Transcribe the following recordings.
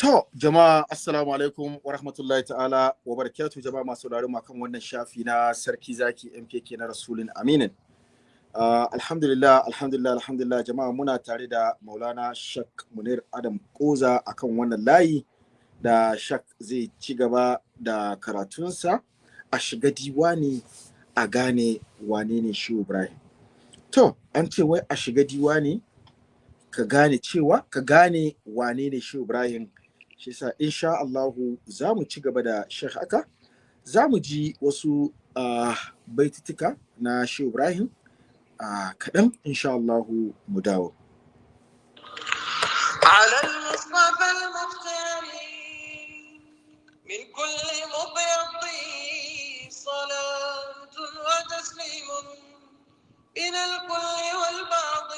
To, jama'a assalamu alaikum wa rahmatullahi ta'ala wa barakatu jama'a masu sauraron kan wannan shafi na sarki zaki MKK na Rasulun Aminin. Uh, alhamdulillah, alhamdulillah, alhamdulillah jama'a muna tare da Maulana Shak Munir Adam Koza akan wannan layi da Shak zai ci gaba da karatunsa a shiga diwani a gane wane ne shi Ibrahim. To, an ce wai a shiga diwani ka gane cewa ka gane wane ne shi Ibrahim shi sa insha Allahu za mu ci gaba da shekh haka za mu ji wasu uh, baitutuka na shi Ibrahim uh, kaɗan insha Allahu mu dawo. على المصطفى المختار من كل مبيض صلاة وتسليم من الكل والبعض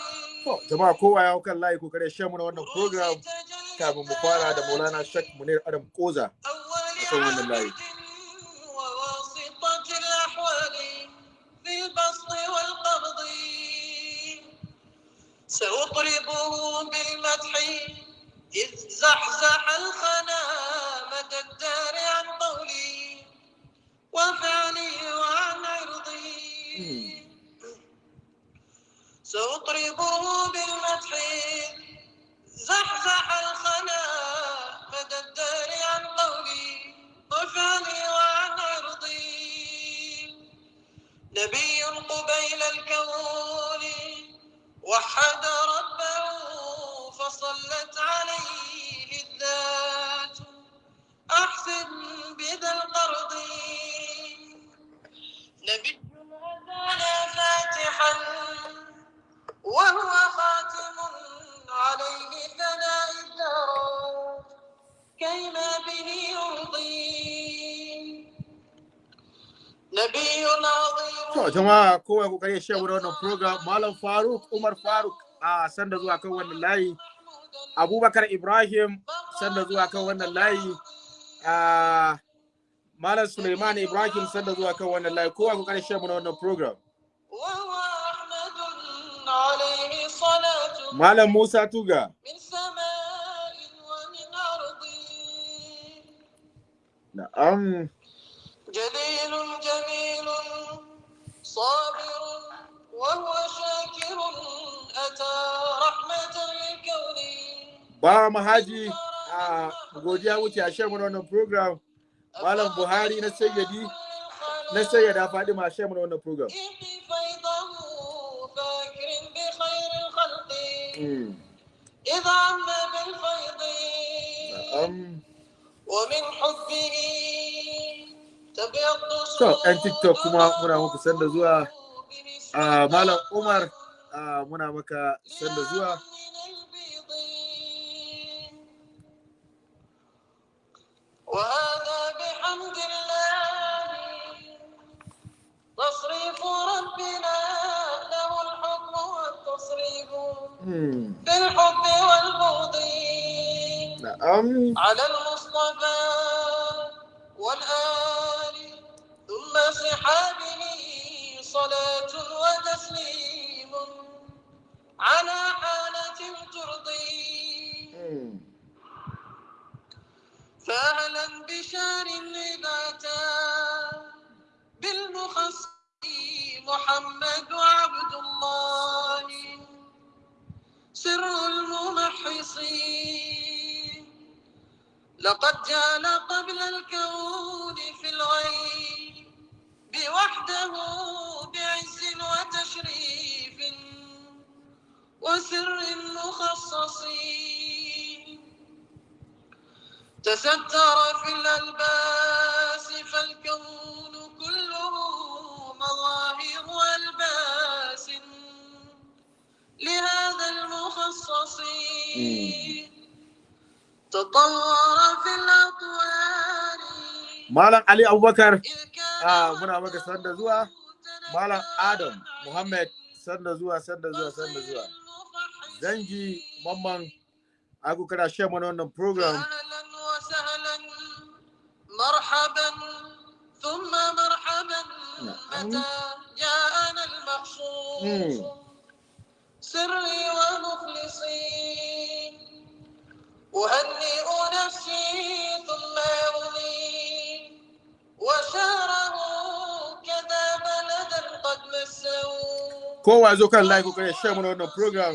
To, jama'a kowa ya hau kan layi ko kare shan mu na wannan program Kafin mu fara da Maulana Shak Munir Adam Koza. wannan layi. البسط والقبض سأطربه بالمدح إذ زحزح الخنا مدى الدار عن قولي وفعلي وعن عرضي سأطربه بالمدح زحزح الخنا مدى الدار عن قولي وفعلي وعن عرضي نبي قبيل الكون وحد ربه فصلت عليه الذات أحسن بذا القرض. نبي هدانا فاتحا وهو خاتم عليه ثناء الدار كيما به يرضي نبي To, عظيم jama'a kowa ko kare mu na wannan program Malam Faruk Umar Faruk a sanda zuwa kan wannan layi. Abubakar Ibrahim sanda zuwa kan wannan layi. Malam Suleiman Ibrahim sanda zuwa kan wannan layi. Kowa ko kare na wannan program. Malam Musa Tuga. من سماء ومن أرض Na'am. جليل جميل صابر وهو شاكر أتى رحمة للكون Ba Mahaji a godiya wuce a shan mu na wannan program. Malam Buhari na sayyadi na sayyada Fadima a shan mu na wannan program. الخلق Mm. إذ عم بالفيض Na'am. ومن حبه تبيض To, 'yan TikTok kuma muna muku sanda zuwa. a Malam Umar a muna maka sanda zuwa. وهذا بالحب والبغض Na'am. على المصطفى والآل ثم صحابه صلاة وتسليم على حالة ترضي. فأهلا بشار أتى بالمخصص محمد عبد سر الممحصين. لقد جال قبل الكون في الغيب بوحده بعز وتشريف وسر مخصصين. تستر في الألباس فالكون كله مظاهر ألباس لهذا المخصص تطور في الأطوار. مالك علي أبو بكر آه منا مكة سند زوا. مالك آدم محمد سند زوا سند زوا سند زوا. زنجي mamman aku kana share من wannan program. مرحبا ثم مرحبا. نعم. متى جاءنا المحصول سري ومخلصي أهنئ نفسي ثم يرمي وشاره كذا بلدا قد مسوا kowa zo kan live ko ya share mana wannan program.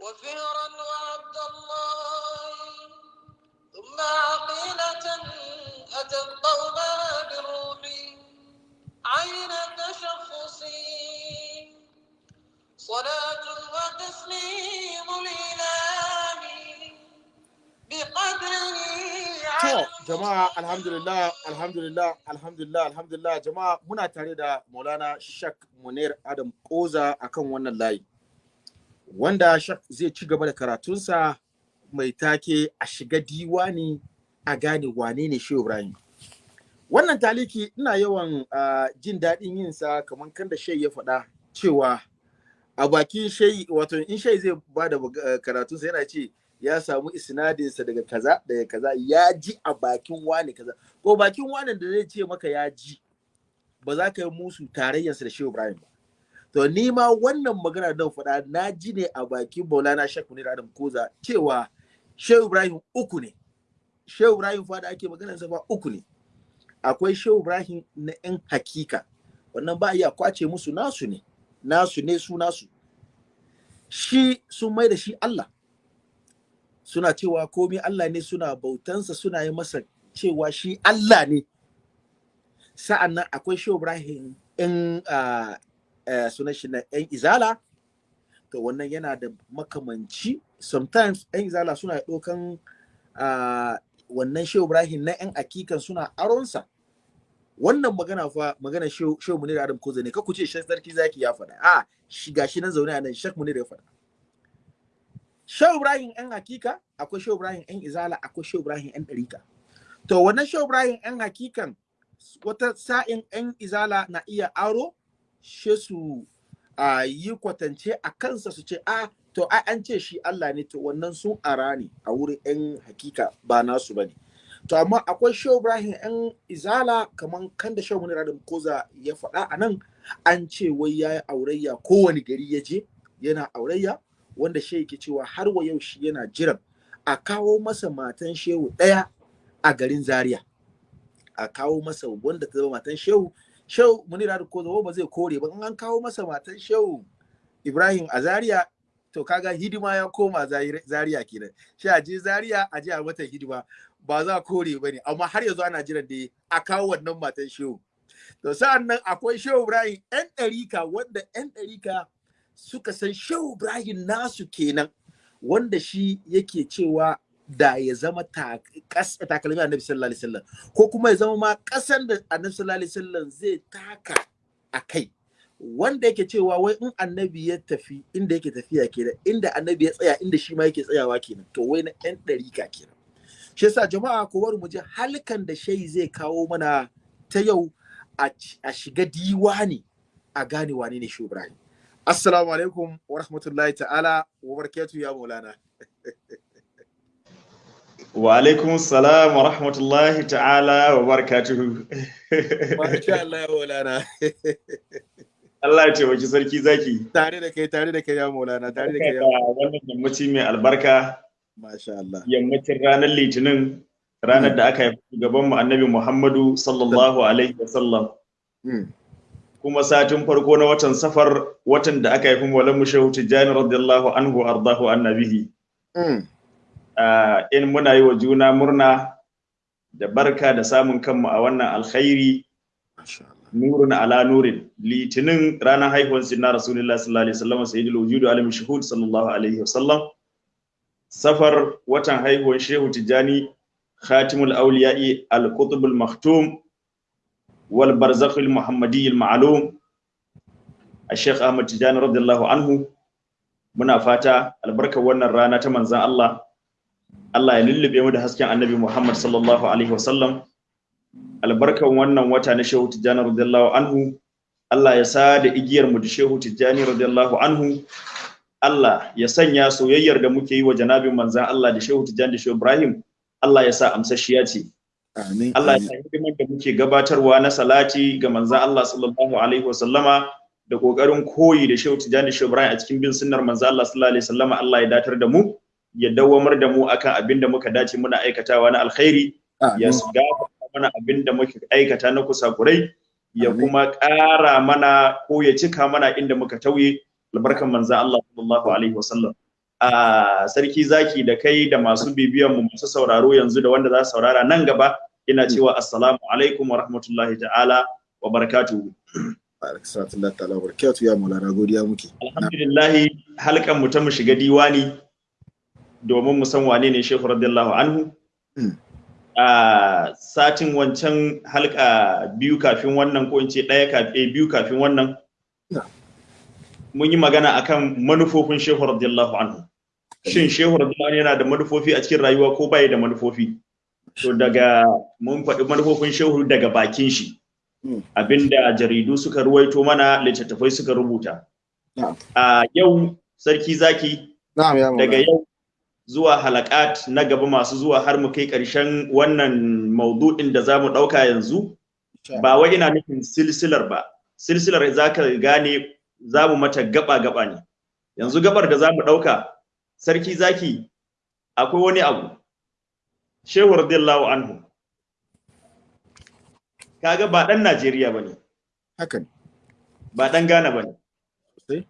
وفهرا وعبد To, jama'a alhamdulillah, alhamdulillah, alhamdulillah, alhamdulillah, jama'a muna tare da Maulana Shak Munir Adam Koza akan wannan layi. Wanda Shak zai ci gaba da karatunsa mai take a shiga diwani a gane wane ne shi Ibrahim. Wannan taliki ina yawan jin daɗin yinsa kamar kan da shai ya faɗa cewa a bakin Shai wato in Shai zai ba da uh, karatunsa yana ce ya samu isnadinsa daga kaza daga kaza ya ji a bakin wani kaza. Ko bakin wani da zai ce maka ya ji ba za ka yi musu tarayyarsa da Shehu Ibrahim ba. To ni ma wannan magana da faɗa na ji ne a bakin Maulana Sheikh Munir Adam Koza cewa Shehu Ibrahim uku ne. Shehu Ibrahim fa da ake maganar sa fa uku ne. Akwai Shehu Ibrahim na yan hakika. Wannan ba iya ƙwace musu nasu ne. Nasu ne su nasu. Shi sun mai da shi Allah. Suna cewa komai Allah ne suna bautansa suna yi masa cewa shi Allah ne. Sa'an nan akwai Shehu Ibrahim in sunan shi na ‘yan izala. To wannan yana da makamanci. Sometimes ‘yan izala suna ɗaukan wannan Shehu Ibrahim na ‘yan akikan suna aronsa. Wannan magana fa magana Shehu Munir Adam Koza ne ku ce Sheikh Sarki Zaki ya faɗa a shi gashi nan zaune a nan Sheikh Munir ya faɗa Shehu Ibrahim ‘yan hakika, akwai Shehu Ibrahim ‘yan izala, akwai Shehu Ibrahim ‘yan ɗarika. To, wannan Shehu Ibrahim ‘yan hakikan, wata sa'in ‘yan izala na iya aro, she su a yi kwatance a kansa su ce, a, to, ai an ce shi Allah ne, to wannan sun ara ne a wurin ‘yan hakika ba nasu ba ne. To, amma akwai Shehu Ibrahim ‘yan izala, kamar kan da Shehu Munir Adam Koza ya faɗa a nan, an ce wai ya yi aurayya kowane gari ya je, yana aurayya, wanda shehu ke cewa har wa yau shi yana jiran a kawo masa matan shehu ɗaya a garin zaria. A kawo masa wanda ta zama matan shehu shehu munira da ko zama ba zai kore ba. An kawo masa matan shehu ibrahim a zaria to kaga hidima ya koma Zari- zaria kenan. Shi a je zaria a je a mata hidima. Ba za a kore ba ne amma har yanzu ana jiran da a kawo wannan matan shehu. To sa'an nan akwai shehu ibrahim yan ɗarika wanda yan ɗarika suka san shehu ibrahim nasu kenan wanda shi yake cewa da ya zama takalmi annabi sallallahu alaihi wasallam ko kuma ya zama ma kasan da annabi sallallahu alaihi wasallam zai taka a kai wanda yake cewa wai in annabi ya tafi inda yake tafiya kenan inda annabi ya tsaya inda shi ma yake tsayawa kenan to wai na yan ɗarika kenan. Shi yasa jama'a ku bari mu ji halkan da shayi zai kawo mana ta yau a shiga diwani a gane wane ne shi Ibrahim assalamu alaikum wa rahmatullahi ta'ala wa barakatuhu ya maulana Wa alaikum salam wa rahmatullahi ta'ala wa barakatuhu. masha Allah ya maulana Allah ya taimaki sarki zaki. tare da kai tare da kai ya maulana tare da kai ya wannan yammaci mai albarka yammacin ranar litinin ranar da aka haifi gaban mu annabi Muhammadu sallallahu alaihi wasallam. Mm. Kuma satin farko na watan safar watan da aka haifi Maulana Shehu Tijjani radiyallahu anhu ardahu annabihi. Mm. Ah, in muna yi wa juna murna da barka da samun kanmu a wannan alkhairi nurun ala nurin litinin ranar haihuwar sinna rasulullah sallallahu alaihi wasallam sayyidul wujudu alim shuhud sallallahu alaihi wasallam safar watan haihuwar shehu tijjani khatimul auliya'i al-qutubul maktum wal barzakhul muhammadi al-ma'lum al-sheikh ahmad tijjani radiyallahu anhu muna fata albarkar wannan rana ta manzan Allah. Allah ya lullube mu da hasken annabi Muhammad sallallahu alaihi wasallam. Albarkan wannan wata na shehu tijjani radiyallahu anhu Allah ya sa da igiyar mu da shehu tijjani radiyallahu anhu Allah ya sanya soyayyar da muke yi wa janabin manzan Allah da Shehu Tijjani da Shehu Ibrahim Allah ya sa amsashiya ce. Amin Allah ya sa hidimar da muke gabatarwa na salati ga manzan Allah sallallahu alaihi wasallama da ƙoƙarin koyi da Shehu Tijjani da Shehu Ibrahim a cikin bin sunnar manzan Allah sallallahu alaihi wasallama Allah ya datar da mu ya dawamar da mu akan abin da muka dace muna aikatawa na alkhairi ya gafarta mana abin da muka aikata na kusakurai ya kuma ƙara mana ko ya cika mana inda muka tauye albarkan manzo Allah sallallahu alaihi wasallam. A sarki zaki da kai da masu bibiyan mu masu sauraro yanzu da wanda za su saurara nan gaba ina cewa assalamu alaikum wa rahmatullahi ta'ala wa barakatuhu. Alhamdulillah ta'ala wa barakatuhu. Ya mulana godiya muke. Alhamdulillah halkan mu ta mu shiga diwani domin mu san wane ne Shehu radiyallahu anhu. A satin wancan halka biyu kafin wannan ko in ce ɗaya kafin biyu kafin wannan. Mun yi magana akan manufofin shehu radiyallahu anhu. Shin shehu radiyallahu anhu yana da manufofi a cikin rayuwa ko bai da manufofi? To daga mun faɗi manufofin shehu daga bakin shi. Abinda jaridu suka ruwaito mana littattafai suka rubuta. A yau sarki zaki daga yau zuwa halakat na gaba masu zuwa har mu kai ƙarshen wannan maudu'in da za mu ɗauka yanzu ba wai ina nufin silsilar ba. Silsilar za ka gane za mu mata gaba-gaba ne. Yanzu gabar da za mu ɗauka sarki zaki akwai wani abu. Shehu radiyallahu anhu. Kaga ba ɗan najeriya ba ne. Hakan ba ɗan ghana ba ne.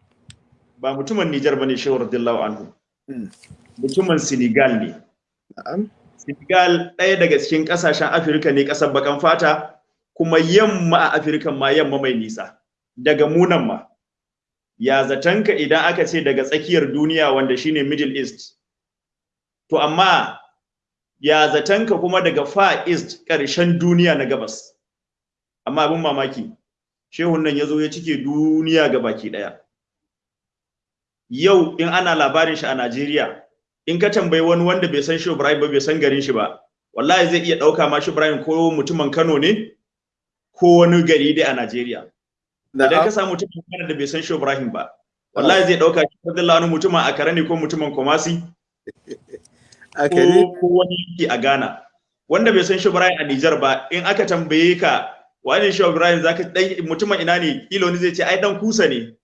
Ba mutumin nijar ba ne shehu radiyallahu anhu. Mutumin senegal ne. Senegal ɗaya daga cikin ƙasashen afirka ne ƙasar bakan fata kuma yamma a afirka ma yamma mai nisa. Daga munan ma. Ya zatanka idan aka ce daga tsakiyar duniya wanda shine middle east? To amma ya zatanka kuma daga far east ƙarshen duniya na gabas? Amma abin mamaki shehun nan ya zo ya cike duniya ga baki ɗaya. Yau in ana labarin shi a najeriya in ka tambayi wani wanda bai san shi ibrahim ba bai san garin shi ba wallahi zai iya ɗauka ma shi ibrahim ko mutumin kano ne ko wani gari dai a najeriya. Idan ka samu mutumin Kano da bai san shi Ibrahim ba wallahi zai ɗauka shi Abdullahi wani mutumin a Kare ne ko mutumin Kumasi? Ko ko wani yake a Ghana. Wanda bai san shi Ibrahim a Niger ba in aka tambaye ka wani shi Ibrahim? Zaka dan mutumin ina ne? Kilo wani zai ce ai dan kusa ne.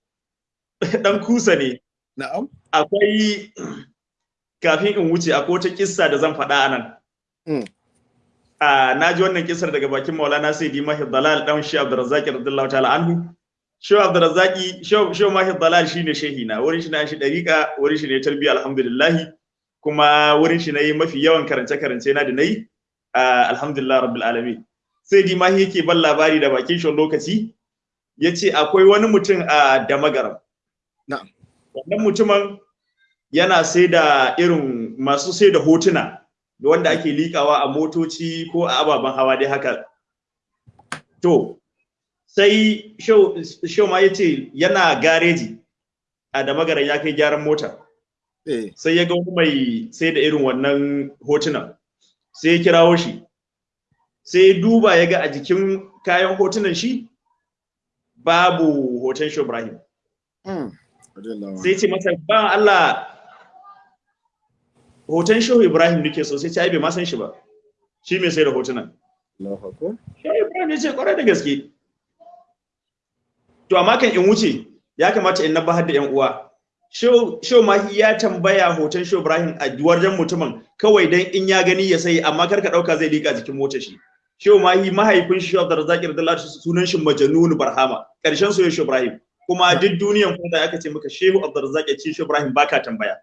Dan kusa ne. Na'am. Akwai kafin in wuce akwai wata kissa da zan faɗa a nan a na ji wannan kisar daga bakin Maulana Sayyidi Mahid Dalal dan Shi Abdurrazzaq radiyallahu ta'ala anhu. Shi Abdurrazzaq Shi Mahid Dalal shine shehi na. Wurin shi na shi dariqa wurin shi ne tarbiyya alhamdulillah kuma wurin shi na yi mafi yawan karance karance na da na yi alhamdulillah rabbil alamin. Sayyidi Mahi yake ban labari da bakin shi lokaci ya ce akwai wani mutum a Damagaram. Na'am. Wannan mutumin yana sai da irin masu sai da hotuna. Wanda ake likawa a motoci ko a ababen hawa dai haka. To sai show ma ya ce yana gareji a da magara ya kai gyaran mota. Sai ya ga wani mai sai da irin wannan hotunan sai ya kirawo shi. Sai ya duba ya ga a jikin kayan hotunan shi babu hoton shi Ibrahim. Sai ce masa ba Allah hoton shehu ibrahim nake so sai ai bai ma san shi ba. Shi mai sai da hotunan. Shehu ibrahim ya ce ƙwarai da gaske. To amma kan in wuce ya kamata in nabahar da yan uwa. Shehu mahi ya tambaya hoton shehu ibrahim a wajen mutumin kawai dan in ya gani ya sai amma kar ka ɗauka zai lika jikin motar shi. Shehu mahi mahaifin shi shehu abdurrazzaq radiyallahu sunan shi majnun barhama. Karshen soyayya shehu ibrahim. Kuma duk duniyan kuma da aka ce maka shehu abdurrazzaq ya ce shehu ibrahim baka tambaya.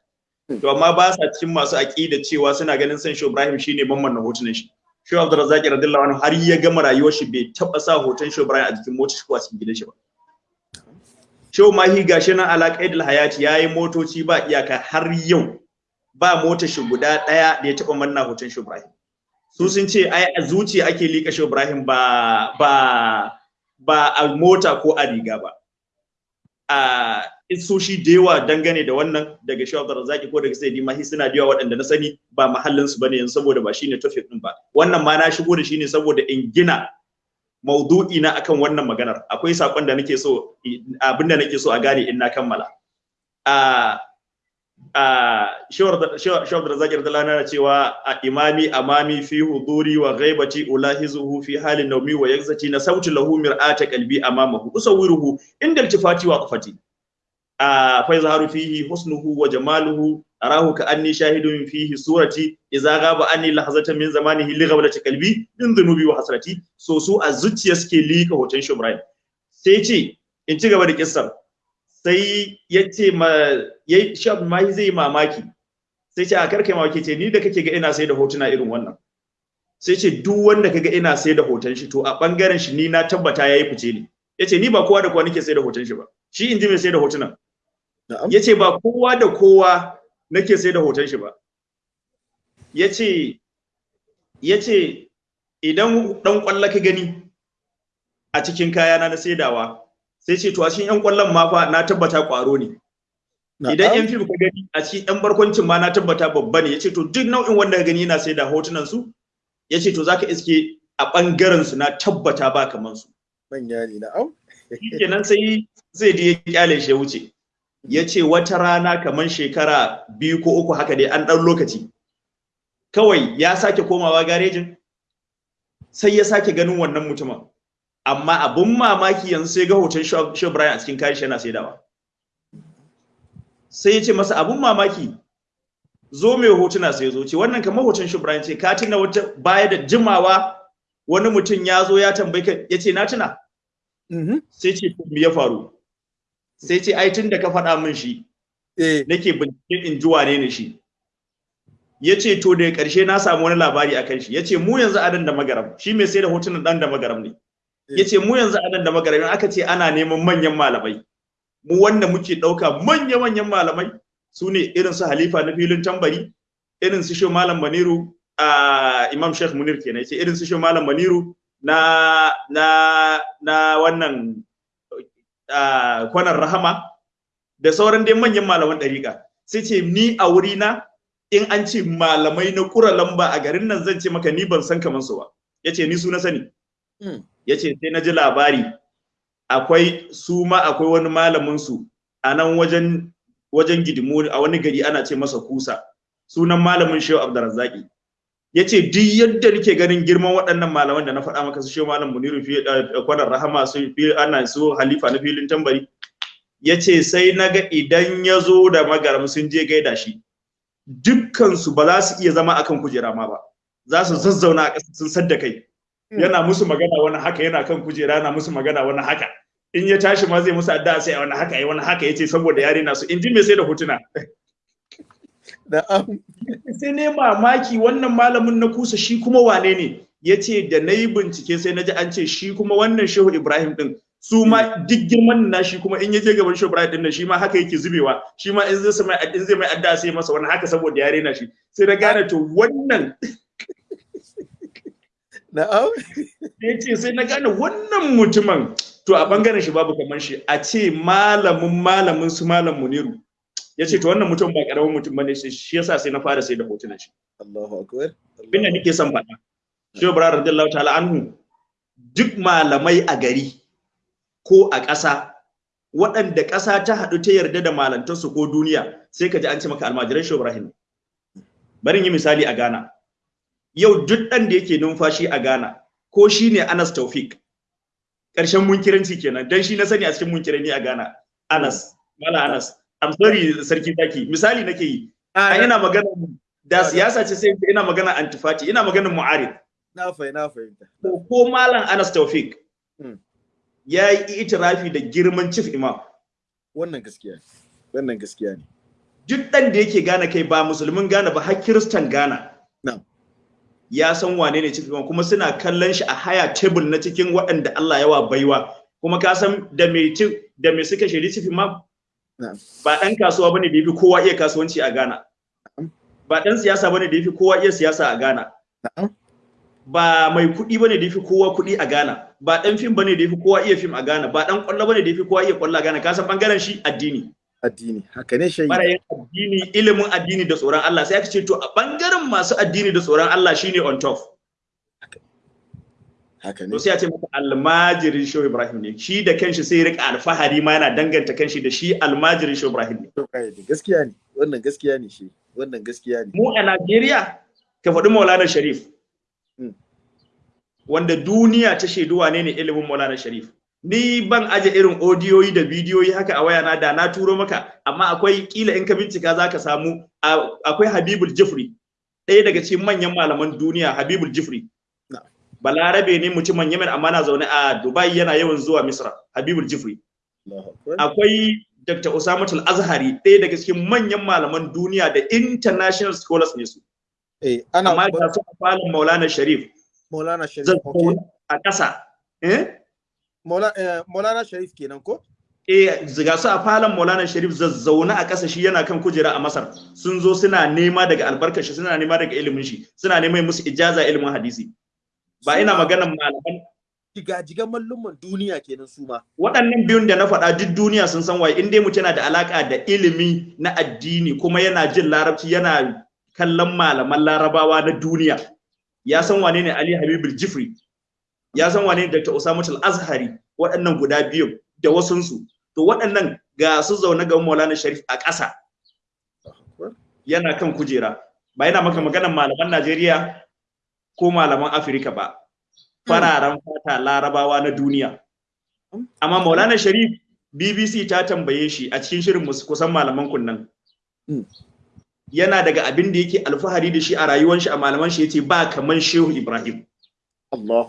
To amma ba sa cikin masu aqida cewa suna ganin san Shehu Ibrahim shine mamman na hotunan shi. Shehu Abdurrazzaq radiyallahu anhu har ya gama rayuwar shi bai taba sa hoton Shehu Ibrahim a jikin motar shi ko a cikin gidan shi ba. Shehu Mahi gashi nan ala qaidil hayati yayi motoci ba iyaka har yau ba motar shi guda ɗaya da ya taba manna hoton Shehu Ibrahim. Su sun ce ai a zuciya ake lika Shehu Ibrahim ba ba ba a mota ko a riga ba. Isoshi da yawa dangane da wannan daga Shehu Abdurrazzaq ko daga Sayyidi Mahi suna da yawa waɗanda na sani ba mahallin su ba ne yanzu saboda ba shine topic din ba. Wannan ma na shigo da shi ne saboda in gina maudu'i na akan wannan maganar. Akwai saƙon da nake so abin da nake so a gane in na kammala. A a Shehu Abdurrazzaq radiyallahu anhu cewa a imami amami fi huduri wa ghaibati ulahizuhu fi halin nawmi wa yakzati na sauti lahu mir'ata qalbi amamahu. Usawiruhu inda iltifati wa qafati. Fa yazharu fihi husnuhu wa jamaluhu arahu ka anni shahidun fihi surati idza ghaba anni lahzatan min zamanihi li ghablati qalbi min dhunubi wa hasrati. So su a zuciya suke lika hoton shi Ibrahim. Sai ce in ci gaba da kissar. Sai ya ce ma yayi shab mai zai mamaki. Sai ce a karkai mamaki. Ce ni da kake ga ina sai da hotuna irin wannan. Sai ce duk wanda kaga ina sai da hoton shi to a ɓangaren shi ni na tabbata yayi fice ne. Yace ni ba kowa da kowa nake sai da hoton shi ba. Shi inji mai sai da hotunan. Ya ce ba kowa da kowa nake sai da hoton shi ba. Yace ya ce idan dan kwalla ka gani a cikin kayana na saidawa sai ce to a cikin yan ƙwallon ma fa na tabbata kwaro ne. Idan yan fim ka gani a cikin yan barkwancin ma na tabbata babba ne. Yace to duk nau'in wanda ka gani yana sai da hotunan su ya ce to zaka iske a ɓangaren su na tabbata ba kaman su. Manya ne na'am. Kenan sai zai je ya ƙyale shi ya wuce. Ya ce wata rana kaman shekara biyu ko uku haka dai an dan lokaci. Kawai ya sake komawa garejin sai ya sake ganin wannan mutumin. Amma abun mamaki yanzu sai ga hoton Shehu Ibrahim a cikin kayan shi yana saidawa. Sai ya ce masa abun mamaki zo mai hotuna sai zo. Ce wannan kamar hoton Shehu Ibrahim ce. Ka tuna wata baya da jimawa wani mutum ya zo ya tambaye ka ya ce na tuna? Mhm. sai ce me ya faru? Sai ce ai tun da ka faɗa min shi eh. nake bincike in ji wane ne shi. Ya ce to da ƙarshe na samu wani labari akan shi. Ya ce mu yanzu a nan da magaram shi mai sai da hotunan ɗan da magaram ne. Ya ce mu yanzu a nan da magaram in aka ce ana neman manyan malamai mu wanda muke ɗauka manya-manyan malamai su ne irin su halifa na filin tambari irin su shi malam maniru a imam sheikh munir kenan ya ce irin su shi malam maniru na na na wannan kwanan rahama da sauran dai manyan malaman ɗariƙa. Sai ce ni a wurina in an ce malamai na ƙura lamba a garin nan zan ce maka ni ban san kamar su ba. Ya ce ni su na sani. Mm. ya ce sai na ji labari akwai su ma akwai wani malamin su a nan wajen wajen gidimu a wani gari ana ce masa kusa. Sunan malamin shehu abdurrazzaki. Ya ce duk yadda nake ganin girman waɗannan malaman da na faɗa maka su shehu malam muniru fi eh, kwanar rahama su fi ana su halifa na filin tambari. Ya ce sai na ga idan ya zo da magaram sun je gaida shi dukkansu ba za su iya zama akan kujera ma ba. Za su zazzauna a ƙasa sun sadda kai. Yana musu magana wani haka yana kan kujera yana musu magana wani haka. In ya tashi ma zai musu addu'a sai a wani haka yi wani haka. Yace saboda yare na su. In ji me sai da hotuna. Na'am. sai ne mamaki wannan malamin na kusa shi kuma wane ne? Yace da na yi bincike sai na ji an ce shi kuma wannan shehu ibrahim din su ma duk girman na shi kuma in ya je gaban shehu ibrahim ɗin nan shi ma haka yake zubewa. Shi ma in zai mai in zai mai addu'a sai masa wani haka saboda yare na shi. Sai na gane to wannan na'am. Ya ce sai na gane wannan mutumin to a ɓangaren shi babu kamar shi. A ce malamin malamin su malam muniru. Ya ce to wannan mutum ba ƙaramin mutum ba ne shi shi yasa sai na fara sai da hotunan shi. Allahu akbar. Abinda nake son faɗa. Shi ibrahim radiyallahu ta'ala anhu duk malamai a gari ko a ƙasa waɗanda ƙasa ta haɗu ta yarda da malantarsu ko duniya sai ka ji an ce maka almajiran shi ibrahim bari yi misali a Ghana. Yau duk ɗan da yake numfashi a Ghana ko shi ne Anas Taufik ƙarshen munkiranci kenan dan shi na sani a cikin munkirani a Ghana Anas Mala Anas. I'm sorry sarki zaki misali nake yi. A ina magana da siyasa ce sai ina magana antifati ina magana mu'arid. Na fahimta na fahimta. Ko ko malam Anas Taufik Hmm. ya yi itirafi da girman chief imam. Wannan gaskiya ne. Wannan gaskiya ne. Duk ɗan da yake gane kai ba musulmin gane ba har kiristan gana Na'am. ya san wane ne chief imam kuma suna kallon shi a haya table na cikin waɗanda Allah yawa baiwa. Kuma ka san da me da me suka shiri chief imam. Ba ɗan kasuwa ba ne da yafi kowa iya kasuwanci a Ghana. Ba ɗan siyasa ba ne da yafi kowa iya siyasa a Ghana. Ba mai kuɗi ba ne da yafi kowa kuɗi a Ghana. Ba ɗan fim ba ne da yafi kowa iya fim a Ghana. Ba ɗan ƙwallo ba ne da yafi kowa iya ƙwallo a Ghana. Ka san ɓangaren shi? Addini. Addini. Haka ne shayi yin addini ilimin addini da tsoron Allah. Sai aka ce to a ɓangaren masu addini da tsoron Allah shine on top. Haka ne. To sai a ce maka almajirin Shehu Ibrahim ne. Shi da kanshi sai riƙa alfahari ma yana danganta kanshi da shi almajirin Shehu Ibrahim ne. To, kai da gaskiya ne. Wannan gaskiya ne shi. Wannan gaskiya ne. Mu a Najeriya ka faɗi Maulana Sharif. Mm. wanda duniya ta shaidu wane ne ilimin Maulana Sharif. Ni ban aje irin odiyoyi da bidiyoyi haka a wayana da na turo maka amma akwai kila in ka bincika zaka samu a- akwai Habibul Jifri ɗaya daga cikin manyan malaman duniya Habibul Jifri. Balarabe ne mutumin Yemen amma na zaune a Dubai yana yawan zuwa Misra. Habibul Jifri. Akwai Dr. Usamatul Azhari ɗaya daga cikin manyan malaman duniya da international scholars ne su. Eh ana amma ga su a falon Maulana Sharif. Maulana Sharif a ƙasa. Eh? Eh, Maulana Sharif kenan ko? Eh ga su a falon Maulana Sharif zazzauna a ƙasa shi yana kan kujera a Masar. Sun zo suna nema daga albarkar shi suna nema daga ilimin shi suna neman musu ijaza ilimin hadisi. Ba ina maganan malaman jigajigan mallumman duniya kenan su ma. Waɗannan biyun da na faɗa duk duniya sun san waye. In dai mutum yana da alaka da ilimi na addini kuma yana jin larabci yana kallon malaman larabawa na duniya ya san wane ne Ali Habibul Jifri ya san wane ne Dr. Usama Al-Azhari waɗannan guda biyun da wasunsu. To waɗannan ga su zaune ga Maulana Sharif a ƙasa. Yana kan kujera. Ba yana maka maganan malaman Najeriya ko malaman Afirka ba. Fararen fata larabawa na duniya. Amma Maulana Sharif BBC ta tambaye shi a cikin shirin musu kusan malaman kunnan. Mm. yana daga abin da yake alfahari da shi a rayuwar shi a malaman shi ya ce ba kaman Shehu Ibrahim.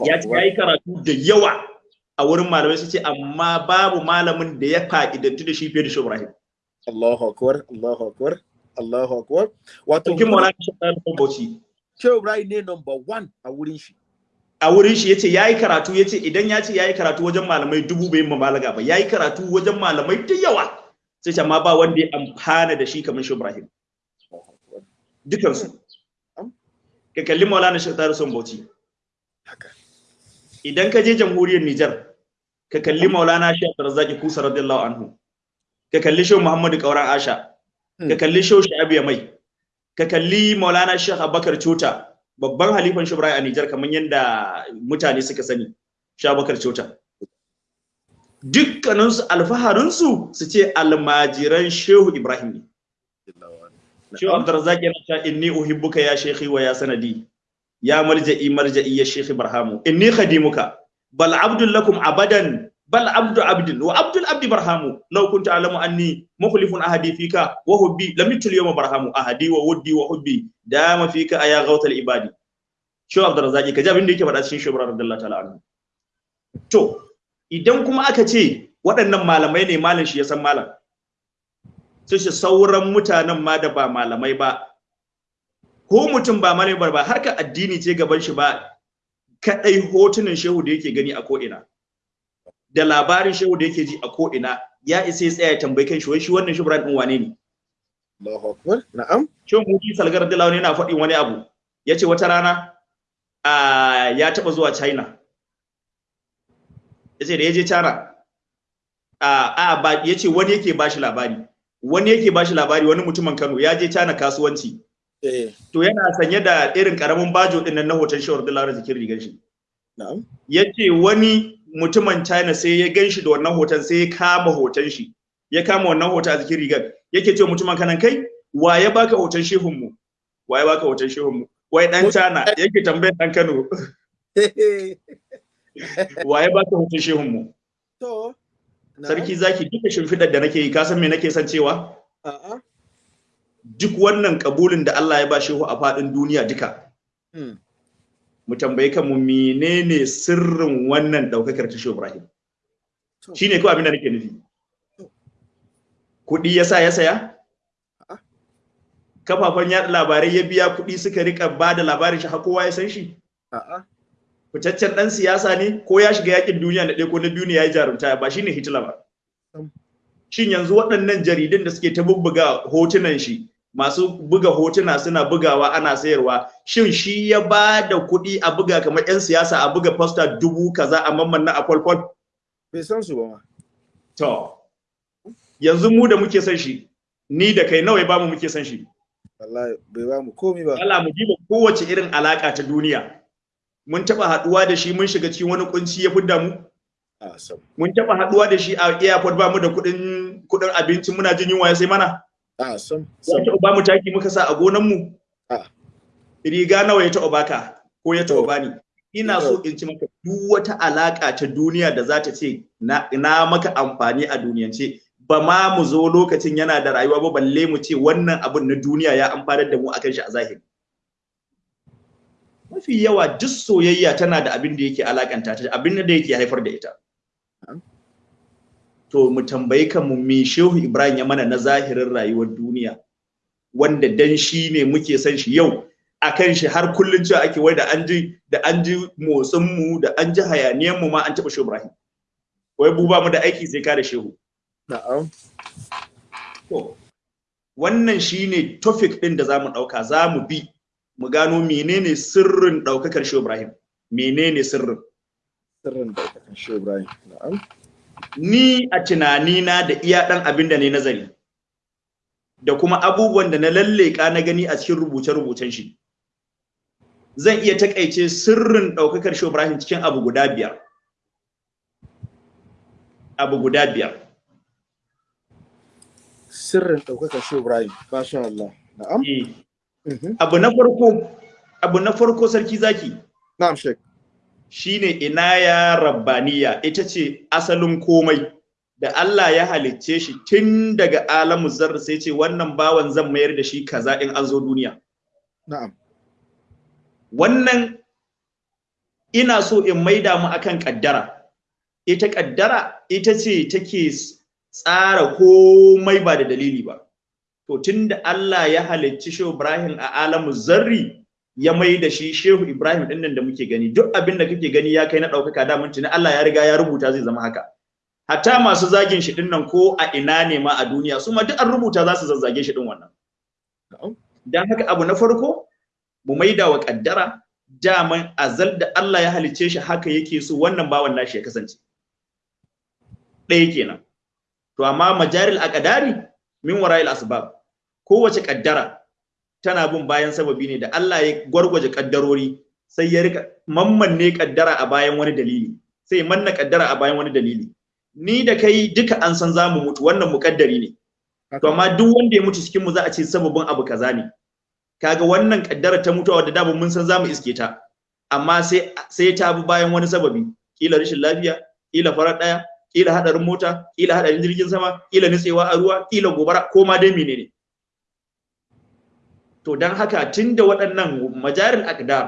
Ya ce yayi karatu da yawa a wurin malamai su ce amma babu malamin da ya fa'idantu da shi fiye da Shehu Ibrahim. Allahu akbar Allahu akbar Allahu akbar. Wato Cikin Maulana Shehu Bauchi. Shehu Ibrahim ne number one a wurin shi. A wurin shi ya ce yayi karatu ya ce idan ya ce yayi karatu wajen malamai dubu bai mabalaga ba. Yayi karatu wajen malamai da yawa. Sai amma ba wanda ya amfana da shi kamar Shehu Ibrahim dukansu. Ka kalli Maulana Shehu Tahir Son Bauchi. Haka. Idan ka je jamhuriyar Nijar ka kalli Maulana Shehu Abdurrazzaq Kusa radiyallahu anhu. Ka kalli Shehu Muhammadu Kauran Asha. Ka kalli Shehu Sha'abu Mai ka kalli Maulana Sheikh Abubakar Chota babban halifan Shehu Ibrahim a Nijar kamar yadda mutane suka sani Shehu Abubakar Chota. Dukkaninsu alfaharinsu su ce almajiran Shehu Ibrahim ne. Shehu Abdurrazzaq yana cewa inni uhibbuka ya shekhi wa ya sanadi ya marja'i marja'i ya shekhi barhamu. Inni khadimuka. Bal abdul abadan bal abdu abdin. Wa abdul abdi barhamu. Law kunta alamu anni mukhlifun ahadi fika wa hubbi. Lam yutul yawma barhamu ahadi wa wuddi wa hubbi. Dama fika aya ghawtal ibadi. Shehu Abdurrazzaq kaji abin da yake faɗa cikin Shehu Ibrahim radiyallahu ta'ala anhu. To idan kuma aka ce waɗannan malamai ne malam shi ya san malam sai shi sauran mutanen ma da ba malamai ba. Ko mutum ba malami ba ba harka addini ce gaban shi ba kadai hotunan shehu da yake gani a ko'ina. Da labarin shehu da yake ji a ko'ina ya isa ya tsaya ya tambayi kan shi wai shi wannan shubran din wane ne? Allahu akbar. Na'am. Shehu muji salgar da launi yana faɗin wani abu. Ya ce wata rana a ya taɓa zuwa china. Ya ce da ya je china a a ba ya ce wani yake bashi labari. Wani yake bashi labari wani mutumin kano ya je china kasuwanci. Eh. To yana sanye da irin ƙaramin bajo ɗin nan na hoton shawar dalar jikin rigar shi. Na'am. Yace wani mutumin China sai ya gan shi da wannan hoton sai ya kama hoton shi. Ya kama wannan hoton a jikin rigar. Yake ce mutumin kanan kai wa ya baka hoton shehun mu? Wa ya baka hoton shehun mu? Wai dan China yake tambayar dan Kano. Wa ya baka hoton shehun mu? To sarki zaki duka shimfidar da nake yi ka san me nake son cewa? A'a. Duk wannan kabulin da Allah ya ba shehu a faɗin duniya duka Hmm. Mu tambayi kanmu menene sirrin wannan daukakar ta Shehu Ibrahim? Shine kawai abin da nake nufi. Kuɗi ya sa ya saya? Kafafen yaɗa labarai ya biya kuɗi suka riƙa ba da labarin shi har kowa ya san shi? Fitaccen ɗan siyasa ne ko ya shiga yaƙin duniya na ɗaya ko na biyu ne ya yi jarumta? Ba shine Hitler ba. Shin yanzu waɗannan jaridun da suke ta bubbuga hotunan shi masu buga hotuna suna bugawa ana sayarwa. Shin shi ya ba da kuɗi a buga kamar 'yan siyasa a buga poster dubu kaza a mamman na a kwalkwal? Bai san su ba ma. To yanzu mu da muke son shi ni da kai nawa ya ba mu muke son shi? Wallahi bai ba mu komi ba. Allah mu diba kowace irin alaka ta duniya. Mun taba haɗuwa da shi mun shiga cikin wani kunci ya fidda mu. Mun taba haɗuwa da shi a airport ba mu da kuɗin kuɗin abinci muna jin yunwa ya sai mana. A sam ya taɓa ba mu taki muka sa a gonan mu Ah. riga nawa ya taɓa baka? Ko ya taɓa bani? Ina so in ci maka duk wata alaka ta duniya da za ta ce na, na maka amfani a duniyance. Ba ma mu zo lokacin yana da rayuwa ba balle mu ce wannan abin na duniya ya amfanar da mu akan shi a zahiri. Mafi yawa duk soyayya tana da abin da yake alakanta ta abin da yake haifar da ita. To mu tambayi kanmu me shehu ibrahim ya mana na zahirin rayuwar duniya wanda dan shi ne muke son shi yau akan shi har kullun cewa ake wai da an ji da an ji motsin mu da an ji hayaniyan mu ma an taba shehu ibrahim. Wai bu ba mu da aiki sai ka da shehu. Na'am. To wannan shine topic din da za mu ɗauka za mu bi mu gano menene sirrin daukakar shehu ibrahim. Menene sirrin? Sirrin daukakan shehu ibrahim na'am. Ni a tunanina da iya ɗan abin da ne nazari da kuma abubuwan da na lalleka na gani a cikin rubuce-rubucen shi. Zan iya taƙaice sirrin ɗaukakar shi Ibrahim cikin abu guda biyar. Abu guda biyar. Sirrin ɗaukakar shehu ibrahim masha Allah. Na'am? Eh, Mhm. abu na farko abu na farko sarki zaki. Na'am shek shine inaya rabbaniya? Ita ce asalin komai. Da Allah ya halicce shi tun daga alamu zarra sai ce wannan bawan zan mayar da shi kaza in an zo duniya. Na'am. Wannan ina so in maida mu akan kaddara. Ita kaddara ita ce take tsara komai ba da dalili ba. To tunda Allah ya halicci Shehu Ibrahim a alamu zarri ya mai da shi Shehu Ibrahim ɗin nan da muke gani. Duk abin da kake gani ya kai na ɗaukaka da tuni Allah ya riga ya rubuta zai zama haka. Hatta masu zagin shi ɗin nan ko a ina ne ma a duniya su ma duk an rubuta za su zazzage shi din wannan. Dan haka abu na farko mu maida wa kaddara daman azal da Allah ya halicce shi haka yake so wannan bawan nashi ya kasance. Ɗaya kenan. To amma majaril aqdari min wara'il asbab. Kowace kaddara tana bin bayan sababi ne da Allah ya gwargwaje kaddarori sai ya riƙa mammanne kaddara a bayan wani dalili sai manna kaddara a bayan wani dalili. Ni da kai duka an san za mu mutu wannan mukaddari ne. To amma duk wanda ya mutu cikin mu za a ce sababin abu kaza ne. Kaga wannan kaddara ta mutuwa da dama mun san za mu iske ta. Amma sai sai ta bi bayan wani sababi. Kila rashin lafiya kila farar ɗaya kila hadarin mota kila hadarin jirgin sama kila nutsewa a ruwa kila gobara ko ma dai menene. To dan haka tunda waɗannan majaril aqdar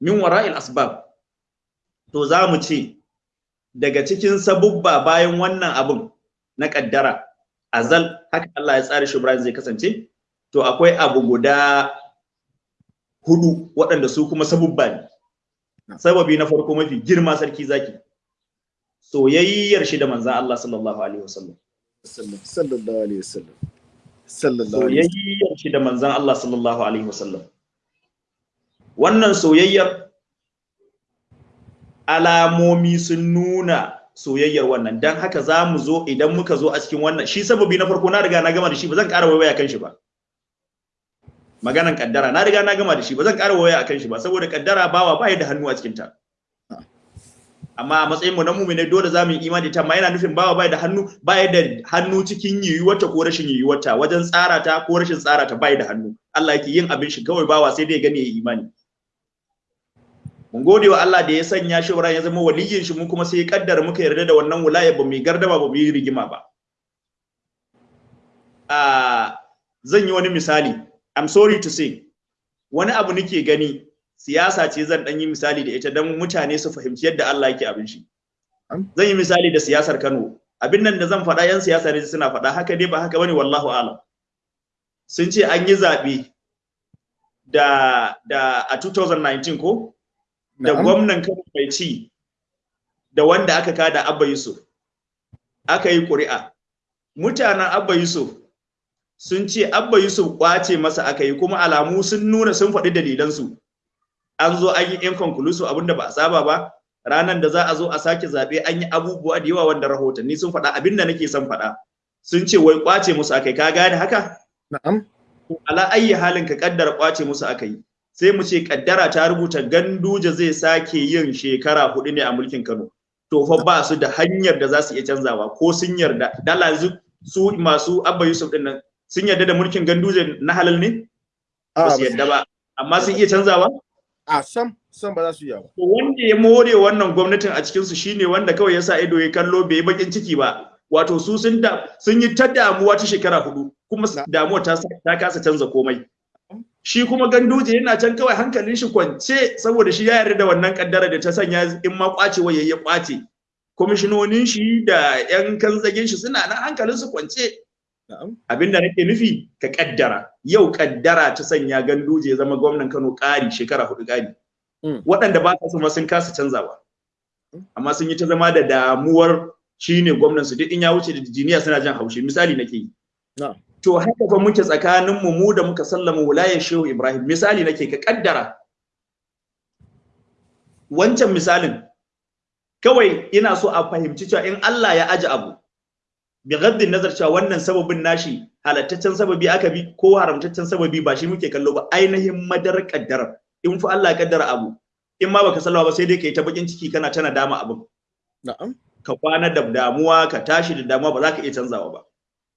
min wara'il asbab to za mu ce daga cikin sabubba bayan wannan abun na kaddara azal haka Allah ya tsara shi zai kasance to akwai abu guda huɗu waɗanda su kuma sabubba ne. Sababi na farko mafi girma sarki zaki soyayyar shi da manzan Allah sallallahu alaihi wasallam. Sallallahu alaihi wasallam. Soyayyar shi da manzan Allah sallallahu alaihi wasallam. Wannan soyayyar alamomi sun nuna soyayyar wannan. Dan haka za mu zo idan muka zo a cikin wannan. Shi sababi na farko na riga na gama da shi ba zan ƙara waiwaya kan shi ba. Maganan kaddara na riga na gama da shi ba zan ƙara waiwaya akan shi ba saboda kaddara bawa ba da hannu a cikin ta amma a matsayin mu na mu'mini dole za mu yi imani ta amma yana nufin bawa bai da hannu bai da hannu cikin yiwuwarta ko rashin yiwuwarta. Wajen tsara ta ko rashin tsara ta bai da hannu. Allah yake yin abin shi kawai bawa sai dai gani ya imani. Mun gode wa Allah da ya sanya shi ya zama waliyin shi mu kuma sai ya kaddara muka yarda da wannan wilaya ba mu yi ba mu yi rigima ba. A zan yi wani misali. I'm sorry to say wani abu nake gani siyasa ce zan dan yi misali da ita don mutane su fahimci yadda Allah yake abin shi. Zan yi misali da siyasar Kano. Abin nan da zan faɗa yan siyasa ne suna faɗa. Haka dai ba haka ba ne wallahu alam. Sun ce an yi zaɓe da da a 2019 ko? Da gwamnan Kano mai ci da wanda aka kada Abba Yusuf. Aka yi ƙuri'a. Mutanen Abba Yusuf sun ce Abba Yusuf ƙwace masa aka yi kuma alamu sun nuna sun faɗi dalilansu. An zo an yi inconclusive abin da ba a saba ba ranar da za a zo a sake zaɓe an yi abubuwa da yawa wanda rahotanni sun faɗa abin da nake son faɗa. Sun ce wai ƙwace musu aka yi ka gane haka? Na'am. Ala ayyi halin ka kaddara ƙwace musu aka yi. Sai mu ce kaddara ta rubuta ganduje zai sake yin shekara huɗu ne a mulkin Kano. To fa ba su da hanyar da za su iya canzawa ko sun yarda. Dala su masu Abba Yusuf ɗin nan sun yarda da mulkin ganduje na halal ne? Ba su yarda ba. Amma sun iya canzawa? A sam sam ba za su iya ba wanda ya more wannan gwamnatin a cikinsu shine wanda kawai ya sa ido ya kallo bai yi bakin ciki ba. Wato su sun da sun yi ta damuwa ta shekara huɗu kuma damuwa ta ta kasa canza komai. Shi kuma ganduje yana can kawai hankalin shi kwance saboda shi ya yarda da wannan kaddara da ta sanya in ma kwacewa yayi ya ƙwace. Kwamishinonin shi da 'yan kanzagin shi suna nan hankalin su kwance. Na'am. Abinda nake nufi ka kaddara. Yau kaddara ta sanya ganduje ya zama gwamnan Kano ƙari shekara huɗu ƙari. Mm. waɗanda ba su ma sun kasa canzawa. Amma sun yi ta zama da damuwar shine gwamnan su. Duk in ya wuce da jiniya suna jan haushi. Misali nake yi. To haka fa muke tsakanin mu mu da muka sallama wilayar Shehu Ibrahim. Misali nake ka kaddara. Wancan misalin. Kawai ina so a fahimci cewa in Allah ya aji abu bi gaddin nazar cewa wannan sababin nashi halattaccen sababi aka bi ko haramtaccen sababi ba shi muke kallo ba. Ainihin madar kaddara in fa Allah ya kaddara abu in ma baka sallama ba sai dai kai ta bakin ciki kana tana dama abin. Na'am. Ka kwana da damuwa ka tashi da damuwa ba za ka iya canzawa ba.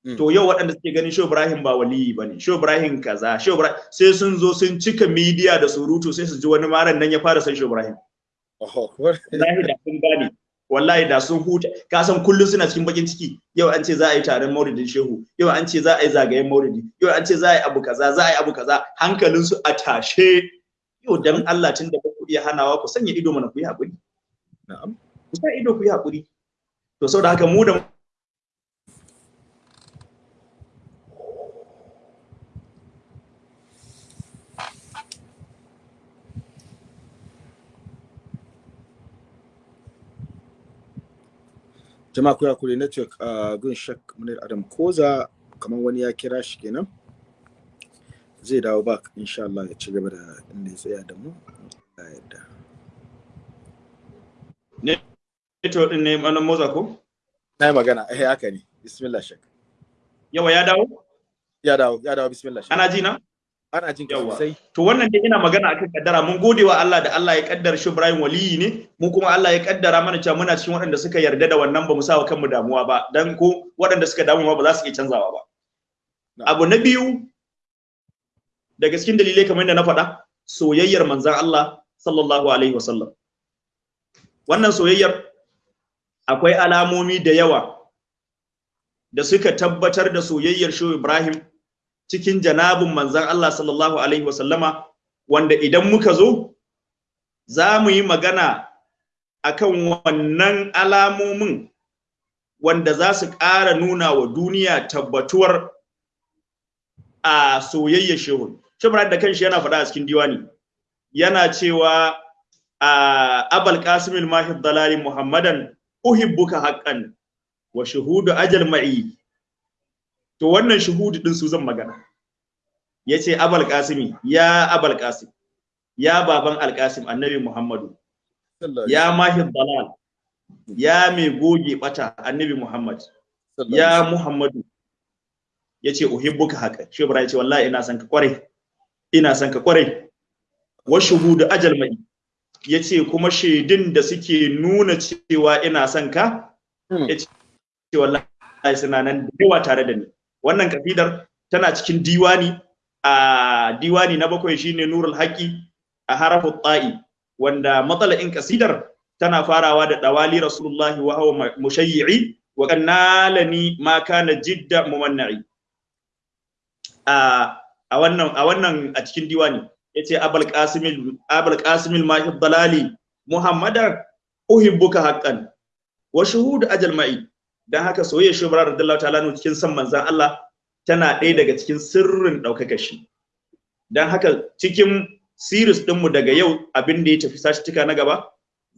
Mm. to yau waɗanda suke ganin Shehu Ibrahim ba waliyi ba ne Shehu Ibrahim kaza Shehu Ibrahim sai sun zo sun cika media da surutu sai su ji wani maran nan ya fara san Shehu Ibrahim. Oho. wallahi da sun gane. Wallahi da sun huta. Ka san kullun suna cikin bakin ciki. Yau an ce za a yi taron maulidin shehu. Yau an ce za a yi zagayen maulidi. Yau an ce za a yi abu kaza za a yi abu kaza. Hankalin su a tashe. Yau dan Allah tun da ba ku iya hanawa ku sanya ido mana ku yi haƙuri na'am. Ku sa ido ku yi haƙuri to saboda haka mu da jama'a ku yakuri network a gun shak munir adam koza kamar wani ya kira shi kenan zai dawo back insha Allah ya ci gaba da inda ya tsaya da mu. Allah ya yarda. Network din ne manan motsa ko? Na yi magana. Eh haka ne. Bismillah shak yawa ya dawo? Ya dawo ya dawo. Bismillah shak ana ji na? Ana jin sosai. To wannan dai ina magana akan kaddara. Mun gode wa Allah da Allah ya kaddara shi Ibrahim waliyi ne. Mu kuma Allah ya kaddara mana cewa muna cikin waɗanda suka yarda da wannan ba mu sa wa kanmu damuwa ba. Dan ko waɗanda suka damu ba za su iya canzawa ba. Abu na biyu daga cikin dalilai kamar yadda na faɗa soyayyar manzon Allah sallallahu alaihi wasallam. Wannan soyayyar akwai alamomi da yawa da suka tabbatar da soyayyar shi Ibrahim cikin janabin manzan Allah sallallahu Alaihi wasallama wanda idan muka zo za mu yi magana akan wannan alamomin wanda za su ƙara nuna wa duniya tabbatuwar a soyayyar shehu. Shibra da kanshi yana faɗa a cikin diwani yana cewa a abal qasimil mahid dalali muhammadan uhibbuka haqqan wa shuhudu ajal ma'i to wannan shuhudu din su zan magana. Yace abal qasimi ya abal qasim ya baban alqasim annabi muhammadu ya mahid dalal ya mai goge bata annabi muhammad ya muhammadu. Yace uhibbuka haka. Shi ibrahim ya ce wallahi ina son ka ƙwarai ina son ka ƙwarai. Wa shuhudu ajal mai ya ce kuma shaidun da suke nuna cewa ina son ka Hmm. ya ce wallahi suna nan da yawa tare da ni. Wannan kafidar tana cikin diwani. A diwani na bakwai shine nurul haqi a harafu ta'i wanda matsala'in kasidar tana farawa da dawali rasulullahi wa huwa mushayyi'i wa kannalani ma kana jidda mumanna'i. A a wannan a wannan a cikin diwani ya ce abul qasimil abul qasimil mahib dalali muhammadan uhibbuka haqqan wa shuhud ajal ma'i. Dan haka soyayya shubra radiyallahu ta'ala cikin san manzan Allah tana ɗaya daga cikin sirrin ɗaukaka shi. Dan haka cikin series ɗinmu daga yau abin da ya tafi sashituka na gaba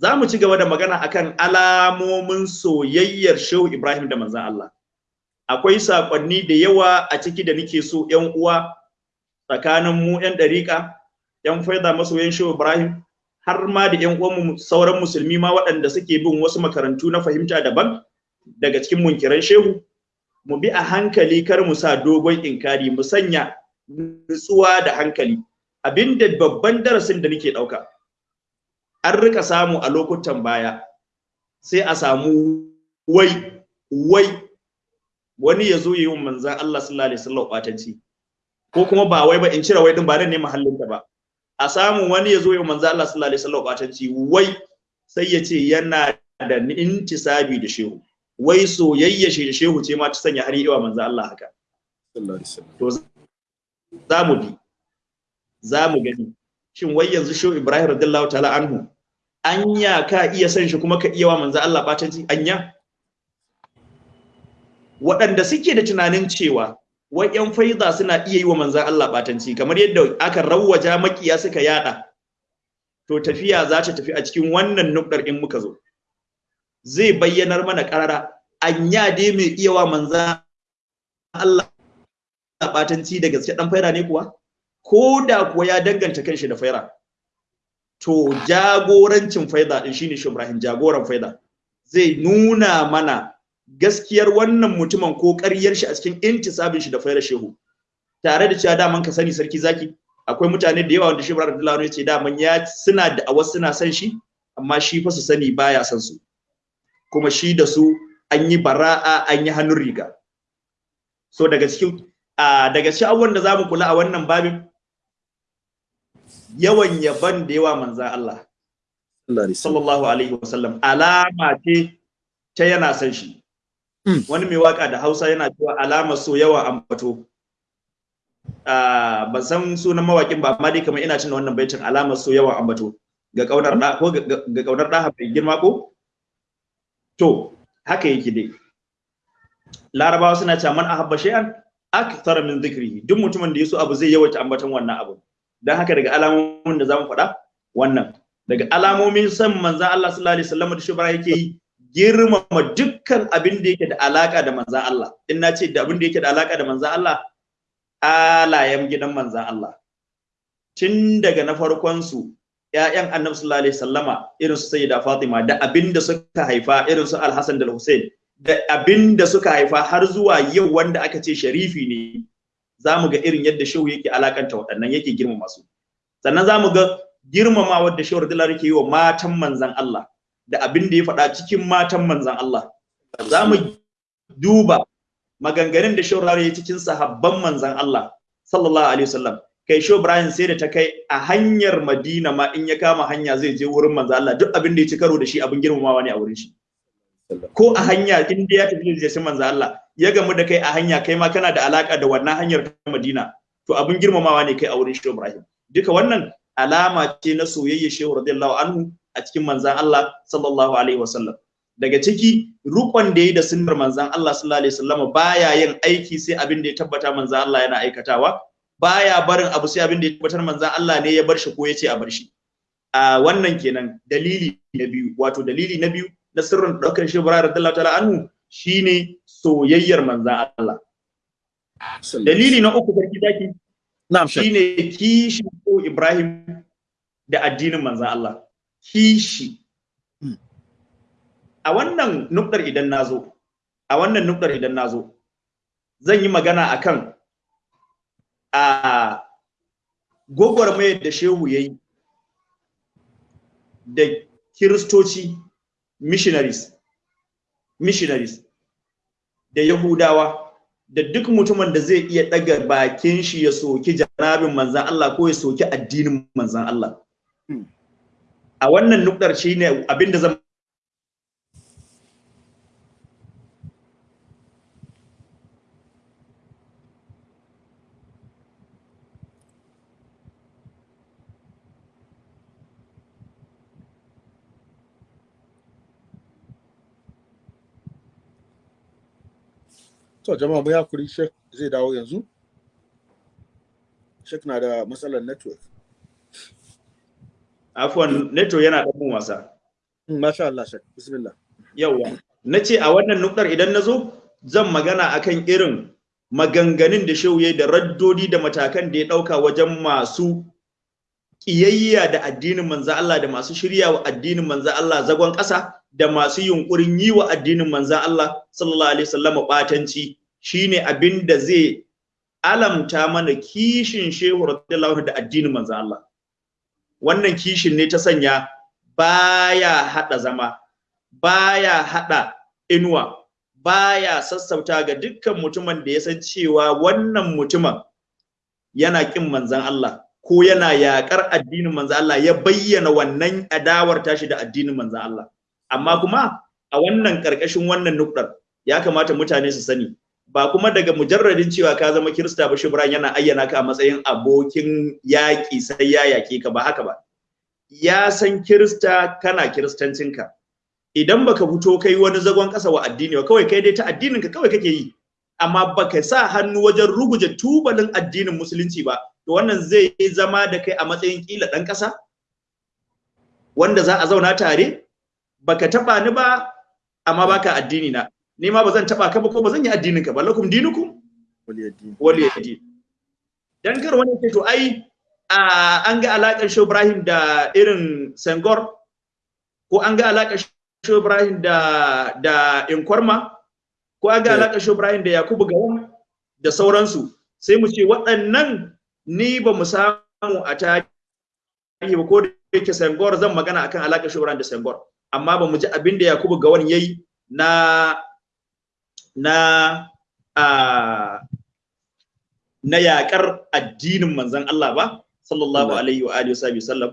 za mu ci gaba da magana akan alamomin soyayyar shehu ibrahim da manzan Allah. Akwai saƙonni da yawa a ciki da nake so ‘yan uwa tsakanin mu ‘yan ɗariƙa ‘yan faida masoyan shehu ibrahim har ma da ‘yan uwanmu sauran musulmi ma waɗanda suke bin wasu makarantu na fahimta daban daga cikin munkiran shehu mu bi a hankali kar mu sa dogon inkari mu sanya nutsuwa da hankali. Abinda babban darasin da nake ɗauka an riƙa samu a lokutan baya sai a samu wai wai wani ya zo yi wa manzan Allah sallallahu alaihi wasallam batanci ko kuma ba wai ba in cire wai din ba nan ne mahallin ta ba. A samu wani ya zo ya manzo Allah sallallahu alaihi wasallam batanci wai sai ya ce yana da intisabi da shehu. Wai soyayya shi da shehu ce ma ta sanya har yi wa manzo Allah haka. To za mu bi za mu gani. Shin wai yanzu shehu Ibrahim radiyallahu ta'ala anhu anya ka iya san shi kuma ka iya wa manzo Allah batanci anya? Waɗanda suke da tunanin cewa wai yan faiza suna iya yi wa manzo Allah batanci kamar yadda aka rawwaja makiya suka yada to tafiya za ta tafi a cikin wannan nukdar in muka zo. Zai bayyanar mana karara anya dai mai iya wa manzo Allah batanci da gaske dan faira ne kuwa? Ko da kuwa ya danganta kanshi da faira. To jagorancin faida din shine shi Ibrahim jagoran faida. Zai nuna mana gaskiyar wannan mutumin ko ƙaryar shi a cikin intisabin shi da faira shehu. Tare da cewa daman ka sani sarki zaki akwai mutane da yawa wanda shi Ibrahim Abdullahi ya ce daman ya suna da awas suna san shi amma shi fa su sani baya san su. Kuma shi da su an yi bara'a an yi hannun riga. So daga cikin a daga cikin abubuwan da za mu kula a wannan babin yawan yaban da yawa manzan Allah sallallahu alaihi wasallam alama ce ta yana san shi. Wani mai waƙa da Hausa yana cewa alama so yawa ambato ban san sunan mawakin ba amma dai kamar ina cin wannan baitin alamar so yawa ambato ga ƙaunar da ko ga ƙaunar da bai girma ko? To haka yake dai. Larabawa suna cewa man ahabba shay'an akthar min dhikrihi. Duk mutumin da yaso abu zai yawaita ambaton wannan abu. Dan haka daga alamomin da za mu faɗa wannan. Daga alamomin san manzon Allah sallallahu alaihi wasallam da shubara yake yi girmama dukkan abin da yake da alaka da manzon Allah. In na ce da abin da yake da alaka da manzon Allah alayen gidan manzon Allah. Tun daga na farkon su ƴaƴan Annabi sallallahu alaihi wasallama irin su Sayyida Fatima da abin da suka haifa irin su Al-Hasan da Al-Hussein da abin da suka haifa har zuwa yau wanda aka ce sharifi ne za mu ga irin yadda shehu yake alakanta waɗannan yake girmama su. Sannan za mu ga girmama wadda shehu radiyallahu yake yi wa matan manzan Allah da abin da ya faɗa cikin matan manzan Allah. Za mu duba maganganun da shehu radiyallahu ya cikin sahabban manzan Allah sallallahu alaihi wasallam. Kai shehu Ibrahim sai da ta kai a hanyar Madina ma in ya kama hanya zai je wurin manzan Allah. Duk abin da ya ci karo da shi abin girmamawa ne a wurin shi. Ko a hanya in dai ya tafi da shi manzo Allah ya gamu da kai a hanya kai ma kana da alaka da wannan hanyar ta Madina to abin girmamawa ne kai a wurin Shehu Ibrahim. Duka wannan alama ce na soyayya Shehu radiyallahu anhu a cikin manzon Allah sallallahu alaihi wasallam. Daga ciki rukon da yi da sunnar manzon Allah sallallahu alaihi wasallam baya yin aiki sai abin da ya tabbata manzon Allah yana aikatawa. Baya barin abu sai abin da ya tabbatar manzon Allah ne ya bar shi ko ya ce a bar shi. A wannan kenan dalili na biyu wato dalili na biyu na sirrin ɗaukar shi bara radiyallahu ta'ala anhu shine soyayyar manzan Allah. Dalili na uku sarki zaki na'am shine kishi ko Ibrahim da addinin manzan Allah. Kishi. A wannan nukdar idan na zo a wannan nukdar idan na zo zan yi magana akan a gwagwarmayar da shehu yayi da kiristoci missionaries missionaries da yahudawa da duk mutumin da zai iya daga bakin shi ya soki janabin manzan Allah ko ya soki addinin manzan Allah. A wannan nukdar shine abin da zan To jama'a mu haƙuri Sheikh zai dawo yanzu. Sheikh na da matsalar network. afwan neto yana da mun wasa Mm, Masha Allah Sheikh. Bismillah. yawa nace a wannan nukdar idan na zo zan magana akan irin maganganun da shehu yayi da raddodi da matakan da ya ɗauka wajen masu kiyayya da addinin manzo Allah da masu shirya wa addinin manzo Allah zagon ƙasa da masu yunkurin yi wa addinin manzo Allah sallallahu alaihi wasallam batanci shine abin da zai alamta mana kishin shehu radiyallahu da addinin manzo Allah. Wannan kishin ne ta sanya baya hada zama baya hada inuwa baya sassauta ga dukkan mutumin da ya san cewa wannan mutumin yana kin manzan Allah ko yana yakar addinin manzo Allah ya bayyana wannan adawar tashi da addinin manzo Allah. Amma kuma a wannan ƙarƙashin wannan nukdar ya kamata mutane su sani ba kuma daga mujarradin cewa ka zama kirista ba shibran yana ayyana ka a matsayin abokin yaƙi sai ya yaƙe ka ba haka ba. Ya san kirista kana kiristancinka idan baka fito kai wani zagon ƙasa wa addini ba kawai kai dai ta addinin ka kawai kake yi. Amma baka sa hannu wajen ruguje tubalin addinin musulunci ba to wannan zai zama da kai a matsayin kila ɗan ƙasa wanda za a zauna tare baka taba ni ba amma baka addini na. Ni ma bazan taba ka ba ko bazan yi addinin ka ba. Lakum dinukum waliyadi dan kar wani ce to ai an ga alakar Shehu Ibrahim da irin Sengor ko an ga alakar Shehu Ibrahim da da Inkorma ko an ga alakar Shehu Ibrahim da Yakubu Gawan da sauransu. Sai mu ce waɗannan ni ba mu samu a tarihi ba ko da yake Sengor zan magana akan alakar Shehu Ibrahim da Sengor. Amma ba mu ji abin da Yakubu Gawan yayi na na a na yakar addinin manzon Allah ba sallallahu alaihi wa alihi wa sallam.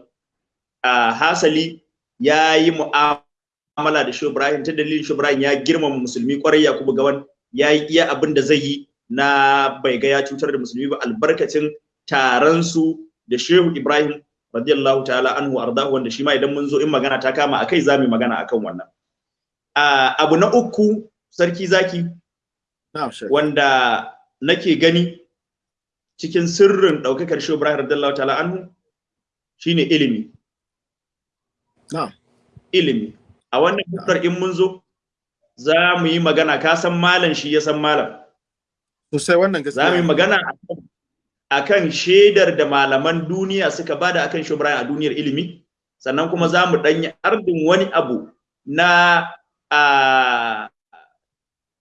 A hasali ya yi mu'amala da Shehu Ibrahim ta dalilin Shehu Ibrahim ya girmama musulmi ƙwarai Yakubu Gawan ya yi iya abin da zai yi na bai ga ya cutar da musulmi ba albarkacin taron su da Shehu Ibrahim radiyallahu ta'ala anhu ardahu wanda shi ma idan mun zo in magana ta kama akai za mu magana akan wannan. Abu na uku sarki zaki. Wanda nake gani cikin sirrin daukakar shi Ibrahim radiyallahu ta'ala anhu shine ilimi. Ilimi. A wannan hudar in mun zo za mu yi magana ka san malam shi ya san malam. Sosai wannan gaskiya za mu yi magana akan shaidar da malaman duniya suka ba da akan shi Ibrahim a duniyar ilimi. Sannan kuma za mu danyi ardin wani abu na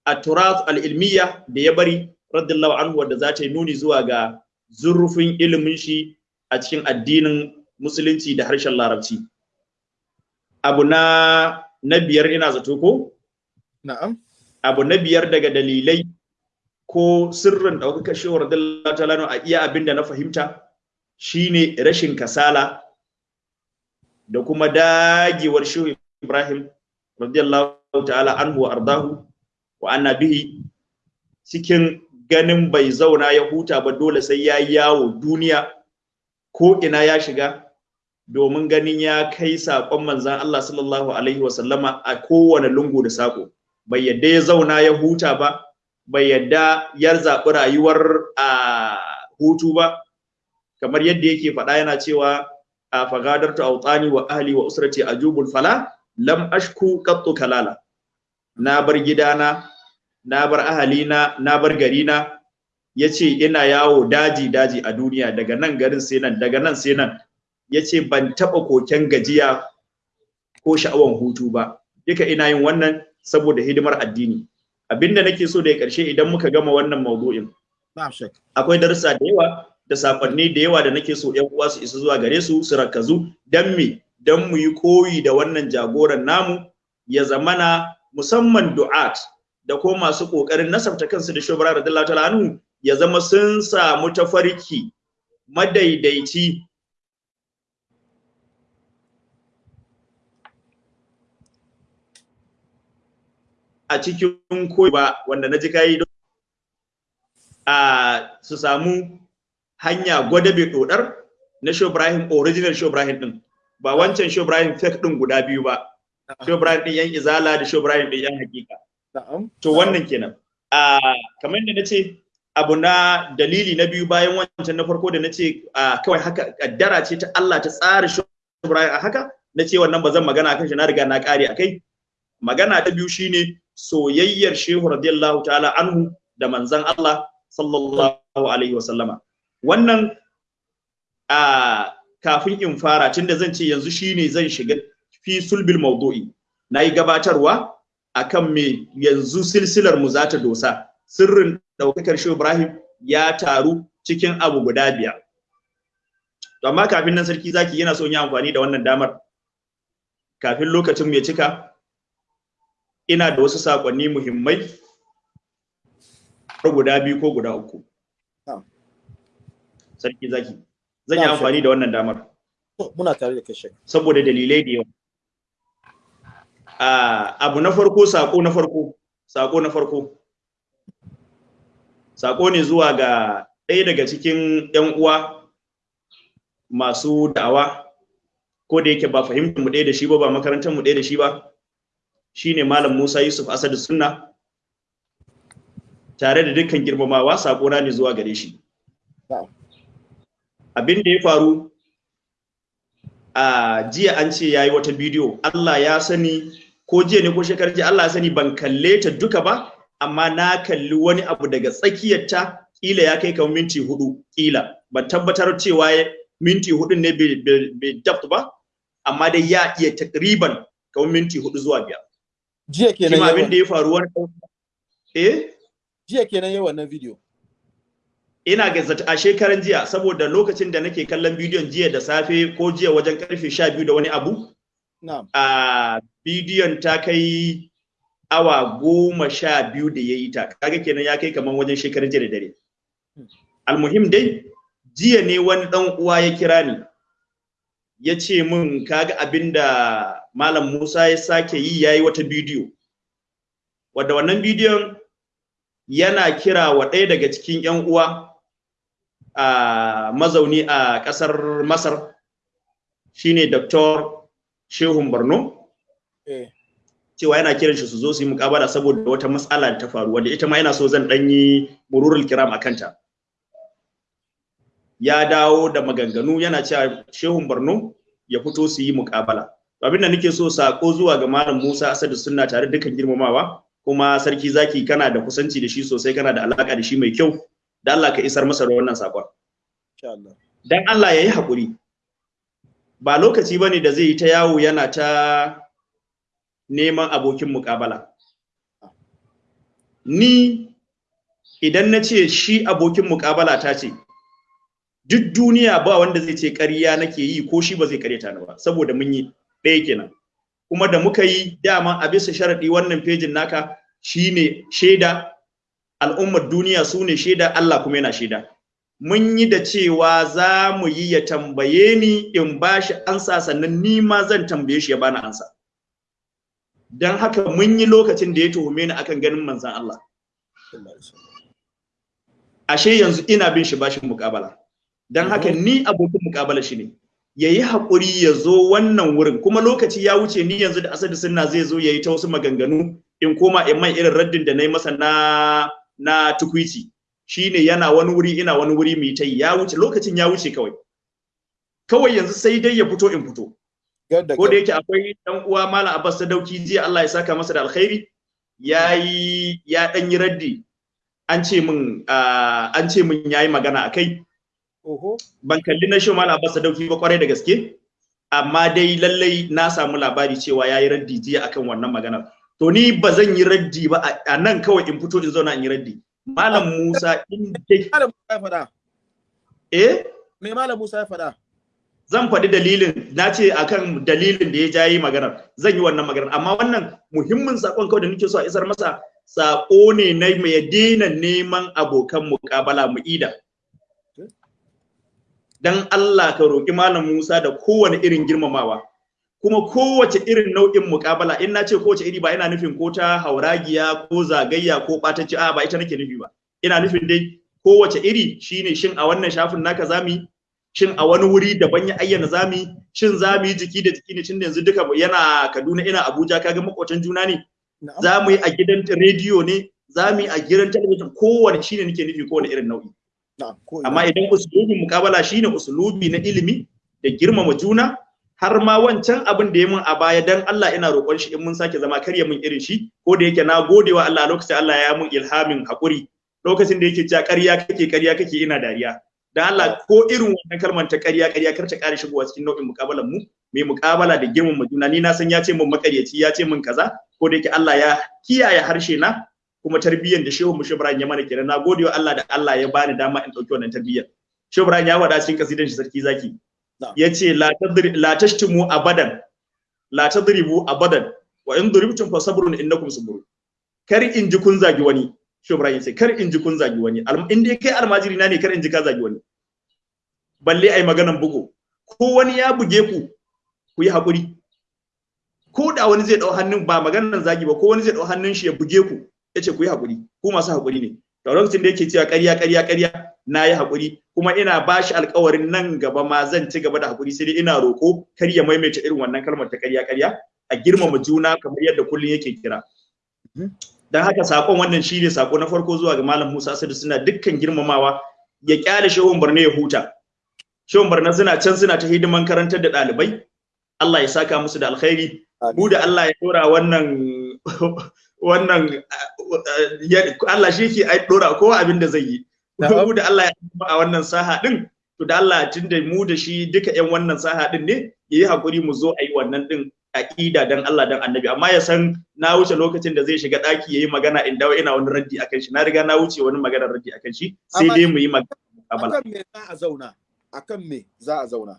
a turas al-ilmiya da ya bari radiyallahu anhu wanda za ta yi nuni zuwa ga zurfin ilimin shi a cikin addinin musulunci da harshen larabci. Abu na na biyar ina zato ko? Na'am. Abu na biyar daga dalilai ko sirrin ɗaukakar shewar radiyallahu ta'ala a iya abin da na fahimta shine rashin kasala da kuma dagewar shehu ibrahim radiyallahu ta'ala anhu ardahu wa anna bihi cikin ganin bai zauna ya huta ba dole sai ya yawo duniya ko ina ya shiga domin ganin ya kai saƙon manzan Allah sallallahu alaihi wa sallama a kowane lungu da saƙo. Bai yadda ya zauna ya huta ba bai yadda ya zaɓi rayuwar a hutu ba. Kamar yadda yake faɗa yana cewa a fagadarta autani wa ahli wa usrati ajubul fala lam ashku qattu kalala. Na bar gidana na bar ahalina na bar garina. Yace ina yawo daji daji a duniya. Daga nan garin sai nan daga nan sai nan. Yace ban taba koken gajiya ko sha'awan hutu ba. Duka ina yin wannan saboda hidimar addini. Abin da nake so da ya ƙarshe idan muka gama wannan maudu'in akwai darussa da yawa da saƙonni da yawa da nake so ƴan uwa su isa zuwa gare su su rakazu dan me? Dan mu yi koyi da wannan jagoran namu ya zamana musamman du'at da ko masu ƙoƙarin nasabta kansu da shubra radiyallahu ta'ala anhu ya zama sun samu tafarki madaidaici a cikin koyi ba wanda na ji kayi a su samu hanya gwadabe dodar na Shehu Ibrahim original Shehu Ibrahim din ba wancan Shehu Ibrahim fake din guda biyu ba. Shehu Ibrahim din yan izala da Shehu Ibrahim din yan hakika to wannan kenan. A kamar da nace abu na dalili na biyu bayan wancan na farko da nace kawai haka kaddara ce ta Allah ta tsara Shehu Ibrahim a haka nace wannan ba zan magana akan shi na riga na kare akai magana ta biyu shine soyayyar Shehu radiyallahu ta'ala anhu da manzon Allah sallallahu alaihi wa sallama wannan a kafin in fara tunda zan ce yanzu shine zan shiga fi sulbil mawdu'i. Nayi gabatarwa akan me yanzu silsilar mu za ta dosa. Sirrin daukakar Shehu Ibrahim ya taru cikin abu guda biyar. Amma kafin nan sarki zaki yana so yi amfani da wannan damar. Kafin lokacin ya cika ina da wasu saƙonni muhimmai guda biyu ko guda uku. Sarki zaki zan yi amfani da wannan damar. Muna tare da kai shek saboda dalilai da yawa. Ah, abu na farko sako na farko sako na farko. Sako ne zuwa ga ɗaya daga cikin 'yan uwa masu da'awa. Ko da yake ba fahimtar mu ɗaya da shi ba ba makarantar mu ɗaya da shi ba shine malam Musa Yusuf Asadu Sunna. Tare da dukkan girmamawa sako na ne zuwa gare shi. Abin da ya faru a jiya an ce yayi wata bidiyo. Allah ya sani ko jiya ne ko shekarar jiya Allah ya sani ban kalle ta duka ba amma na kalli wani abu daga tsakiyarta kila ya kai kamar minti huɗu kila ban tabbatar cewa minti huɗu ne bai daft ba amma dai ya iya takriban kamar minti huɗu zuwa biyar. Jiya kenan abin da ya faru wani eh? Jiya kenan yawan wannan video. Ina ga a shekaran jiya saboda lokacin da nake kallon bidiyon jiya da safe ko jiya wajen ƙarfe 12 da wani abu na'am. a bidiyon ta kai awa goma sha biyu da ya yi ta. Kaga kenan ya kai kamar wajen shekaran jiya da dare. Almuhim dai jiya ne wani dan uwa ya kira ni ya ce min kaga abin da malam Musa ya sake yi yayi wata bidiyo wadda wannan bidiyon yana kira wa ɗaya daga cikin 'yan uwa a mazauni a ƙasar Masar shine Dr. Shehun Borno eh cewa yana kiran shi su zo su yi mukabala saboda wata matsala da ta faru wadda ita ma yana so zan ɗan yi mururul kiram a kanta. Ya dawo da maganganu yana cewa Shehun Borno ya fito su yi mukabala. Abin da nake so sako zuwa ga Malam Musa Asadu Sunna tare da dukkan girmamawa kuma sarki zaki kana da kusanci da shi sosai kana da alaka da shi mai kyau da Allah ka isar masa da wannan saƙon. insha Allah. Dan Allah ya yi haƙuri. Ba lokaci ba ne da zai yi ta yawo yana ta neman abokin muƙabala. Ni idan na ce shi abokin muƙabala ta ce duk duniya ba wanda zai ce ƙarya nake yi ko shi ba zai ƙaryata ni ba saboda mun yi ɗaya kenan. Kuma da muka yi dama a bisa sharaɗi wannan fejin naka shine shaida al'ummar duniya su ne shaida Allah kuma yana shaida. Mun yi da cewa za mu yi ya tambaye ni in ba shi ansa sannan ni ma zan tambaye shi ya bani ansa. Don haka mun yi lokacin da ya tuhume ni akan ganin manzan Allah. Ashe yanzu ina bin shi bashin mukabala don haka ni abokin mukabala shi ne. Ya yi haƙuri ya zo wannan wurin. Kuma lokaci ya wuce ni yanzu da asadi sunna zai zo ya yi ta wasu maganganu in koma in mai irin raddin da na yi masa na na tukwici. Shine yana wani wuri ina wani wuri mai ta yi. Ya wuce lokacin ya wuce kawai. Kawai yanzu sai dai ya fito in fito. Ko da yake akwai dan uwa malam Abbas Sadauki jiya Allah ya saka masa da alkhairi yayi ya dan yi raddi. An ce min ah, an ce min yayi magana akai. Ban kalli na shi malam Abbas Sadauki ba ƙwarai da gaske amma dai lallai na samu labari cewa yayi raddi jiya akan wannan maganar. To ni ba zan yi raddi ba a- nan kawai in fito in zauna in yi raddi. Malam Musa in dai Malam Musa ya faɗa. eh? Me Malam Musa ya faɗa? zan faɗi dalilin na ce akan dalilin da ya jayi maganar. Zan yi wannan maganar. Amma wannan muhimmin saƙon kawai da nake so a isar masa sako ne na mai daina neman abokan muƙabala mu ida. Dan Allah ka roƙi malam Musa da kowane irin girmamawa. Kuma kowace irin nau'in muƙabala in na ce kowace iri ba ina nufin ko ta hauragiya ko zagayya ko ɓatacci a ba ita nake nufi ba. Ina nufin dai kowace iri shine shin a wannan shafin naka za mu yi? Shin a wani wuri daban ya ayyana zami shin za mu yi jiki da jiki ne? Tun yanzu duka yana Kaduna ina Abuja kaga makwatan juna ne. Zamu yi a gidan rediyo ne za mu yi a gidan talabijin. Kowane shine nake nufi kowane irin nau'i. Amma idan usulubin mukabala shine usulubi na ilimi da girmama juna har ma wancan abin da ya mun a baya dan Allah ina roƙon shi in mun sake zama karya mun irin shi ko da yake na gode wa Allah lokacin Allah ya mun ilhamin haƙuri lokacin da yake cewa ƙarya kake ƙarya kake ina dariya. Dan Allah ko irin wannan kalmar ta ƙarya ƙarya kar ta ƙara shigowa cikin nau'in mukabalan mu mai mukabala da girmama juna. Ni na san ya ce mun makaryaci ya ce mun kaza ko da yake Allah ya kiyaye harshe na kuma tarbiyyar da Shehu Mushe Ibrahim ya mana kenan. Na gode wa Allah da Allah ya bani dama in ɗauki wannan tarbiyyar. Shehu Ibrahim ya wada cikin kasidan shi sarki zaki. Yace la tadri la tashtimu abadan. La tadribu abadan. Wa in duribtum fa sabrun innakum sabrun kar in ji kun zagi wani Shehu Ibrahim sai kar in ji kun zagi wani. In dai kai almajiri na ne kar in ji ka zagi wani. Balle ai maganan bugu. Ko wani ya buge ku ku yi haƙuri. Ko da wani zai ɗau hannun ba maganan zagi ba ko wani zai ɗau hannun shi ya buge ku ya ce ku yi haƙuri ku masu haƙuri ne. Da lokacin da yake cewa ƙarya ƙarya ƙarya na yi haƙuri kuma ina ba shi alƙawarin nan gaba ma zan ci gaba da haƙuri sai dai ina roƙo kar ya maimaita irin wannan kalmar ta ƙarya ƙarya a girmama juna kamar yadda kullum yake kira. Dan haka saƙon wannan shine sako na farko zuwa ga malam Musa Sadu suna dukkan girmamawa. Ya ƙyale shehun Barne ya huta. Shehun Barne suna can suna ta hidiman karantar da ɗalibai. Allah ya saka musu da alkhairi. Mu da Allah ya dora wannan wannan Allah shi ke dora kowa abin da zai yi. Mu da Allah ya a wannan saha din to da Allah tunda mu da shi duka yan wannan saha din ne yayi haƙuri mu zo a yi wannan din aqida dan Allah dan Annabi. Amma ya san na wuce lokacin da zai shiga daki yayi magana in dawo ina wani raddi akan shi. Na riga na wuce wani magana raddi akan shi sai dai mu yi magana akan me za a zauna? Akan me za a zauna?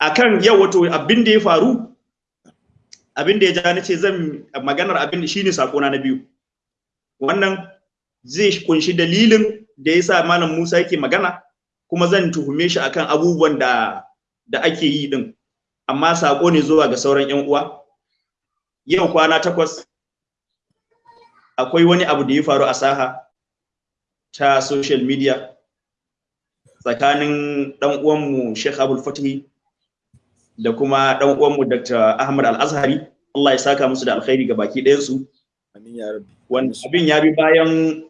Akan yau wato abin da ya faru abin da ya ja ni ce zan maganar abin shine sakona na biyu. Wannan zai ƙunshi dalilin da yasa malam Musa yake magana kuma zan tuhume shi akan abubuwan da da ake yi din. Amma sako ne zuwa ga sauran yan uwa. Yau kwana takwas akwai wani abu da ya faru a saha ta social media tsakanin dan uwanmu Sheikh Abdul Fatih da kuma dan uwanmu Dr. Ahmad Al-Azhari Allah ya saka musu da alkhairi ga baki ɗayan su amin ya rabbi wannan abin ya bi bayan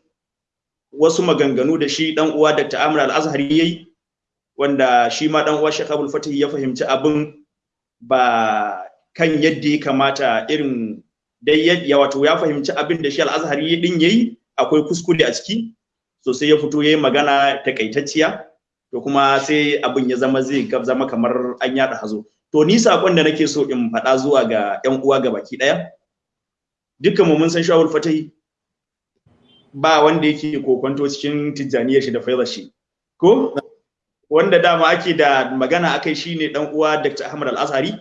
wasu maganganu da shi dan uwa Dr. Ahmad Al-Azhari yayi wanda shi ma dan uwa Sheikh Abdul Fatih ya fahimci abin ba kan yadda ya kamata irin dai ya wato ya fahimci abin da shi Al-Azhari din yayi akwai kuskure a ciki so sai ya fito yayi magana takaitacciya to kuma sai abin ya zama zai zama kamar an yada hazo to ni saƙon da nake so in faɗa zuwa ga ƴan uwa ga baki ɗaya dukkan mu mun san shawul fatahi ba wanda yake kokonto cikin tijjaniyar shi da faizar shi. Ko? Wanda dama ake da magana akai shine dan uwa Dr. Ahmad Al-Azhari.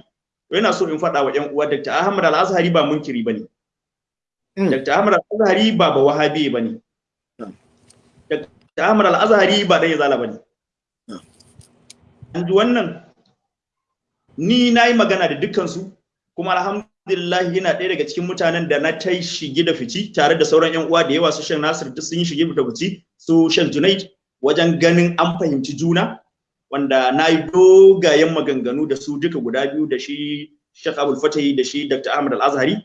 Yana so in faɗa wa ƴan uwa Dr. Ahmad Al-Azhari ba munkiri ba ne. Dr. Ahmad Al-Azhari ba ba wahabi ba ne Dr. Ahmad Al-Azhari ba dan yazala ba ne. An ji wannan? Ni na yi magana da dukkansu kuma alhamdulillah yana ɗaya daga cikin mutanen da na ta shige da fici tare da sauran yan uwa da yawa. Su shan nasir duk sun yi shige da fici su shan junaid wajen ganin an fahimci juna wanda na yi dogayen maganganu da su duka guda biyu da shi Sheikh Abdul Fatahi da shi Dr. Ahmad Al-Azhari.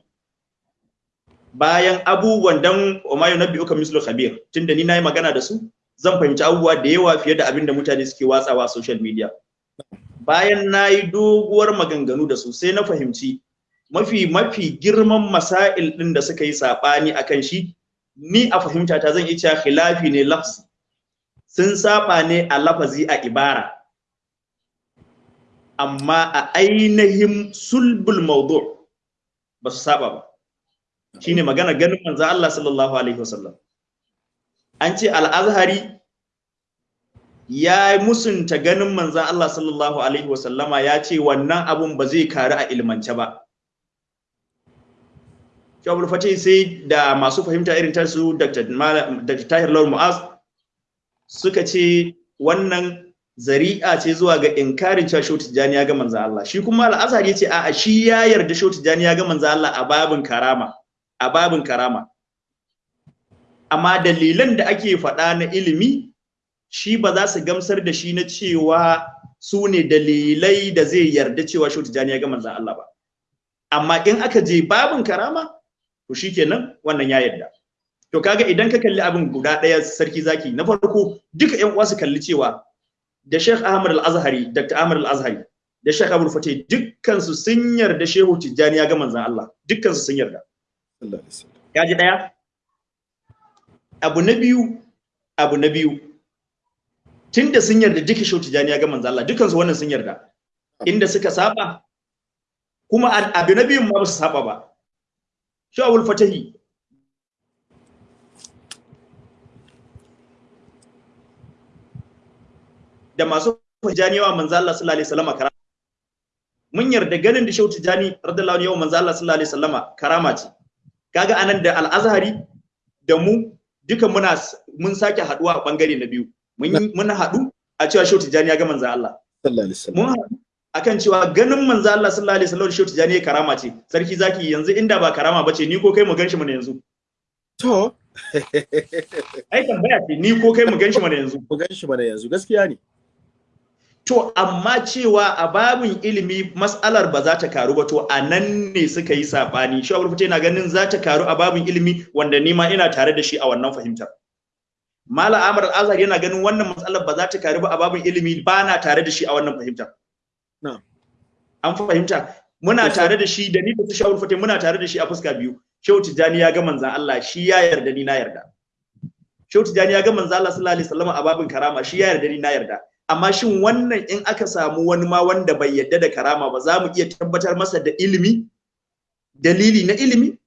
Bayan abubuwan dan Umayyu Nabi uka mislu khabir tunda ni na yi magana da su zan fahimci abubuwa da yawa fiye da abin da mutane suke watsawa social media. Bayan na yi doguwar maganganu da su sai na fahimci mafi mafi girman masail ɗin da suka yi saɓani a kan shi ni a fahimta ta zan iya khilafi ne lafzi. Sun saba ne a lafazi a ibara. Amma a ainihin sulbul maudu ba su saba ba. Shine magana ganin manzo Allah sallallahu alaihi wasallam. An ce al-azhari ya musunta ganin manzan Allah sallallahu Alaihi wasallama ya ce wannan abun ba zai karu a ilmance ba. Shawabul Fatih sai da masu fahimta irin ta su Dr. Tahir Lawal Mu'az suka ce wannan zari'a ce zuwa ga inkarin cewa Shautu Tijjani ya ga manzan Allah. Shi kuma al'azhar ya ce a'a shi ya yarda Shautu Tijjani ya ga manzan Allah a babin karama. A babin karama. Amma dalilan da ake faɗa na ilimi shi ba za su gamsar da shi na cewa su ne dalilai da zai yarda cewa shi tijani ya ga manzan Allah ba. Amma in aka je babin karama to shikenan wannan ya yarda. To kaga idan ka kalli abin guda ɗaya sarki zaki na farko duka ƴan uwa su kalli cewa da Sheikh Ahmad Al-Azhari Dr. Ahmad Al-Azhari da Sheikh Abdul Fatih dukkan su sun yarda Shehu Tijjani ya ga manzan Allah. Dukkan su sun yarda. Ya ji ɗaya? Abu na biyu abu na biyu tunda sun yarda duka shautu jani ya ga manzo Allah dukansu wannan sun yarda. Inda suka saba kuma abu na biyun ma ba su saba ba. Shawul fatahi. Da masu janiyawa manzo Allah sallallahu alaihi wasallam mun yarda ganin da shautu jani radiyallahu anhu manzo Allah sallallahu alaihi wasallam karama ce. Kaga a nan da al-azhari da mu duka muna mun sake haɗuwa a ɓangare na biyu. Mun haɗu a cewa Shehu Tijjani ya ga manzon Allah. Sallallahu alaihi wasallam. Mun haɗu akan cewa ganin manzon Allah sallallahu alaihi wasallam Shehu Tijjani karama ce. Sarki zaki yanzu inda ba karama bace ni ko kai mu gan shi mana yanzu. To. Ai tambaya ce ni ko kai mu gan shi mana yanzu. Ku gan shi mana yanzu gaskiya ne. To, amma cewa a babin ilimi mas'alar ba za ta karu ba, to a nan ne suka yi saɓani. Shi abu yana ganin za ta karu a babin ilimi wanda ni ma ina tare da shi a wannan fahimtar. Mala Amar Azhar yana ganin wannan matsalar ba za ta karu ba a babin ilimi ba na tare da shi a wannan fahimtar. Na'am. An fahimta. Muna tare da shi da ni da su Shawul Fatih muna tare da shi a fuska biyu. Shehu Tijjani ya ga manzan Allah shi ya yarda ni na yarda. Shehu Tijjani ya ga manzan Allah sallallahu alaihi wasallam a babin karama shi ya yarda ni na yarda. amma shin wannan in aka samu wani ma wanda bai yadda da karama ba za mu iya tabbatar masa da ilimi dalili na ilimi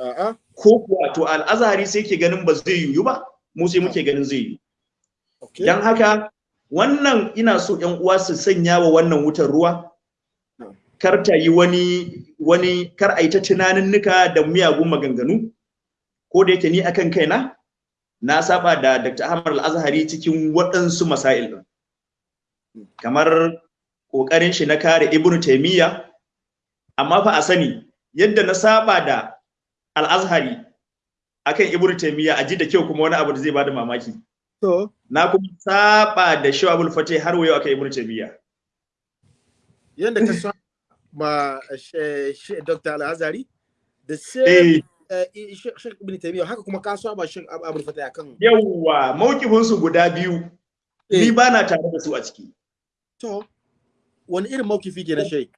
a'a ko kuwa to al'azhari sai ke ganin ba zai yiwu ba mu sai muke ganin zai okay. Dan haka wannan ina so ƴan uwa su sanya wa wannan wutar ruwa. Na'am. kar ta yi wani wani kar a yi ta tunaninnika da miyagun maganganu. Ko da yake ni akan kaina na saba da Dr. Ahmad Al-Azhari cikin waɗansu masail din kamar ƙoƙarin shi na kare Ibn Taymiyyah amma fa a sani yadda na saba da Al-Azhari akan Ibn Taymiyyah a ji da kyau kuma wani abu da zai ba da mamaki. To. Na kuma saba da Shawabul Fatih har wayo akan Ibn Taymiyyah. Yanda ka sa ma she- she- Dr. Al-Azhari da sai eh. eh, Sheikh Ibn Taymiyyah haka kuma ka saba Sheikh Abu Abdul Fatah akan yawwa mawkifin su guda biyu. Ni Eh. ba na tare da su a ciki. To wani irin mawkifi ke na Sheikh?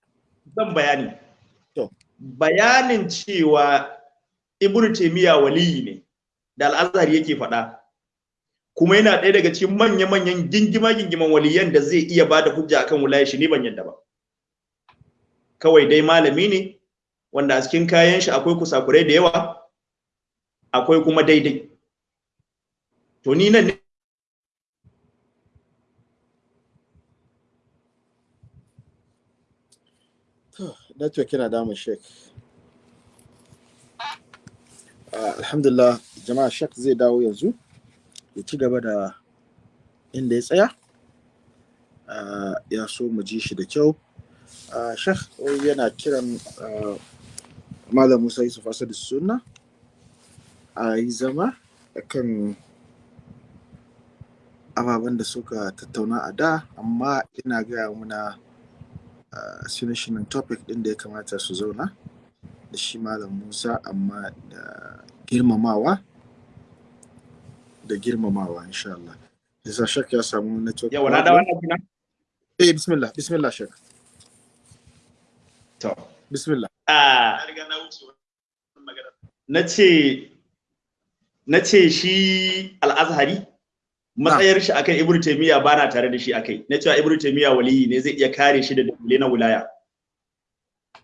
Zan bayani. To. bayanin cewa Ibn Taymiyyah waliyi ne da Al-Azhar yake faɗa. Kuma yana ɗaya daga cikin manya-manyan gingima-gingiman waliyan da zai iya ba da hujja akan wilayar shi ni ban yadda ba. Kawai dai malami ne wanda a cikin kayan shi akwai kusakurai da yawa akwai kuma daidai. To ni nan network yana damun Sheikh. Ah, alhamdulillah jama'a Sheikh zai dawo yanzu ya ci gaba da inda ya tsaya. Ah, ya so mu ji shi da kyau. Sheikh wai yana kiran Malam Musa Yusuf Asadu Sunna a yi zama akan ababen da suka tattauna a da amma ina gaya muna sunan topic din da ya kamata su zauna da shi Malam Musa amma da girmamawa da girmamawa insha Allah. Yasa shak ya samu network. yawa na da wannan kina Eh bismillah bismillah shak. to Bismillah. a na ce na ce shi al'azhari matsayar shi akan ibnu taymiya ba na tare da shi akai na cewa ibnu taymiya waliyi ne zai iya kare shi da dalilai na wilaya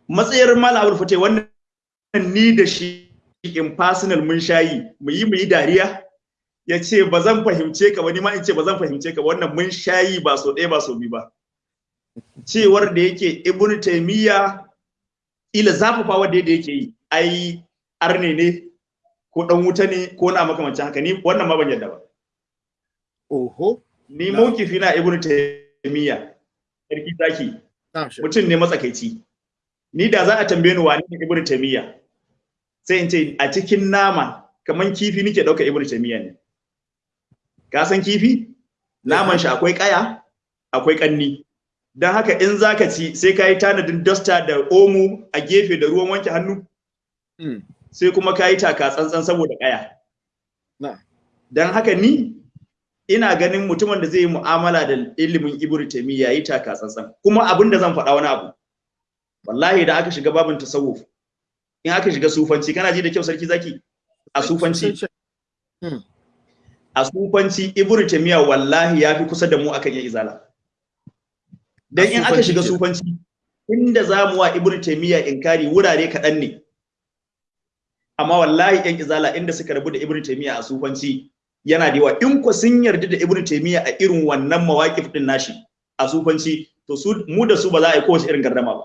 matsayar malam abul fatai wannan ni da shi in personal mun shayi mu yi mu yi dariya. Ya ce ba zan fahimce ka ba ni ma in ce ba zan fahimce ka wannan mun shayi ba so ɗaya ba so biyu ba. Cewar da yake ibnu taymiya ila zafafa wanda yadda yake yi ai arne ne ko dan wuta ne ko na makamancin haka. Ni wannan ma ban yadda ba. Oho. ni mawkifi na ibnu taymiya. Sarki zaki. Mutum ne matsakaici. Ni da za a tambaye ni wani ibnu taymiya? Sai in ce a cikin nama kaman kifi nake ɗauka ibnu taymiya ne. Ka san kifi? Naman shi akwai kaya akwai kanni don haka in zaka ci sai ka yi tanadin duster da omo a gefe da ruwan wanke hannu. Mm. sai kuma ka yi taka tsantsan saboda kaya Na. don haka ni ina ganin mutumin da zai yi mu'amala da ilimin ibnu taymiya yayi taka tsantsan. Kuma abin da zan faɗa wani abu. Wallahi da aka shiga babin tasawuf in aka shiga sufanci kana ji da kyau sarki zaki? A sufanci. a sufanci ibnu taymiya wallahi ya fi kusa da mu akan ya izala. Dan in aka shiga sufanci inda za mu wa ibnu taymiya inkari wurare kaɗan ne. Amma wallahi yan izala inda suka rabu da ibnu taymiya a sufanci yana da yawa. In ko sun yarda da ibnu taymiya a irin wannan mawaqif din nashi a sufanci to su mu da su ba za a yi kowace irin gardama ba.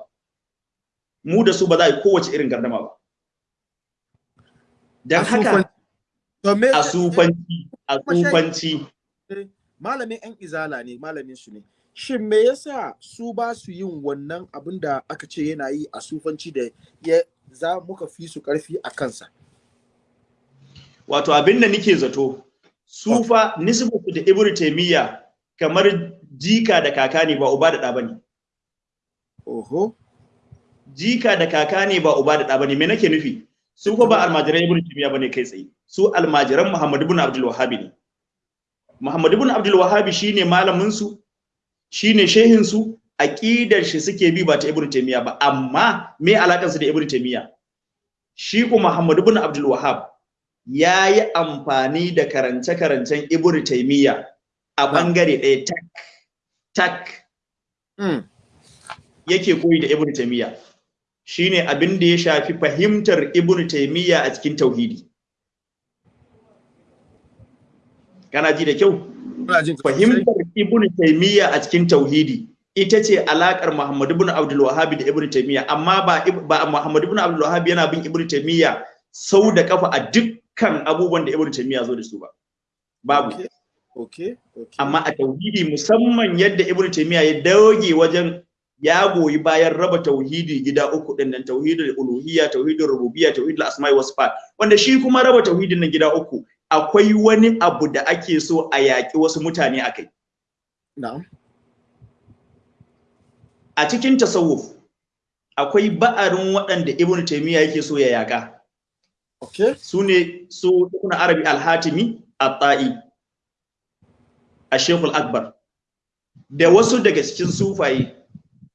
Mu da su ba za a yi kowace irin gardama ba. Dan haka a sufanci a sufanci. Malamin yan izala ne malamin su ne. Shin me yasa su ba su yin wannan abin da aka ce yana yi a sufanci da ya za muka fi su ƙarfi a kansa? Wato abin da nike zato su fa nisbatu da ibnu taymiya kamar jika da kaka ne ba uba da ɗa ba ne oho. Jika da kaka ne ba uba da ɗa ba ne me nake nufi? Su ko ba almajiran ibnu taymiya ba ne kai tsaye. Su almajiran muhammad ibn abdul wahhab ne. Muhammad ibn abdul wahhab shine malamin su shine shehin su aqidar shi suke bi ba ta ibnu taymiya ba. Amma me alakan su da ibnu taymiya shi ko muhammad ibn abdul wahhab ya yi amfani da karance-karancen ibnu taymiya a ɓangare ɗaya tak tak. Mm. yake koyi da ibnu taymiya shine abin da ya shafi fahimtar ibnu taymiya a cikin tauhidi. Kana ji da kyau? Fahimtar ibnu taymiya a cikin tauhidi ita ce alakar muhammad ibn abdul wahhab da ibnu taymiya amma ba ba muhammad ibn abdul wahhab yana bin ibnu taymiya sau da kafa a dukkan abubuwan da ibnu taymiya zo da su ba. Babu. Okay okay okay. Amma a tauhidi musamman yadda ibnu taymiya ya doge wajen ya goyi bayan raba tauhidi gida uku ɗin nan tauhidul uluhiyya tauhidul rububiyya tauhidul asma'i was sifat. Wanda shi kuma raba tauhidin nan gida uku akwai wani abu da ake so a yaƙi wasu mutane akai na'am. A cikin tasawuf akwai ba'arin waɗanda ibnu taymiya yake so ya yaƙa. Okay su ne su ibn arabi al-hatimi at-ta'i akbar. Da wasu daga cikin sufaye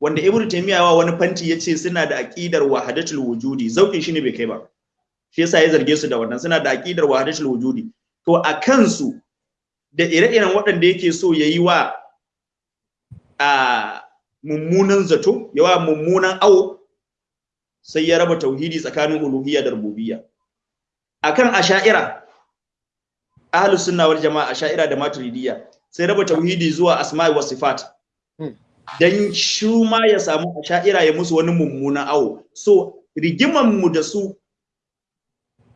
wanda ibnu taymiya wa wani fanti ya ce suna da aqidar wahdatul wujudi. Zaukin shi ne bai kai ba. Shi yasa ya zarge su da wannan. Suna da aqidar wahdatul wujudi. To a kansu da ire-iren waɗanda yake so yayi wa a mummunan zato yawa mummunan awo sai ya raba tauhidi tsakanin uluhiyya da rububiyya. Akan asha'ira ahlus sunna wal jama'a asha'ira da maturidiyya sai raba tauhidi zuwa asma'i wa sifat. Hmm. Dan shi ma ya samu asha'ira ya musu wani mummunan awo. So rigiman mu da su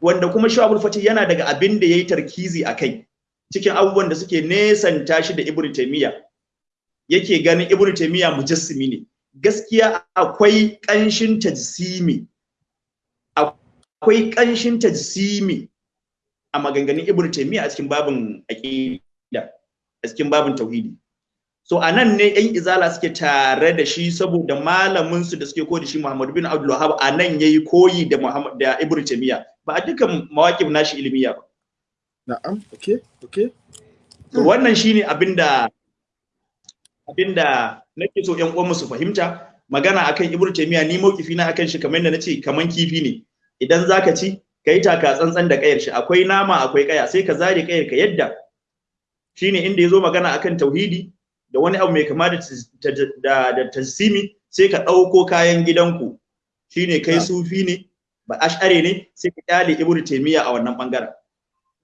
wanda kuma shi abul yana daga abin da yayi tarkizi akai cikin abubuwan da suke nesanta shi da ibnu taymiya yake ganin ibnu taymiya mujassimi ne. Gaskiya akwai kanshin tajsimi. Akwai kanshin tajsimi a maganganun ibnu taymiya a cikin babin aqida a cikin babin tauhidi. So a nan ne yan izala suke tare da shi saboda malamin su da suke koyi da shi Muhammad bin Abdul Wahhab a nan yayi koyi da Muhammad da ibnu taymiya ba a dukkan mawaqib nashi ilmiya ba. Na'am okay okay to wannan shine abin da abin da nake so ƴan uwan su fahimta. Magana akan ibnu taymiya ni maukifi na akan shi kamar yadda nace kaman kifi ne. Idan zaka ci kai taka tsantsan da kayar shi. Akwai nama akwai kaya sai ka zare kayar ka yadda. Shine inda ya zo magana akan tauhidi. Da wani abu mai kama da tasimi sai ka ɗauko kayan gidanku. Shine kai sufi ne ba ash'are ne sai ka ƙyale ibnu taymiya a wannan ɓangaren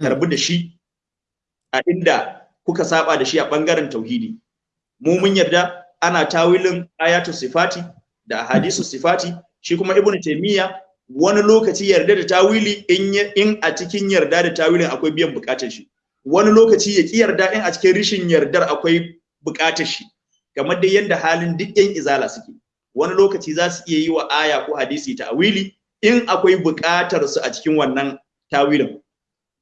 karbu da shi a inda kuka saba da shi a ɓangaren tauhidi. Mu mun yarda ana tawilin ayatu sifati da hadisu sifati. Shi kuma ibnu taymiya wani lokaci yarda da tawili in in a cikin yarda da tawilin akwai biyan buƙatar shi. Wani lokaci ya ki yarda in a cikin rishin yardar akwai buƙatar shi kamar dai yanda halin duk yan izala suke. Wani lokaci za su iya yi wa aya ko hadisi tawili in akwai buƙatar su a cikin wannan tawilin.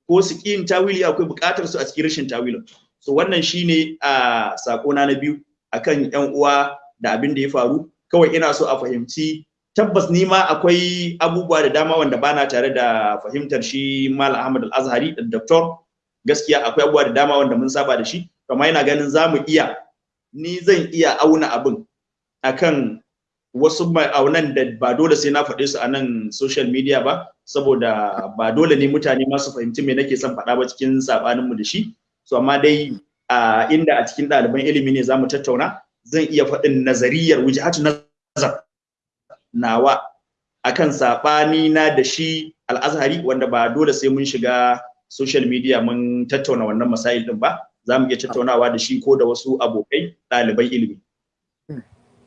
Ko su yin tawili akwai buƙatar su a cikin rashin tawilin. So wannan shine a sakona na biyu akan yan uwa da abin da ya faru. Kawai ina so a fahimci tabbas ni ma akwai abubuwa da dama wanda bana tare da fahimtar shi Mal Ahmad Al-Azhari da Doctor. Gaskiya akwai abubuwa da dama wanda mun saba da shi. Amma ina ganin za mu iya ni zan iya auna abin akan wasu ma'aunan da ba dole sai na faɗe su a nan social media ba saboda ba dole ne mutane ma su fahimci me nake son faɗa ba cikin sabaninmu da shi. So amma dai a inda a cikin ɗaliban ilimi ne za mu tattauna zan iya faɗin nazariyar wujhatu nazar nawa akan saɓani na da shi al-azhari wanda ba dole sai mun shiga social media mun tattauna wannan masail din ba. Za mu iya tattaunawa da shi ko da wasu abokai ɗaliban ilimi.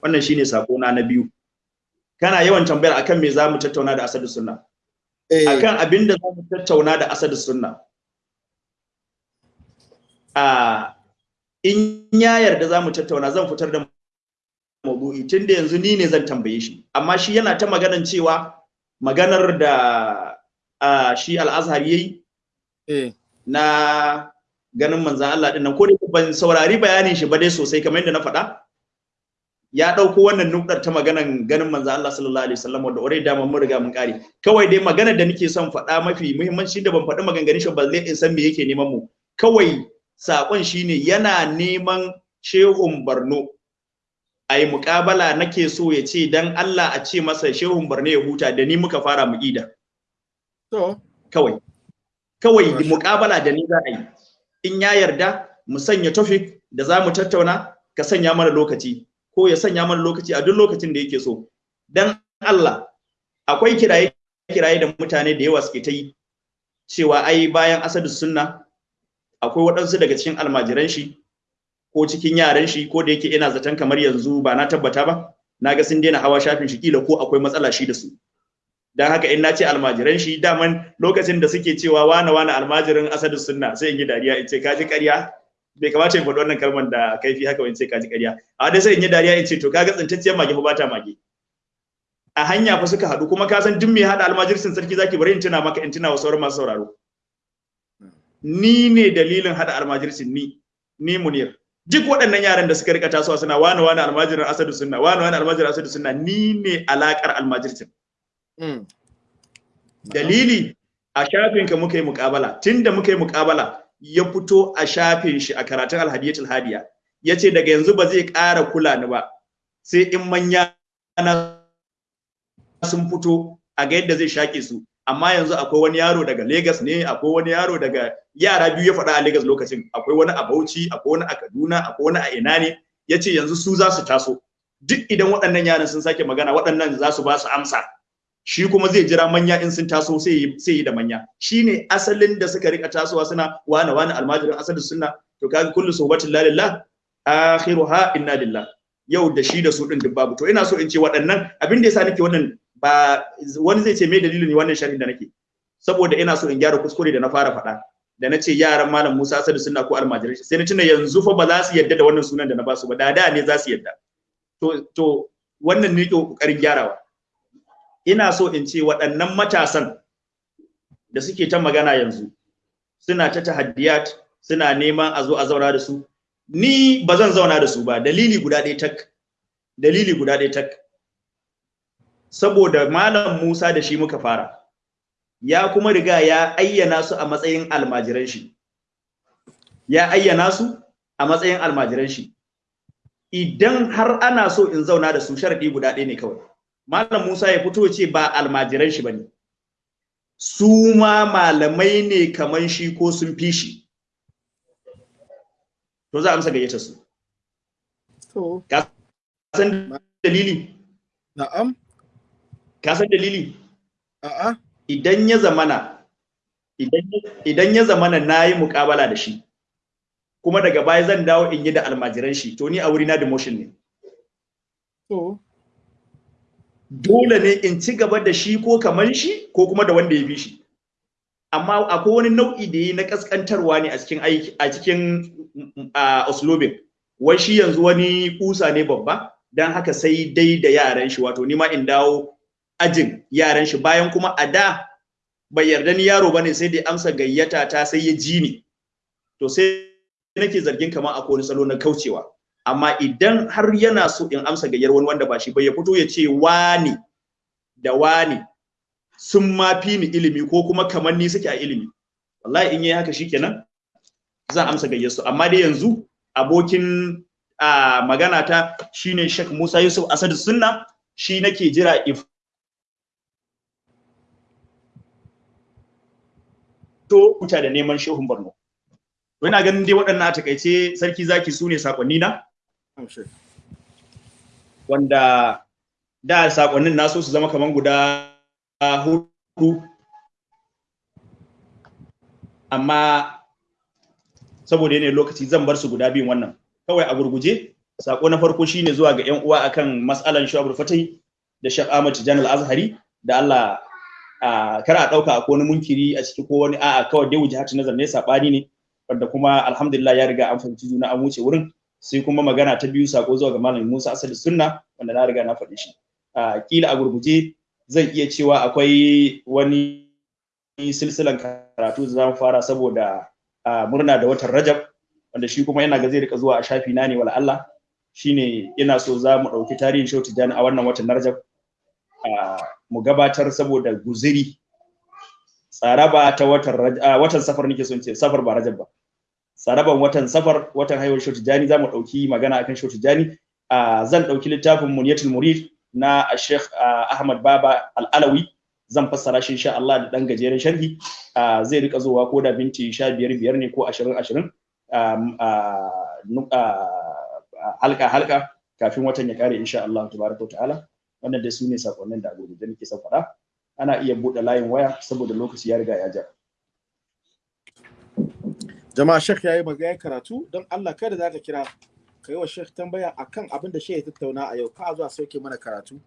Wannan shine sakona na biyu. Kana yawan tambayar akan me za mu tattauna da asadu sunna? Eh. Akan abin da za mu tattauna da asadu sunna. A in ya yarda za mu tattauna zan fitar da maudu'i. Tun da yanzu ni ne zan tambaye shi. Amma shi yana ta maganan cewa maganar da shi al'azhar yayi eh. na ganin manzan Allah ɗin nan. Ko da ban saurari bayanin shi ba dai sosai kamar yadda na faɗa. Ya ɗauko wannan nukɗar ta maganan ganin manzan Allah sallallahu alaihi wasallam wanda already da mun riga mun kare kawai dai maganar da nake son faɗa mafi muhimmanci da ban faɗi maganganun shi ba zai in san me yake neman mu. Kawai saƙon shine yana neman shehun Barno a yi muƙabala nake so ya ce dan Allah a ce masa shehun Barno ya huta da ni muka fara mu ida to. Kawai. Kawai muƙabala da ni za a yi. In ya yarda mu sanya topic da za mu tattauna ka sanya mana lokaci ko ya sanya mana lokaci a duk lokacin da yake so. Dan Allah akwai kiraye kiraye da mutane da yawa suke ta yi cewa ai bayan asadu sunna akwai waɗansu daga cikin almajiran shi ko cikin yaran shi ko da yake ina zaton kamar yanzu ba na tabbata ba na ga sun daina hawa shafin shi kila ko akwai matsala shi da su. Dan haka in nace almajiran shi daman lokacin da suke cewa wane wane almajirin asadu sunna sai in yi dariya in ce kaji ƙarya? Bai kamata in faɗi wannan kalmar da kaifi haka in ce kaji ƙarya. A dai sai in yi dariya in ce to kaga tsintacciyar mage fa bata mage. A hanya fa suka haɗu kuma ka san duk mai haɗa almajirsin sarki zaki bari in tuna maka in tuna wa sauran masu sauraro. Ni ne dalilin haɗa almajirsin ni ni munir. Duk waɗannan yaran da suka riƙa tasowa suna wane wane almajirin asadu sunna wane wane almajirin asadu sunna ni ne alakar almajirsin. Dalili a shafin ka muka yi muƙabala. Tunda muka yi muƙabala ya fito a shafin shi a karatun alhadiyatul hadiya. Ya ce daga yanzu ba zai ƙara kula ni ba sai in manya na sun fito a ga yadda zai shaƙe su. Amma yanzu akwai wani yaro daga Legas ne akwai wani yaro daga yara biyu ya faɗa a Legas lokacin. Akwai wani a Bauchi akwai wani a Kaduna akwai wani a ina ne. Yace yanzu su za su taso. Duk idan waɗannan yaran sun sake magana waɗannan za su ba su amsa. Shi kuma zai jira manya in sun taso sai yi da manya. Shine asalin da suka riƙa tasowa suna wani wani almajirin asalin sunna. To kaga kullu sohbatin lalillah akhiruha inna lillah. Yau da shi da su din babu. To ina so in ce waɗannan abin da yasa nake wannan ba wani zai ce me dalilin ne wannan sharhin da nake? Saboda ina so in gyara kuskure da na fara faɗa. Da na ce yaran malam Musa Asadu sunna ko almajirai sai na tuna yanzu fa ba za su yadda da wannan sunan da na ba su ba. Da da ne za su yadda to to wannan ne ƙoƙarin gyarawa. Ina so in ce waɗannan matasan da suke ta magana yanzu suna ta tahaddiyat suna neman a zo a zauna da su. Ni ba zan zauna da su ba. Dalili guda ɗaya tak. Dalili guda ɗaya tak. Saboda malam Musa da shi muka fara. Ya kuma riga ya ayyana su a matsayin almajiran shi. Ya ayyana su a matsayin almajiran shi. Idan har ana so in zauna da su sharadi guda ɗaya ne kawai. Malam Musa ya fito ce ba almajiran shi ba ne. Su ma malamai ne kaman shi ko sun fi shi. To za a amsa gayyata su. To. Ka san dalili? Na'am. Ka san dalili? A'a. Idan ya zamana idan idan ya zamana na yi muƙabala da shi kuma daga baya zan dawo in yi da almajiran shi to ni a wuri na demotion ne. To. Dole ne in ci gaba da shi ko kaman shi ko kuma da wanda ya bi shi. Amma akwai wani nau'i da yi na kaskantarwa ne a cikin aiki a cikin a uslubin wai shi yanzu wani kusa ne babba dan haka sai dai da yaran shi wato ni ma in dawo ajin yaran shi. Bayan kuma a da bai yarda ni yaro ba ne sai dai amsa gayyata ta sai ya ji ni. To sai nake zargin kamar akwai wani salo na kaucewa. Amma idan har yana so in amsa gayyar wani wanda ba shi ba ya fito ya ce wani da wani sun ma fi ni ilimi ko kuma kamar ni suke a ilimi? Wallahi in yi haka shikenan zan amsa gayyar su amma dai yanzu abokin a magana ta shine Sheikh Musa Yusuf Asad Sunna shi nake jira if to huta da neman shehun Borno. Ina ganin dai waɗannan a taƙaice sarki zaki su ne saƙonni na wanda da sakonnin na so su zama kaman guda huɗu. Amma saboda yanayin lokaci zan bar su guda biyun wannan. Kawai a gurguje sako na farko shine zuwa ga yan uwa akan mas'alan shu'abul fatai da Sheikh Ahmad Tijani Al-Azhari da Allah kar a ɗauka akwai wani munkiri a ciki ko wani a'a kawai dai wujhatu nazar ne saɓani ne wanda kuma alhamdulillah ya riga an fahimci juna an wuce wurin. Sai kuma magana ta biyu sako zuwa ga malam Musa Asali Sunna wanda na riga na faɗi shi. A kila a gurguje zan iya cewa akwai wani silsilan karatu da za mu fara saboda murna da watan Rajab wanda shi kuma yana ga zai riƙa zuwa a shafi na ne wala Allah. Shine ina so za mu ɗauki tarihin Shehu Tijjani a wannan watan Rajab. Mu gabatar saboda guziri. Tsaraba ta watan watan safar nake son ce safar ba Rajab ba. Tsaraban watan safar watan haihuwar Shehu Tijjani za mu ɗauki magana akan Shehu Tijjani. Zan ɗauki littafin Muniyatul Murid na Sheikh Ahmad Baba Al-Alawi. Zan fassara shi insha Allah da dan gajeren sharhi. Zai riƙa zuwa ko da binti 15 biyar ne ko 20 20 halka halka kafin watan ya kare insha Allah tabaraka ta'ala. Wannan dai su ne sakonnin da agogo da nake son faɗa. Ana iya buɗe layin waya saboda lokaci ya riga ya ja. Jama'a shek yayi magana karatu. Don Allah kada zaka kira kai wa shek tambaya akan abin da shi ya tattauna a yau. Ka zuwa sauke mana karatu.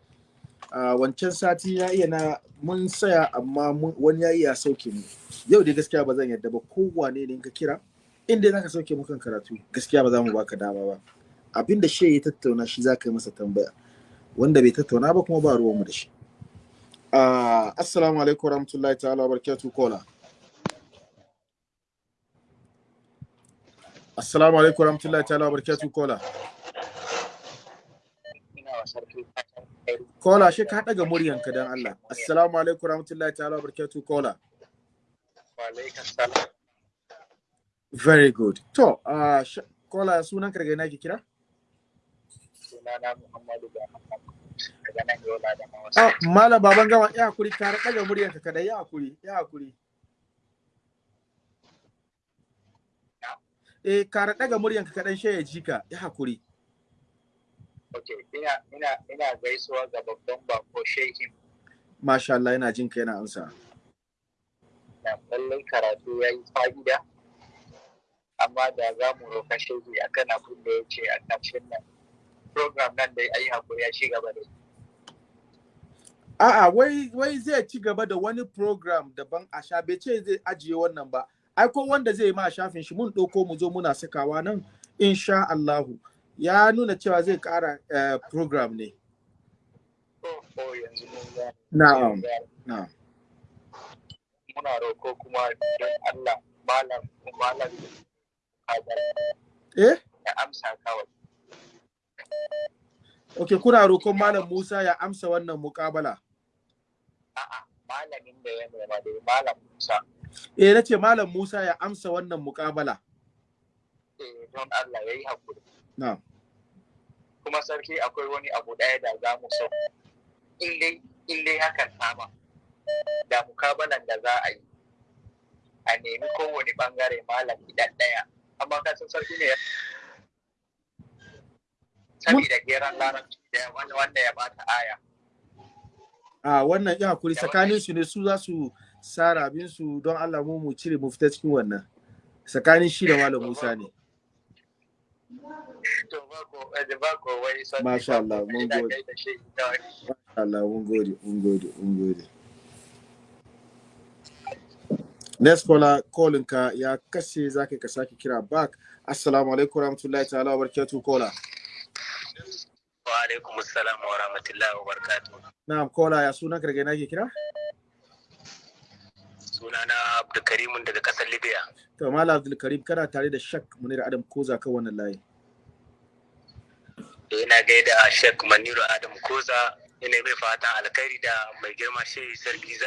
A wancan sati ya iya na mun saya amma wani ya iya sauke mu. Yau dai gaskiya ba zan yadda ba. Kowane ne ka kira inda zaka sauke mu kan karatu gaskiya ba za mu baka dama ba. Abin da shi ya tattauna shi za ka yi masa tambaya. Wanda bai tattauna ba kuma ba ruwanmu da shi. Assalamu alaikum warahmatullahi ta'ala wa barakatuh kola assalamu alaikum warahmatullahi ta'ala wa barakatuh kola kola shi ka daga muryanka dan Allah. Assalamu alaikum warahmatullahi ta'ala wa barakatuh kola very good. To uh, kola sunan karga na ki kira? Sunana Muhammadu daga da Ah, Malam baban gama ya haƙuri ka daga muryanka kada ya haƙuri ya haƙuri. Eh ka daga muryanka kadan shi ya ji ka ya haƙuri. Okay, ina ina ina gaisuwa ga babban bako shehin Masha Allah yana jin ka yana amsa. na lallai karatu ya yi fa'ida amma da za mu roka shehi akan abin da ya ce a ƙarshen nan program nan dai ayi haƙuri ya ci gaba da A'a wai wai zai ci gaba da wani program daban a sha bai ce zai ajiye wannan ba. Ai ko wanda zai ma shafin shi mun ɗauko mu zo muna sakawa nan insha Allahu. Ya nuna cewa zai ƙara eh, program ne. oh, oh. Na'am. Na'am. muna roko kuma don Allah malam malam Eh? ya amsa kawai Okay, kuna roƙon Malam Musa ya amsa wannan muƙabala. a'a malamin da ya nema dai malam Musa Eh, na ce Malam Musa ya amsa wannan muƙabala. eh, don Allah ya yi haƙuri Na'am. kuma sarki akwai wani abu ɗaya da za mu so in dai in dai hakan sama da mukabalan da za a yi a nemi kowane ɓangare malam idan ɗaya amma ka san sarki ne ya sabida geran larabci da wanda wanda ya bata aya A wannan ya haƙuri tsakanin su ne su za su sa rabin su don Allah mu mu cire mu fita cikin wannan. Tsakanin shi da Malam Musa ne. to ba ko eh, ba ko wai sarki Masha Allah, mun gode. kawai. Allah mun gode, mun gode, mun gode. Next caller, calling ka ya kashe zaka ka sake kira back. Assalamu alaikum warahmatullahi ta'ala wa barakatuh caller. wa alaikum assalam wa rahmatullahi wa barakatuh Na'am caller ya sunan ka daga ina ke kira? Sunana abdulkarimun daga ƙasar libya. To Malam Abdul Karim kana tare da Shak Munir Adam Koza kan wannan layi. ina gaida Sheikh Maniru Adam Koza ina mai fatan alkhairi da mai girma shehi sarki za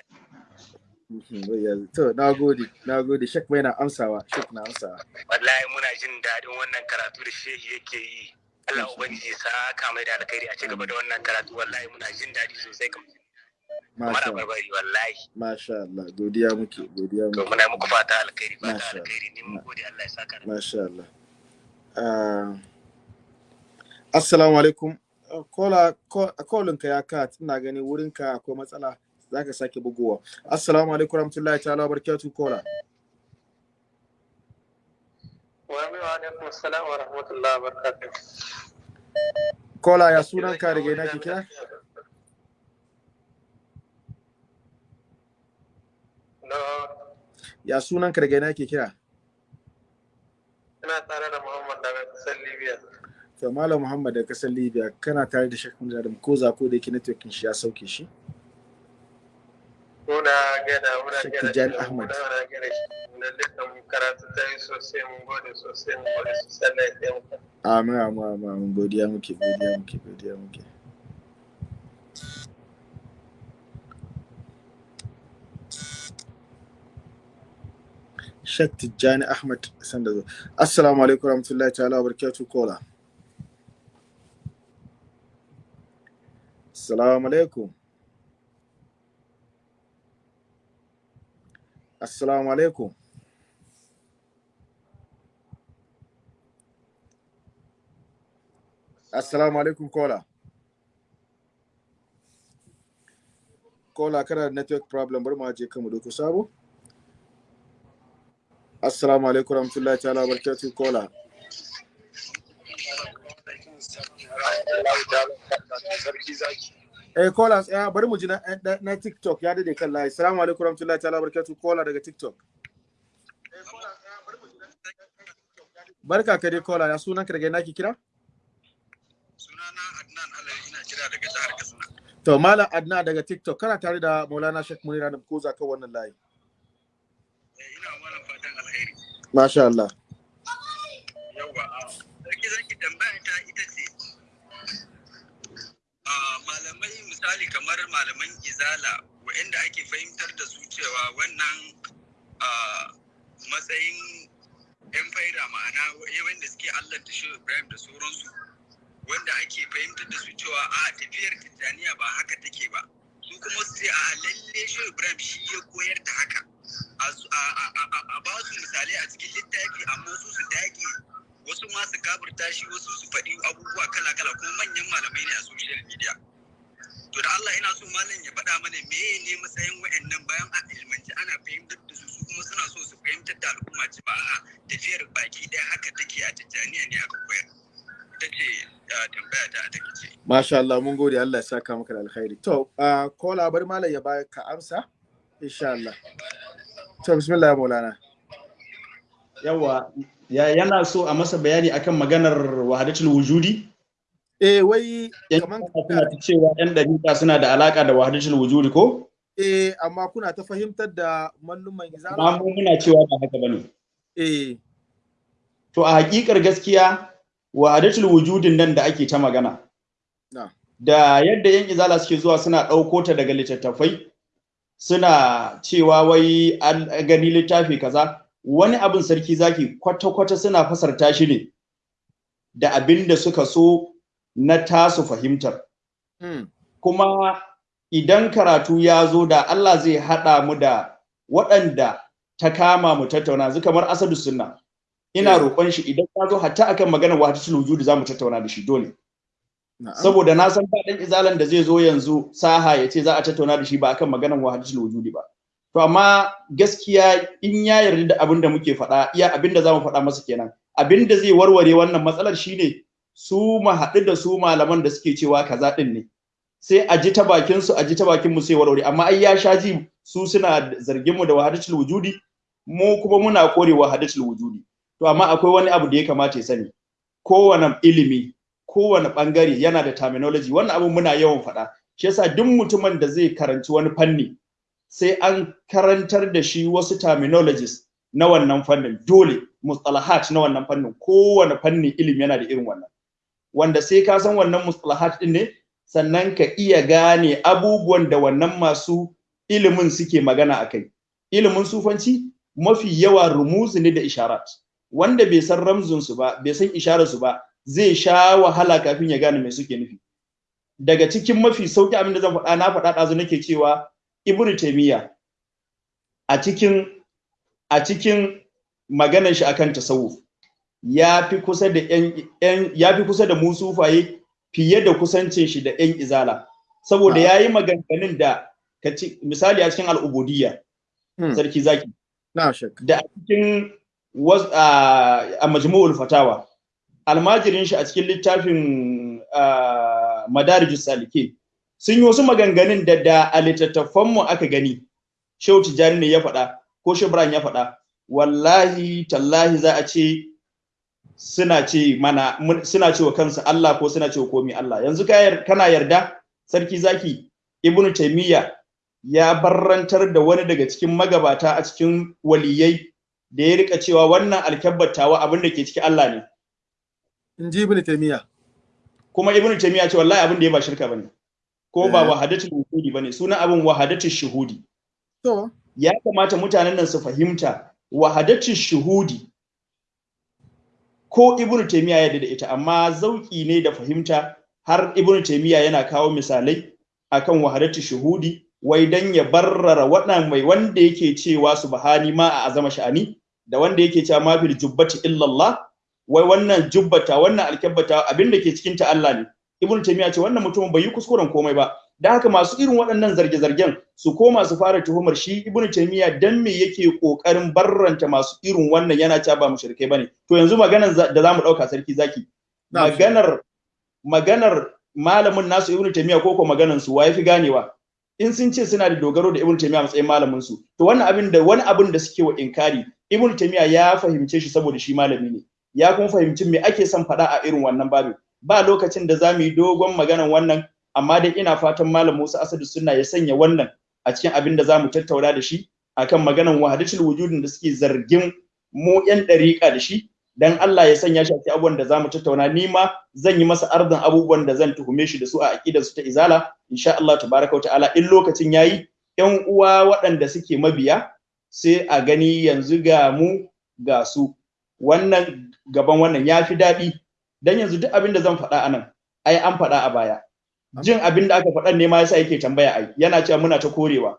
Mhm, To na gode, na gode. Shak mai na amsawa, Shak na amsawa. wallahi muna jin daɗin wannan karatu da shehi yake yi. Allah ubangiji sa ka mai da alkhairi a ci gaba da wannan karatu. Wallahi muna jin daɗi sosai kamar Masha Allah. barbari wallahi Masha Allah, godiya muke, godiya to muke. muna muku fata alkhairi fata alkhairi ni mun gode Allah ya saka Masha Allah. Ah, Assalamu alaikum. Ah, Kola, kolinka ya kat, ina gani wurinka akwai matsala, za ka sake bugowa. Assalamu alaikum rahmatullahi ta'ala barakatuh kola. wa alaikum assalam wa rahmatullahi wa barakatuh Kola ya sunanka daga ina ke kira? No Ya sunanka daga ina ke kira? Ina tare da Muhammad daga ƙasar Libya. to malam muhammad da ƙasar libya kana tare da shakun da ko za ko da yake networking shi ya sauke shi Muna gada, muna gada. Tijjani Ahmad. Muna gada shi. Na dukkan karatu ta yi sosai, mun gode sosai, mun gode sosai Allah ya taimaka. amin amin amin godiya muke godiya muke godiya muke Sheikh Tijjani Ahmad sanda zo. Assalamu alaikum warahmatullahi ta'ala wa barakatuh kola. Assalamu alaikum. Assalamu alaikum. Assalamu alaikum kola. Kola kana network problem bari mu aje kan mu doko sabo. Assalamu alaikum warahmatullahi ta'ala wa barakatuh kola. Eh kola ya bari mu ji na, na, na TikTok ya daɗe kan layi. Assalamu alaikum warahmatullahi ta'ala wa barakatuh kola daga TikTok. Barka ka dai kola ya sunan ka daga ina ki kira? Sunana Adnan Alayi ina kira daga jihar Katsina. To Malam Adna daga TikTok kana tare da Maulana Sheikh Munira da Koza kan wannan layi. Ina fatan alheri. Masha Allah. Yawwa, sarki zaki tambaya ta ita ce, a malamai misali kamar malaman izala waɗanda ake fahimtar da su cewa wannan a matsayin 'yan faida ma'ana wanda suke Allah da shi Ibrahim da sauransu wanda ake fahimtar da su cewa a tafiyar Tijjaniya ba haka take ba. Su kuma su ce a lalle shi Ibrahim shi ya koyar da haka. A ba su misalai a cikin littafi amma su su dage. Wasu ma su kafirta shi wasu su faɗi abubuwa kala-kala kuma manyan malamai ne a social media. To da Allah ina so malam ya faɗa mana meye ne matsayin wa'annan bayan a ilmanci ana fahimtar da su su kuma suna so su fahimtar da al'umma ci ba a tafiyar baki ɗaya haka take a tijjaniya ne aka koyar. Ta ce tambaya ta a ce Masha Allah mun gode. Allah ya saka maka da alkhairi. To kola bari Malam ya ba ka amsa insha Allah. To bismillah Maulana. yawa ya, yana so a masa bayani akan maganar wahadatul wujudi? Eh wai kaman suna ta cewa yan dariƙa suna da alaka da wahadatul wujudi ko? Eh amma kuna ta fahimtar da malluman amma izala mu muna cewa ba haka ba ne. Eh. To a hakikar gaskiya wahadatul wujudin nan da ake ta magana na. da yadda yan izala suke zuwa suna ɗauko ta daga littattafai suna cewa wai an gani littafi kaza wani abin sarki zaki kwata-kwata suna fasarta shi ne da abin da suka so na tasu fahimtar mm. kuma idan karatu ya zo da Allah zai haɗa mu da waɗanda ta kama mu tattauna yanzu kamar asadu sunna ina roƙon shi idan ya zo hatta akan maganar wahdatul wujudi za mu tattauna da shi dole. Saboda na san ba ɗan izalan da zai zo yanzu saha ya ce za a tattauna da shi ba akan maganar wahdatul wujudi ba. To amma gaskiya in ya yarda da abin da muke faɗa iya abin da za mu faɗa masa kenan. Abin da zai warware wannan matsalar shine su mu haɗu da su malaman da suke cewa kaza ɗin ne. Sai a ji ta bakin su a ji ta bakin mu sai warware. Amma ai ya sha ji su suna zargin mu da wahdatul wujudi mu kuma muna kore wahdatul wujudi. To amma akwai wani abu da ya kamata ya sani. Kowane ilimi kowane ɓangare yana da terminology. Wannan abin muna yawan faɗa. Shi yasa duk mutumin da zai karanci wani fanni sai an karantar da shi wasu terminologies na wannan fannin. Dole mustalahat na wannan fannin. Kowane fanni ilimi yana da irin wannan. Wanda sai ka san wannan mustalahat din ne sannan ka iya gane abubuwan da wannan masu ilimin suke magana akai ilimin sufanci mafi yawa rumuzi ne da isharat. Wanda bai san ramzun su ba bai san isharar su ba zai sha wahala kafin ya gane me suke nufi. Daga cikin mafi sauƙi abin da zan faɗa na faɗa ɗazu nake cewa ibnu taymiya a cikin a cikin maganar shi akan tasawuf ya fi kusa da yan ya fi kusa da musufaye fiye da kusancin shi da yan izala. Saboda yayi maganganun da kaci misali a cikin al'ubudiyya Hmm. sarki zaki. Da a cikin a majmu'ul fatawa. Almajirin shi a cikin littafin madarijus salike sun yi wasu maganganun da da a littattafan mu aka gani Shehu Tijjani ne ya faɗa ko Shehu Ibrahim ya faɗa. Wallahi tallahi za a ce suna ce mana suna cewa kansu Allah ko suna cewa komi Allah. Yanzu kana yarda sarki zaki ibnu taymiya ya barrantar da wani daga cikin magabata a cikin waliyai da ya riƙa cewa wannan alkabbatawa abin da ke ciki Allah ne. In ji ibn taymiya kuma ibnu taymiya ce wallahi abin da ya ba shirka ba ne. Ko ba Eh. wahadatul wujudi ba ne. Sunan abin wahadatul shuhudi. To. Ya kamata mutanen nan su fahimta wahadatul shuhudi. Ko ibnu taymiya ya da ita amma zauki ne da fahimta har ibnu taymiya yana kawo misalai akan wahadatul shuhudi wai dan ya barrara waɗannan mai wanda yake cewa subhani ma a azama sha'ani da wanda yake cewa ma fil jubbati illallah wai wannan jubbata wannan alkabbata abin da ke cikin ta Allah ne. Ibnu taymiya ce wannan mutumin bai yi kuskuren komai ba. Da haka masu irin waɗannan zarge-zargen su koma su fara tuhumar shi ibnu taymiya dan me yake ƙoƙarin barranta masu irin wannan yana cewa ba mushrikai ba ne. To yanzu maganar da za mu ɗauka sarki zaki. Na. maganar maganar malamin nasu ibnu taymiya ko ko maganar su waye fi ganewa? In sun ce suna da dogaro da ibnu taymiya matsayin malamin su to wannan abin da wani abin da suke wa inkari ibnu taymiya ya fahimce shi saboda shi malami ne. Ya kuma fahimci me ake son faɗa a irin wannan babin. Ba lokacin da za mu yi dogon maganan wannan amma dai ina fatan malam Musa Asadu Sunna ya sanya wannan a cikin abin da za mu tattauna da shi akan maganan wahadatul wujudin da suke zargin mu yan dariƙa da shi. Dan Allah ya sanya shi a cikin abubuwan da za mu tattauna. Ni ma zan yi masa arzin abubuwan da zan tuhume shi da su a aqidar su ta izala. Insha Allah tabaraka wa ta'ala in lokacin yayi yan uwa waɗanda suke mabiya sai a gani yanzu ga mu ga su. Wannan gaban wannan ya fi daɗi. Dan yanzu duk abin da zan faɗa a nan ai an faɗa a baya. Jin abin da aka faɗan ne ma yasa yake tambaya ai yana cewa muna ta korewa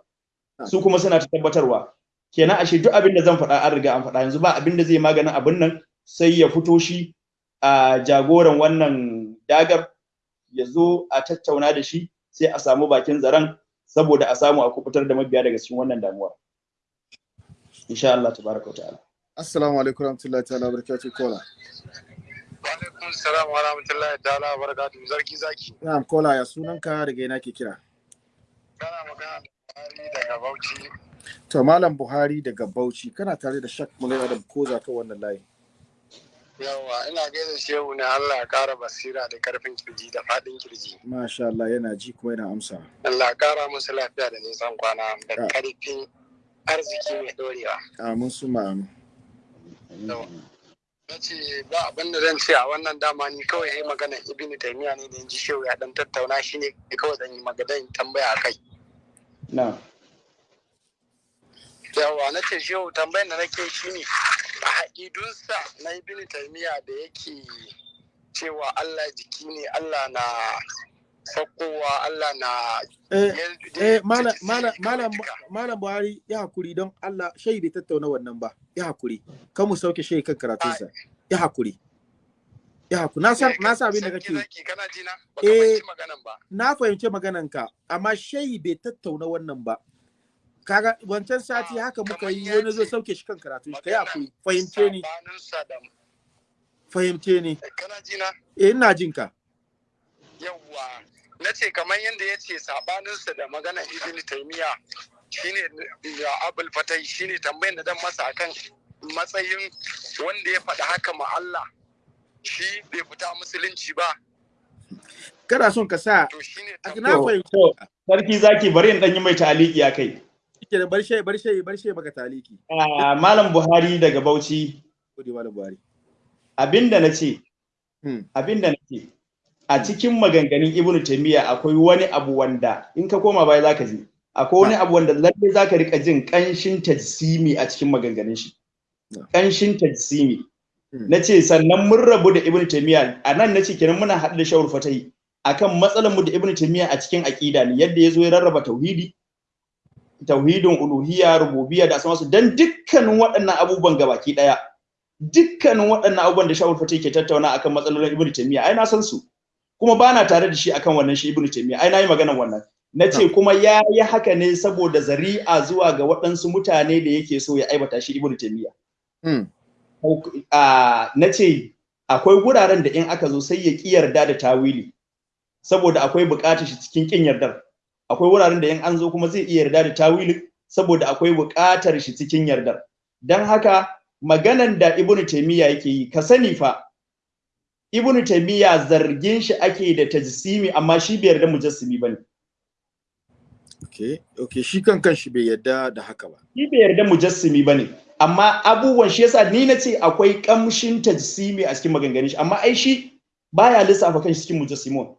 su kuma suna ta tabbatarwa. Kenan ashe duk abin da zan faɗa an riga an faɗa yanzu ba abin da zai maganin abin nan sai ya fito shi a jagoran wannan dagar ya zo a tattauna da shi sai a samu bakin zaren saboda a samu a kuɓutar da mabiya daga cikin wannan damuwar. Insha Allah tabaraka ta'ala. Assalamu alaikum warahmatullahi ta'ala barakatuh kola Alaikum salam wa rahmatullahi ta'ala wa barakatuhu zarki zaki. na'am kola ya sunanka daga ina ke kira Kana magana da Buhari daga Bauchi. to malam buhari daga bauchi kana tare da shak mulai adam koza kan wannan layi Yawa ina gaida shehu ne Allah ya kara basira da ƙarfin ƙirji da faɗin ƙirji. masha Allah yana ji kuma yana amsa Allah ya kara musu lafiya da nisan kwana da ƙarfin arziki mai dorewa. amin su ma'amin. Na ce ba abin da zan ce a wannan dama ni kawai yi magana Ibn Taymiyyah ne da ji shehu ya dan tattauna shi ne kawai zan yi magana tambaya a kai. na'am yawa na ce shehu tambayar da nake shi ne a haƙidunsa na ibn taimiyya da yake cewa Allah jiki ne Allah na saukowa Allah na eh eh malam buhari ya haƙuri don Allah shai bai tattauna wannan ba. Ya haƙuri. Kan mu sauke shai kan karatunsa. Ya haƙuri. Ya haƙuri. Na san na san abin da kake ji na? Ba Eh. fahimci maganan ba. na fahimci magananka amma shai bai tattauna wannan ba. Kaga wancan sati Ah, haka muka yi ya wani zo sauke shi kan karatun shi. Kai maganan haƙuri. Fahimce ni. fahimce ni. Na? Eh ina jin ka. Yawwa na ce kamar yadda ya ce sabaninsa da maganar ibn taimiyya shine ya abul fatai shine tambayin da dan masa akan matsayin wanda ya faɗi haka ma Allah. Shi bai fita musulunci ba. Kana son ka sa to shine na to sarki zaki bari in dan yi mai taliki a kai. Ke da bar shai bar shai bar shai maka taliki. Ah, malam Buhari daga Bauchi. Gode malam buhari. Abinda na ce Hmm. abin da na ce a cikin maganganun Ibn Taymiyyah akwai wani abu wanda in ka koma baya zaka ji. Akwai wani abu wanda lalle zaka riƙa jin kanshin tajsimi a cikin maganganun shi. Kanshin tajsimi. Hmm. na ce sannan mun rabu da Ibn Taymiyyah. A nan na ce kenan muna haɗu da shawar fatahi. Akan matsalar mu da Ibn Taymiyyah a cikin aqida ne yadda ya zo ya rarraba tauhidi tauhidin uluhiyya rububiyya da asmasu dan dukkanin waɗannan abubuwan gabaki ɗaya. Dukkanin waɗannan abubuwan da shawul fati ke tattauna akan matsalolin ibnu taymiya ai na san su. Kuma ba na tare da shi akan wannan shi ibnu taymiya ai na yi maganan wannan. Na ce kuma ya yi haka ne saboda zari'a zuwa ga waɗansu mutane da yake so ya aibata shi ibnu taymiya Hmm. a na ce akwai wuraren da in aka zo sai ya ki yarda da tawili saboda akwai buƙatar shi cikin kin yardar. Akwai wuraren da in an zo kuma zai iya yarda da tawili saboda akwai buƙatar shi cikin yardar. Dan haka maganan da ibnu taymiya yake yi ka sani fa ibnu taymiya zargin shi ake da tajsimi amma shi bai yarda mujassimi ba ne. Okay okay shi kan kan shi bai yarda da haka ba. Shi bai yarda mujassimi ba ne amma abubuwan shi yasa ni nace akwai kamshin tajsimi a cikin maganganun shi amma ai shi baya lissafa kan shi cikin mujassimun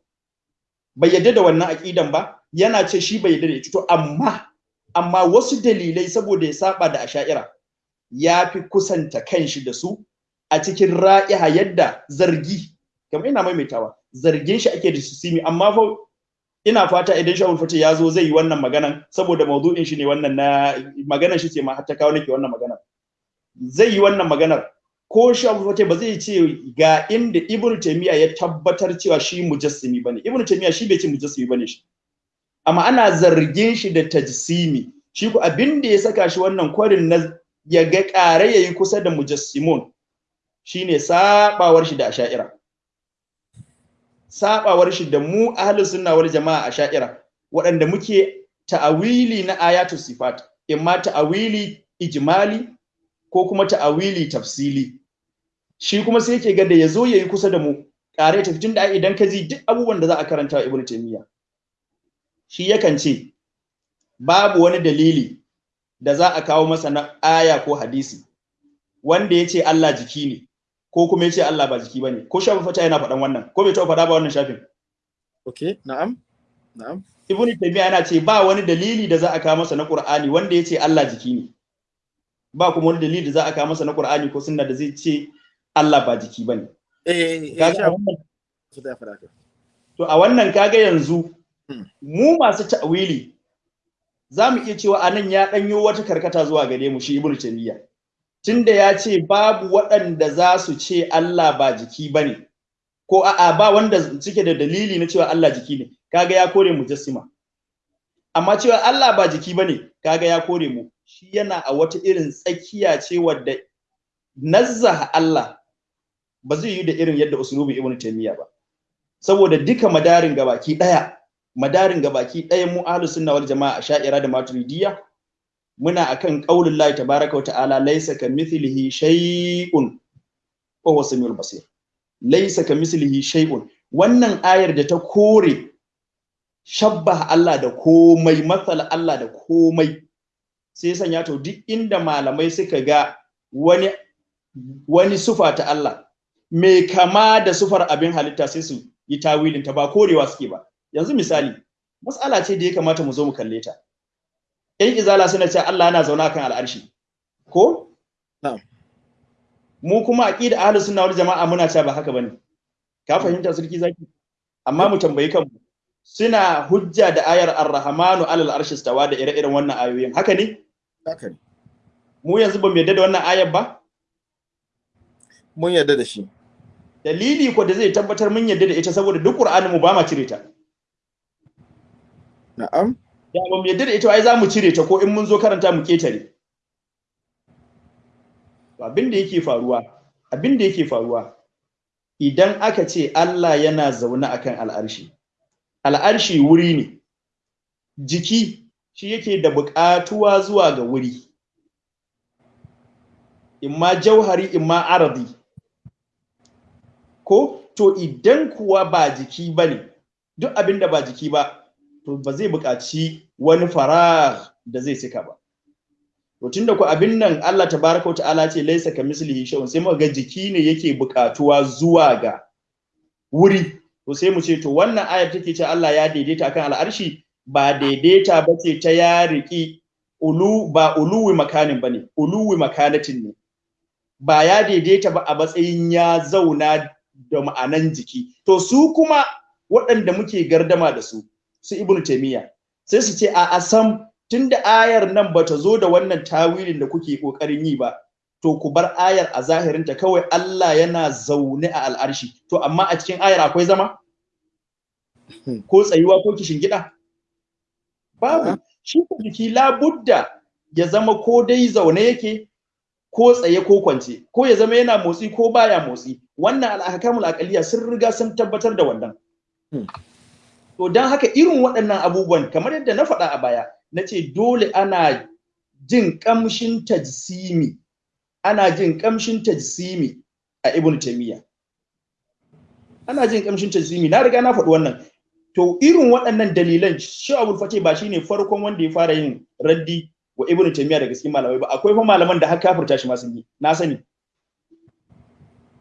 bai yarda da wannan aqidan ba yana ce shi bai yarda da ita. To amma amma wasu dalilai saboda ya saba da asha'ira ya fi kusanta kanshi da su a cikin ra'iha yadda zargi kamar ina maimaitawa zargin shi ake da simi amma fa ina fata idan shawul fati ya zo zai yi wannan maganan saboda maudu'in shi ne wannan na maganar shi ce ma har ta kawo nake wannan maganar zai yi wannan maganar. Ko shawul fati ba zai ce ga inda ibnu taymiya ya tabbatar cewa shi mujassimi ba ne ibnu taymiya shi bai ce mujassimi ba ne shi. Amma ana zargin shi da tajsimi. Shi ko abin da ya saka shi wannan kwarin na ya ga ƙare yayi kusa da mujassimun. Shine sabawar shi da asha'ira. Sabawar shi da mu ahlus sunna wal jama'a asha'ira waɗanda muke ta'awili na ayatu sifat imma ta'awili ijmali ko kuma ta'awili tafsili. Shi kuma sai yake ga da ya zo yayi kusa da mu ƙare tafi tunda idan ka ji duk abubuwan da za a karanta wa ibnu taymiya shi yakan ce babu wani dalili da za a kawo masa na aya ko hadisi wanda ya ce Allah jiki ne. Ko kuma ya ce Allah ba jiki ba ne ko shafin fata yana faɗan wannan ko bai taɓa faɗa ba wannan shafin? Okay na'am na'am. Ibnu taymiya yana ce ba wani dalili da za a kawo masa na qur'ani wanda ya ce Allah jiki ne. Ba kuma wani dalili da za a kawo masa na qur'ani ko sunna da zai ce Allah ba jiki ba ne. Eh kaga a wannan su da fara to a wannan kaga yanzu Hmm. mu masu ta'wili za mu iya cewa a nan ya ɗanyo wata karkata zuwa gare mu shi ibnu taymiya. Tunda ya ce babu waɗanda za su ce Allah ba jiki ba ne ko a'a ba wanda suke da dalili na cewa Allah jiki ne kaga ya kore mujassima. Amma cewa Allah ba jiki ba ne kaga ya kore mu. Shi yana a wata irin tsakiya ce wadda nazzaha Allah ba zai yi da irin yadda usulubi ibnu taymiya ba. Saboda duka madarin gabaki ɗaya madarin gabaki ɗaya mu ahlus sunna wal jamaa sha'ira da maturidiyya muna akan qaulul lahi tabaaraka wa ta'ala laysa kamithlihi shay'un wa huwa samiul basir. Laysa kamithlihi shay'un. Wannan ayar da ta kore shabbaha Allah da komai matsala Allah da komai sai sanya to duk inda malamai suka ga wani wani sufa ta Allah mai kama da sufar abin halitta sai su yi tawilin ta ba korewa suke ba. Yanzu misali mas'ala ce da ya kamata mu zo mu kalle ta. Ƴan izala suna cewa Allah yana zauna kan al'arshi. Ko? Na'am. mu kuma aqida ahlus sunna wal jama'a muna cewa ba haka ba ne. Ka fahimta sarki zaki? Amma mu tambayi kanmu. Suna hujja da ayar ar-rahmanu alal arshi stawa da ire-iren wannan ayoyin. Haka ne? Haka ne. Mu yanzu ba mu yarda da wannan ayar ba? Mun yarda da shi. Dalili ko da zai tabbatar mun yarda da ita saboda duk qur'anin mu ba ma cire ta. Na'am. Da mu yarda da ita ai za mu cire ta ko in mun zo karanta mu ƙetare abin da yake faruwa abin da yake faruwa idan aka ce Allah yana zaune akan al'arshi al'arshi wuri ne jiki shi yake da buƙatuwa zuwa ga wuri. Imma jauhari imma aradi ko? To idan kuwa ba jiki ba ne duk abin da ba jiki ba to ba zai buƙaci wani farah da zai sika ba. To tunda ku abin nan Allah tabaraka ta'ala ce laisa ka mislihi shay'un sai muka ga jiki ne yake buƙatuwa zuwa ga wuri. To sai mu ce to wannan ayar take ce Allah ya daidaita akan al'arshi ba daidaita ba ce ta ya riki ulu ba uluwi makanin ba ne uluwi makanatin ne. Ba ya daidaita ba a matsayin ya zauna da ma'anan jiki. To su kuma waɗanda muke gardama da su su ibnu taymiya sai su ce a asam tunda ayar nan bata zo da wannan tawilin da kuke ƙoƙarin yi ba to ku bar ayar a zahirinta kawai Allah yana zaune a al'arshi. To amma a cikin ayar akwai zama? Ko tsayuwa ko kishin gida babu. Shi ko jiki labudda ya zama ko dai zaune yake ko tsaye ko kwance ko ya zama yana motsi ko baya motsi. Wannan al'ahkamul aqliya sun riga sun tabbatar da wannan. To dan haka irin waɗannan abubuwan kamar yadda na faɗa a baya na ce dole ana jin ƙamshin tajsimi. Ana jin ƙamshin tajsimi a ibn taymiya. Ana jin kamshin tajassimi na riga na faɗi wannan. To irin waɗannan dalilan shi abul fate ba shine farkon wanda ya fara yin raddi wa ibnu taymiya daga cikin malamai ba. Akwai fa malaman da har kafirta shi ma sun yi. Na sani.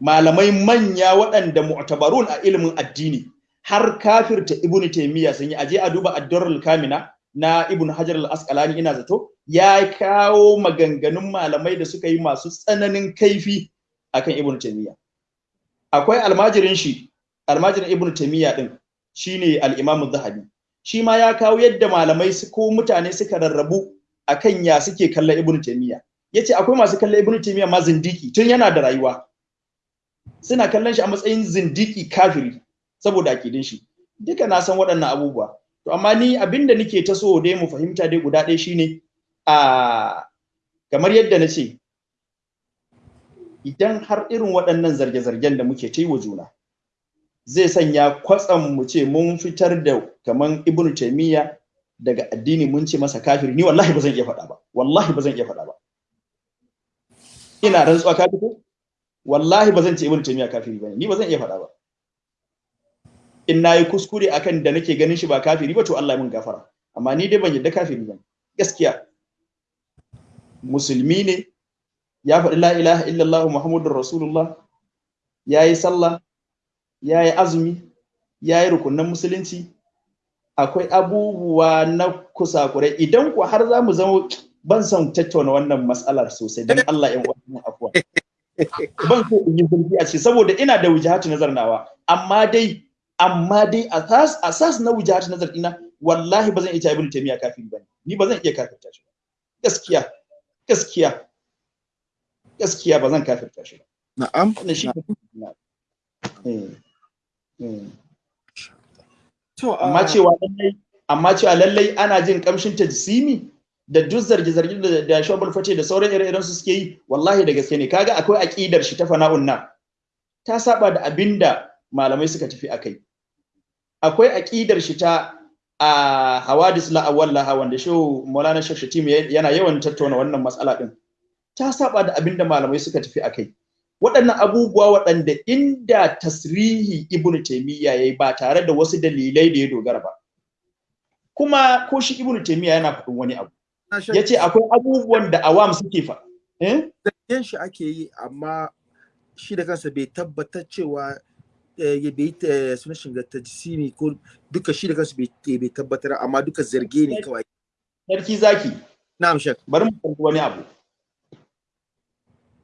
Malamai manya waɗanda mu'tabarun a ilimin addini. Har kafirta ibnu taymiya sun yi. Aje a duba ad-durrul kamina na ibnu hajar al-asqalani ina zato ya kawo maganganun malamai da suka yi masu tsananin kaifi akan ibnu taymiya akwai almajirin shi almajirin ibnu taymiya din shine al-imam zahabi. Shi ma ya kawo yadda malamai su ko mutane suka rarrabu akan ya suke kallon ibnu taymiya ya ce akwai masu kallon ibnu taymiya ma zindiki tun yana da rayuwa. Suna kallon shi a matsayin zindiki kafiri. Saboda akidin shi. Duka na san waɗannan abubuwa. To amma ni abin da nake ta so dai mu fahimta dai guda ɗaya shine a kamar yadda na ce idan har irin waɗannan zarge-zargen da muke ta yi wa juna zai sanya kwatsam mu ce mun fitar da kaman ibn taymiya daga addini mun ce masa kafiri. Ni wallahi ba zan iya faɗa ba. Wallahi ba zan iya faɗa ba. Ina rantsuwa ka ko wallahi ba zan ce ibn taymiya kafiri ba ne. Ni ba zan iya faɗa ba. In na yi kuskure akan da nake ganin shi ba kafiri ba to Allah ya mun gafara. Amma ni dai ban yadda kafiri ba ne gaskiya. Musulmi ne ya faɗi la ilaha illallah muhammadur rasulullah yayi sallah ya yi azumi ya yi rukunan musulunci. Akwai abubuwa na kusakurai. Idan ku har za mu zama ban son tattauna wannan matsalar sosai don Allah yan uwan afuwa. Ban so in yi zurfi a ce saboda ina da wujahatu nazar nawa. Amma dai amma dai asas asas na wujahatu nazar dina wallahi ba zan iya ibn taymiya kafiri ba ne. Ni ba zan iya kafirta shi gaskiya gaskiya gaskiya ba zan kafirta shi na'am. Wannan shi to amma cewa lallai amma cewa lallai ana jin kamshin tajsimi da duk zarge-zarge da da shobul fate da sauran ire-iren su suke yi wallahi da gaske ne. Kaga akwai aqidar shi ta fana'un nan. Ta saba da abin da malamai suka tafi akai akwai aqidar shi ta a hawadis la awwal laha wanda shi Maulana Sheikh Shatim yana yawan tattauna wannan matsala din ta saba da abin da malamai suka tafi akai waɗannan abubuwa waɗanda inda tasrihi ibn taimiyya yayi ba tare da wasu dalilai da ya dogara ba. Kuma ko shi ibn taimiyya yana faɗin wani abu. Yace akwai abubuwan da awam suke fa eh? Zargin shi ake yi amma shi da kansa bai tabbatar cewa ya bai ta suna shiga tajsimi ko duka shi da kansa bai tabbatar amma duka zarge ne kawai. Sarki zaki. Na'am shek bari mu kalli wani abu.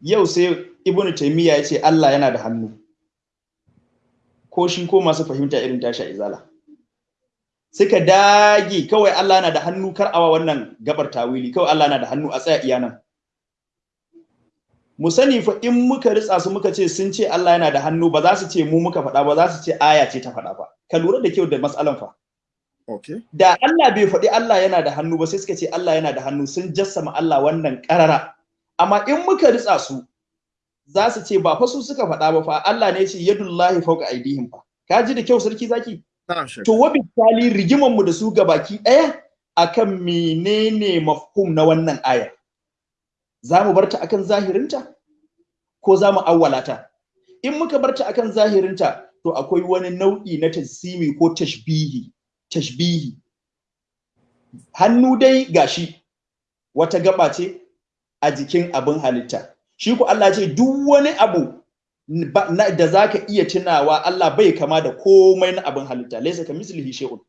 Yau sai ibnu taymiya ya ce Allah yana da hannu. Ko shi ko masu fahimta irin tashi a izala. Suka dage kawai Allah yana da hannu kar awa wannan gabar tawili. Kawai Allah yana da hannu a tsaya iya nan. Mu sani fa in muka ritsa su muka ce sun ce Allah yana da hannu ba za su ce mu muka faɗa ba za su ce aya ce ta faɗa ba. Ka lura da kyau da matsalan fa. Okay da Allah bai faɗi Allah yana da hannu ba sai suka ce Allah yana da hannu sun jassama Allah wannan ƙarara. Amma in muka ritsa su za su ce ba fa su suka faɗa ba fa Allah ne ya ce yadullahi fawqa aidihim fa. Ka ji da kyau sarki zaki? To wa bitali rigiman mu da su gabaki ɗaya akan menene mafhum na wannan ayar? Za mu barta akan zahirinta ko za mu awwalata in muka barta akan zahirinta to akwai wani nau'i na tasimi ko tashbihi tashbihi. Hannu dai gashi wata gaba ce a jikin abin halitta. Shi ku Allah ce duk wani abu da zaka iya tunawa Allah bai kama da komai na abin halitta. Laysa ka mislihi shay'un.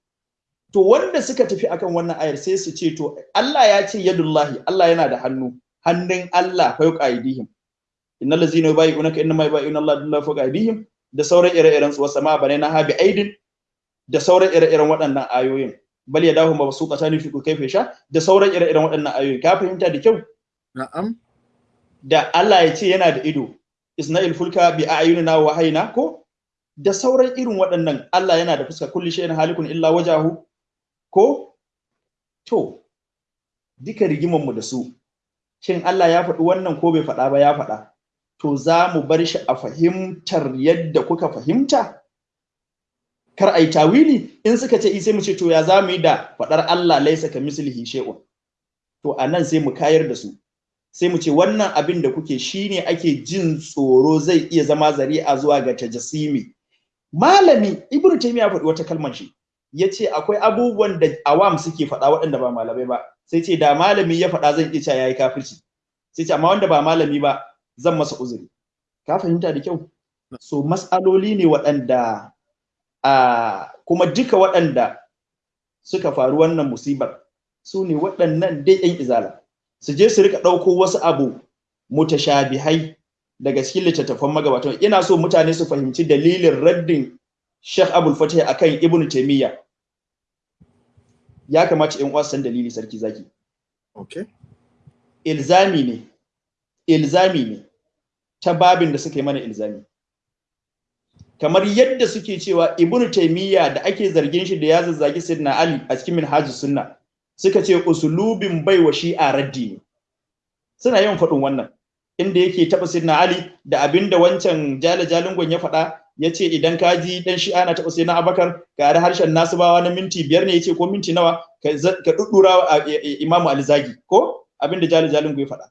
To wanda suka tafi akan wannan ayar sai su ce to Allah ya ce yadullahi Allah yana da hannu. Hannun Allah fauqa aidihim innal ladzina yubayyi'unaka innama yubayyi'una Allah billahi fawqa aydihim. Da sauran ire-iren su wasama ba ne na habi aidin. Da sauran ire-iren waɗannan ayoyin. Bal yadahu mabsuqatan fi kayfa sha da sauran ire-iren waɗannan ayoyin. Ka fahimta da kyau? Na'am. Da Allah ya ce yana da ido. Isna'il fulka bi a'yunina wa hayna ko? Da sauran irin waɗannan Allah yana da fuska. Kulli shay'in halikun illa wajahu ko? To duka rigiman mu da su. Shin Allah ya faɗi wannan ko bai faɗa ba? Ya faɗa. To za mu bar shi a fahimtar yadda kuka fahimta? Kar ai tawili. In suka ce sai mu ce to ya za mu yi da faɗar Allah laisa ka mislihi shay'un? To a nan sai mu kayar da su. Sai mu ce wannan abin da kuke shine ake jin tsoro zai iya zama zari'a zuwa ga tajassimi malami ibnu taymiya faɗi wata kalmar shi. Yace akwai abubuwan da awam suke faɗa waɗanda ba malamai ba. Sai ce da malami ya faɗa zan iya yayi kafirci. Sai ce amma wanda ba malami ba zan masa uzuri. Ka fahimta da kyau? So mas'aloli ne waɗanda a kuma duka waɗanda suka faru wannan musibar su ne waɗannan dai yan izala. Su je su riƙa ɗauko wasu abu mutashabihai daga cikin littattafan magabatan ina so mutane su fahimci dalilin raddin Sheikh Abul Fatih akan Ibn Taymiyyah ya kamata in san dalili sarki zaki. Okay. Ilzami ne. Ilzami ne ta babin da suka yi mana ilzami. Kamar yadda suke cewa Ibn Taymiyyah da ake zargin shi da ya zazzagi Sayyidina Ali a cikin Minhajus Sunna suka ce usulubin baiwa shi'a raddi ne. Suna yawan faɗin wannan inda yake taɓa Sayyidina Ali da abin da wancan jala jalingon ya faɗa ya ce idan ka ji dan shi'a na taɓa Sayyidina Abubakar ga harshen nasibawa na minti biyar ne ya ce ko minti nawa ka duddura Imam Ali zagi. Ko? Abinda jala jalingo ya faɗa.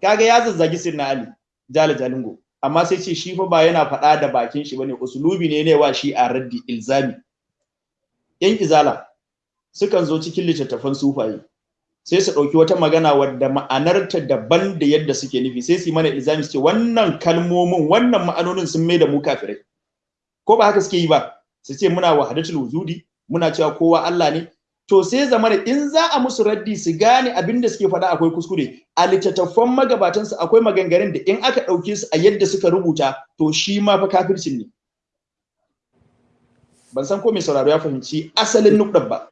Kaga ya zazzagi Sayyidina Ali jala jalingo. Amma sai ce shi fa ba yana faɗa da bakin shi ba ne usulubi ne ne wa shi a raddi ilzami. Yan izala sukan zo cikin littattafan sufaye. Sai su ɗauki wata magana wadda ma'anarta daban da yadda suke nufi sai su yi mana ilzami su ce wannan kalmomin wannan ma'anonin sun mai da mu kafirai. Ko ba haka suke yi ba? Su ce muna wahadatul wujudi muna cewa kowa Allah ne. To sai zama da in za a musu raddi su gane abin da suke faɗa akwai kuskure. A littattafan magabatansu akwai maganganun da in aka ɗauke su a yadda suka rubuta to shi ma fa kafircin ne. Ban san ko mai sauraro ya fahimci asalin nukɗar ba.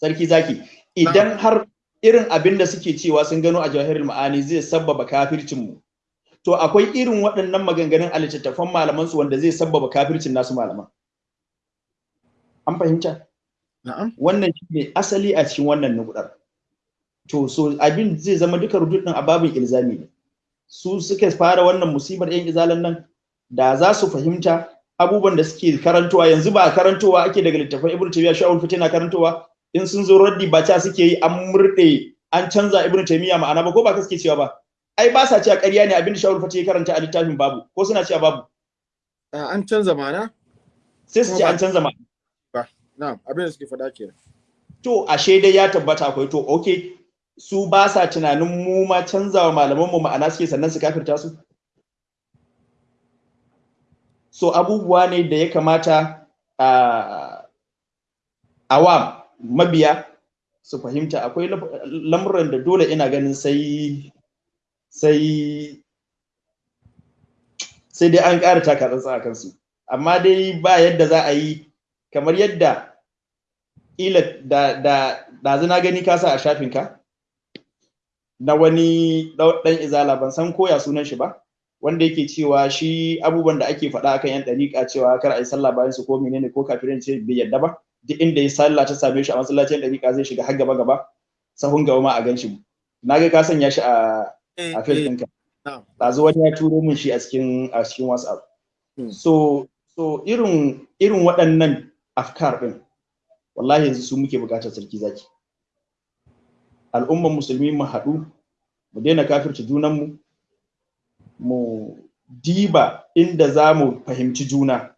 Sarki zaki idan har irin abin da suke cewa sun gano a jawahirul ma'ani zai sabbaba kafircin mu to akwai irin waɗannan maganganun a littattafan malaman su wanda zai sabbaba kafircin nasu malaman. An fahimta? Na'am. Wannan shi ne asali a cikin wannan nukudar to so abin zai zama duka rududin a babin ilzami ne. Su suka fara wannan musibar yan izalan nan da za su fahimta abubuwan da suke karantowa yanzu ba karantowa ake daga littafin ibnu taymiya sha'ul fitina karantowa in sun zo raddi ba ca suke yi an murde an canza ibnu taymiya ma'ana ba ko ba suke cewa ba? Ai ba sa cewa ƙarya ne abin da sha'ul fitina karanta a littafin babu ko suna cewa babu? An canza mana sai su ce an canza ma'ana. Na'am abin da suke faɗa kenan. To ashe dai ya tabbata akwai to okay su ba sa tunanin mu ma canzawa malaman mu ma'ana suke sannan su kafirta su? So abubuwa ne da ya kamata a awam mabiya su fahimta. Akwai lamuran da dole ina ganin sai sai sai dai an ƙara taka tsantsa a kansu. Amma dai ba yadda za a yi kamar yadda ila da da da na gani ka sa a shafinka na wani dan izala ban san koya sunan shi ba wanda yake cewa shi abubuwan da ake faɗa akan yan ɗariƙa cewa kar a yi sallah bayan su ko menene ko kafirin ce bai yadda ba. Duk inda ya sallah ta same shi a masallacin ɗariƙa zai shiga har gaba gaba sahun gaba ma a gan shi. Na ga ka sanya shi a a fil ɗinka. ɗazu wani ya turo min shi a cikin a cikin whatsapp. So so irin irin waɗannan afkar ɗin wallahi yanzu su muke buƙatar sarki zaki. Al'umman musulmi mu haɗu mu daina kafirta junanmu mu diba inda za mu fahimci juna.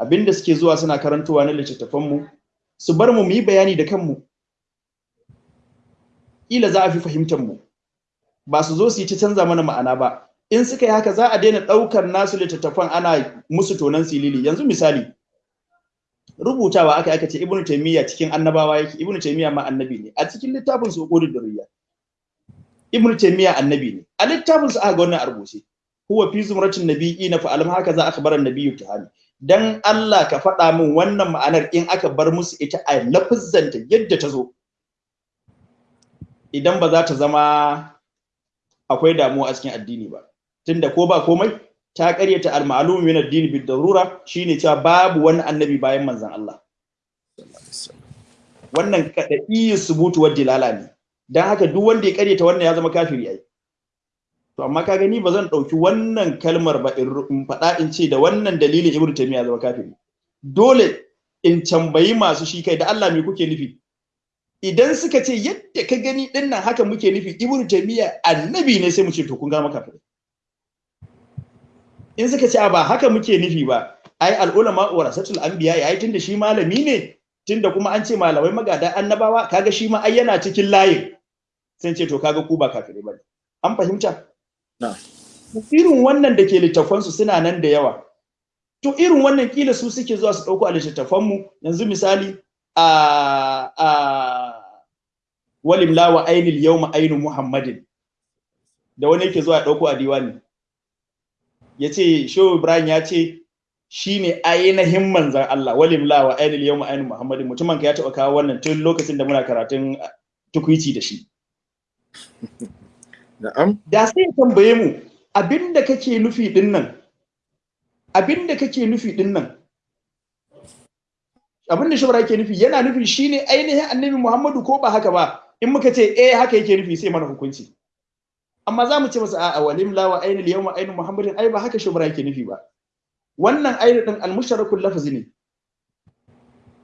Abinda suke zuwa suna karantowa na littattafanmu su bar mu mu yi bayani da kanmu. Ila za a fi fahimtar mu. Ba su zo su yi ta canza mana ma'ana ba. In suka yi haka za a daina ɗaukar nasu littattafan ana musu tonan silili. Yanzu misali rubutawa aka aka ce ibnu taymiya cikin annabawa yake. Ibnu taymiya ma annabi ne. A cikin littafin su qudud durriya. Ibnu taymiya annabi ne. A littafin su aka ga wannan a rubuce. Huwa fi zumratin nabiyina fa alam haka za akhbara annabiyyu tahani dan Allah ka faɗa min wannan ma'anar in aka bar musu ita a lafazzanta yadda ta zo. Idan ba za ta zama akwai damuwa a cikin addini ba. Tunda ko ba komai ta karyata al-ma'lum min ad-din bid darura shine cewa babu wani annabi bayan manzon Allah. Wannan kadai subutu wa dilala ne. Dan haka duk wanda ya karyata wannan ya zama kafiri ai. To amma ka gani ba zan ɗauki wannan kalmar ba in faɗa in ce da wannan dalilin ibnu taymiya zama kafiri. Dole in tambayi masu shi kai da Allah me kuke nufi? Idan suka ce yadda ka gani ɗin nan haka muke nufi ibnu taymiya annabi ne sai mu ce to kun ga maka kafiri in suka ce ba haka muke nufi ba. Ai al'ulama warasatul anbiya yayi tunda shi malami ne tunda kuma an ce malamai magada annabawa kaga shi ma ai yana cikin layin. Sai ce to kaga ku ba kafirai ba ne an fahimta. Irin wannan da ke littafansu suna nan da yawa. To irin wannan kila su suke zuwa su ɗauko a littattafanmu. Yanzu misali a a walim lawa ainil yawma ainu muhammadin. Da wani yake zuwa ɗauko a diwani. Ya ce shehu ibrahim ya ce shi ne ainihin manzan Allah walim lawa ainil yawma ainu muhammadin. Mutumin ka ya taɓa kawo wannan tun lokacin da muna karatun tukwici da shi. da sai ya tambaye mu abin da kake nufi ɗin nan abin da kake nufi ɗin nan abin da shubra yake nufi yana nufi shine ainihin annabi Muhammadu ko ba haka ba? In muka ce eh haka yake nufi sai mana hukunci. Amma za mu ce masa a'a walim lawa ainul yawma ainu muhammadin. Ai ba haka shubra yake nufi ba. Wannan ainu din al-musharakul lafzi ne.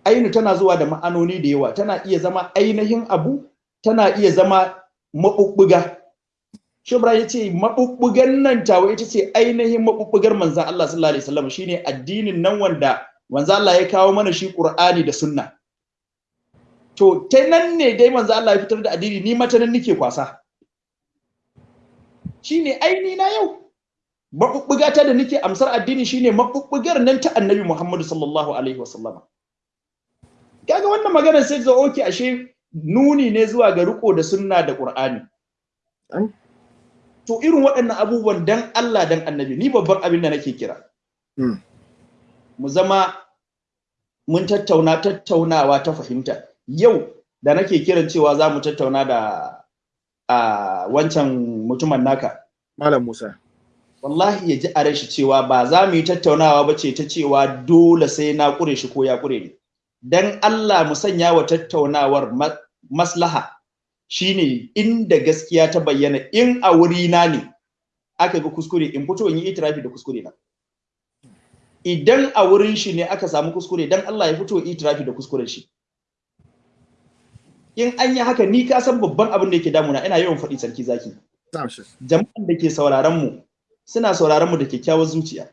Ainu tana zuwa da ma'anoni da yawa. Tana iya zama ainihin abu tana iya zama mabubbuga Shubra ya ce maɓuɓɓugan nan tawa ita ce ainihin maɓuɓɓugar manzan Allah sallallahu alaihi wasallam shine addinin nan wanda manzan Allah ya kawo mana shi Qur'ani da Sunna. To ta nan ne dai manzan Allah ya fitar da addini ni mata nan nake kwasa. Shine aini na yau. Maɓuɓɓuga ta da nake amsar addini shine maɓuɓɓugar nan ta Annabi Muhammadu sallallahu alaihi wasallam. Kaga wannan maganar sai zo oke ashe nuni ne zuwa ga riko da sunna da Qur'ani. To irin waɗannan abubuwan dan Allah dan annabi ni babban abin da nake kira. Mm. mu zama mun tattauna tattaunawa ta fahimta. Yau da nake kiran cewa za mu tattauna da a wancan mutumin naka. Malam Musa. Wallahi ya ji a ran shi cewa ba za mu yi tattaunawa ba ce ta cewa dole sai na kure shi ko ya kure ni. Dan Allah mu sanya wa tattaunawar ma- maslaha. Shine inda gaskiya ta bayyana in a wuri na ne aka ga kuskure in fito in yi itirafi da kuskure na idan a wurin shi ne aka samu kuskure dan Allah ya fito itirafi da kuskuren shi. In an yi haka ni ka san babban abin da yake damuna ina yawan faɗi sarki zaki. Jama'an da ke sauraron mu suna sauraron mu da kyakkyawar zuciya.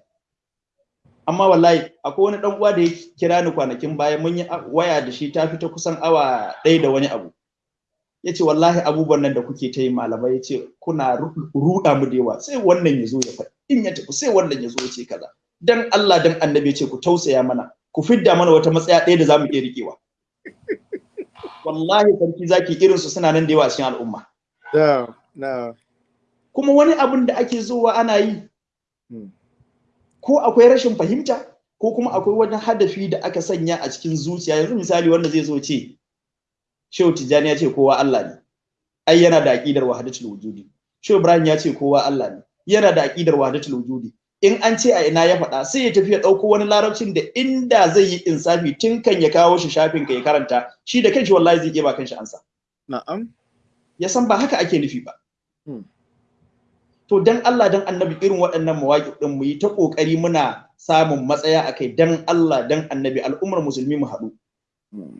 Amma wallahi akwai wani dan uwa da ya kira ni kwanakin baya mun yi waya da shi ta fita kusan awa ɗaya da wani abu. Ya ce wallahi abubuwan nan da kuke ta yi malamai ya ce kuna ru- ruɗa mu da yawa. Sai wannan ya zo ya faɗi. In ya tafi sai wannan ya zo ya ce kaza. Dan Allah dan annabi ya ce ku tausaya mana. Ku fidda mana wata matsaya ɗaya da za mu iya riƙewa. Wallahi sarki zaki irin su suna nan da yawa a cikin al'umma. Kuma wani abin da ake zuwa ana yi Hmm. ko akwai rashin fahimta ko kuma akwai wani hadafi da aka sanya a cikin zuciya. Yanzu misali wanda zai zo ce Shehu Tijjani ya ce kowa Allah ne ai yana da aqidar wahdatul wujudi Shehu Ibrahim ya ce kowa Allah ne yana da aqidar wahdatul wujudi in an ce a ina ya faɗa sai ya tafi ya ɗauko wani larabcin da inda zai yi insafi tun kan ya kawo shi shafin ka ya karanta shi da kanshi wallahi zai iya ba kanshi ansa na'am ya san ba haka ake nufi ba. Hmm. To dan Allah dan annabi irin waɗannan mawaƙi ɗin mu yi ta ƙoƙari muna samun matsaya a kai dan Allah dan annabi al'ummar musulmi mu haɗu.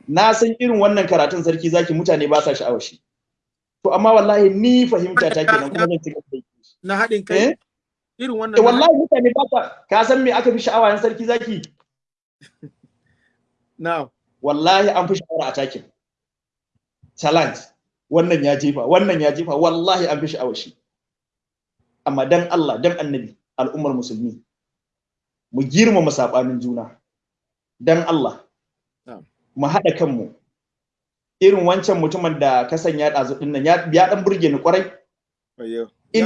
Na san irin wannan karatun sarki zaki mutane ba sa sha'awar shi. To amma wallahi ni fahimta ta kenan kuma zan ci gaba da yi. na haɗin kai Eh? irin wannan Eh wallahi mutane ba sa ka san me aka fi sha'awa yan sarki zaki? na'am Wallahi an fi sha'awar a takin. Challenge. Wannan ya jefa, wannan ya jefa, wallahi an fi sha'awar shi. amma dan Allah dan annabi al'ummar musulmi mu girmama sabanin juna dan Allah. Mu haɗa kanmu. Irin wancan mutumin da ka sanya ɗazu ɗin nan ya ɗan burge ni ƙwarai in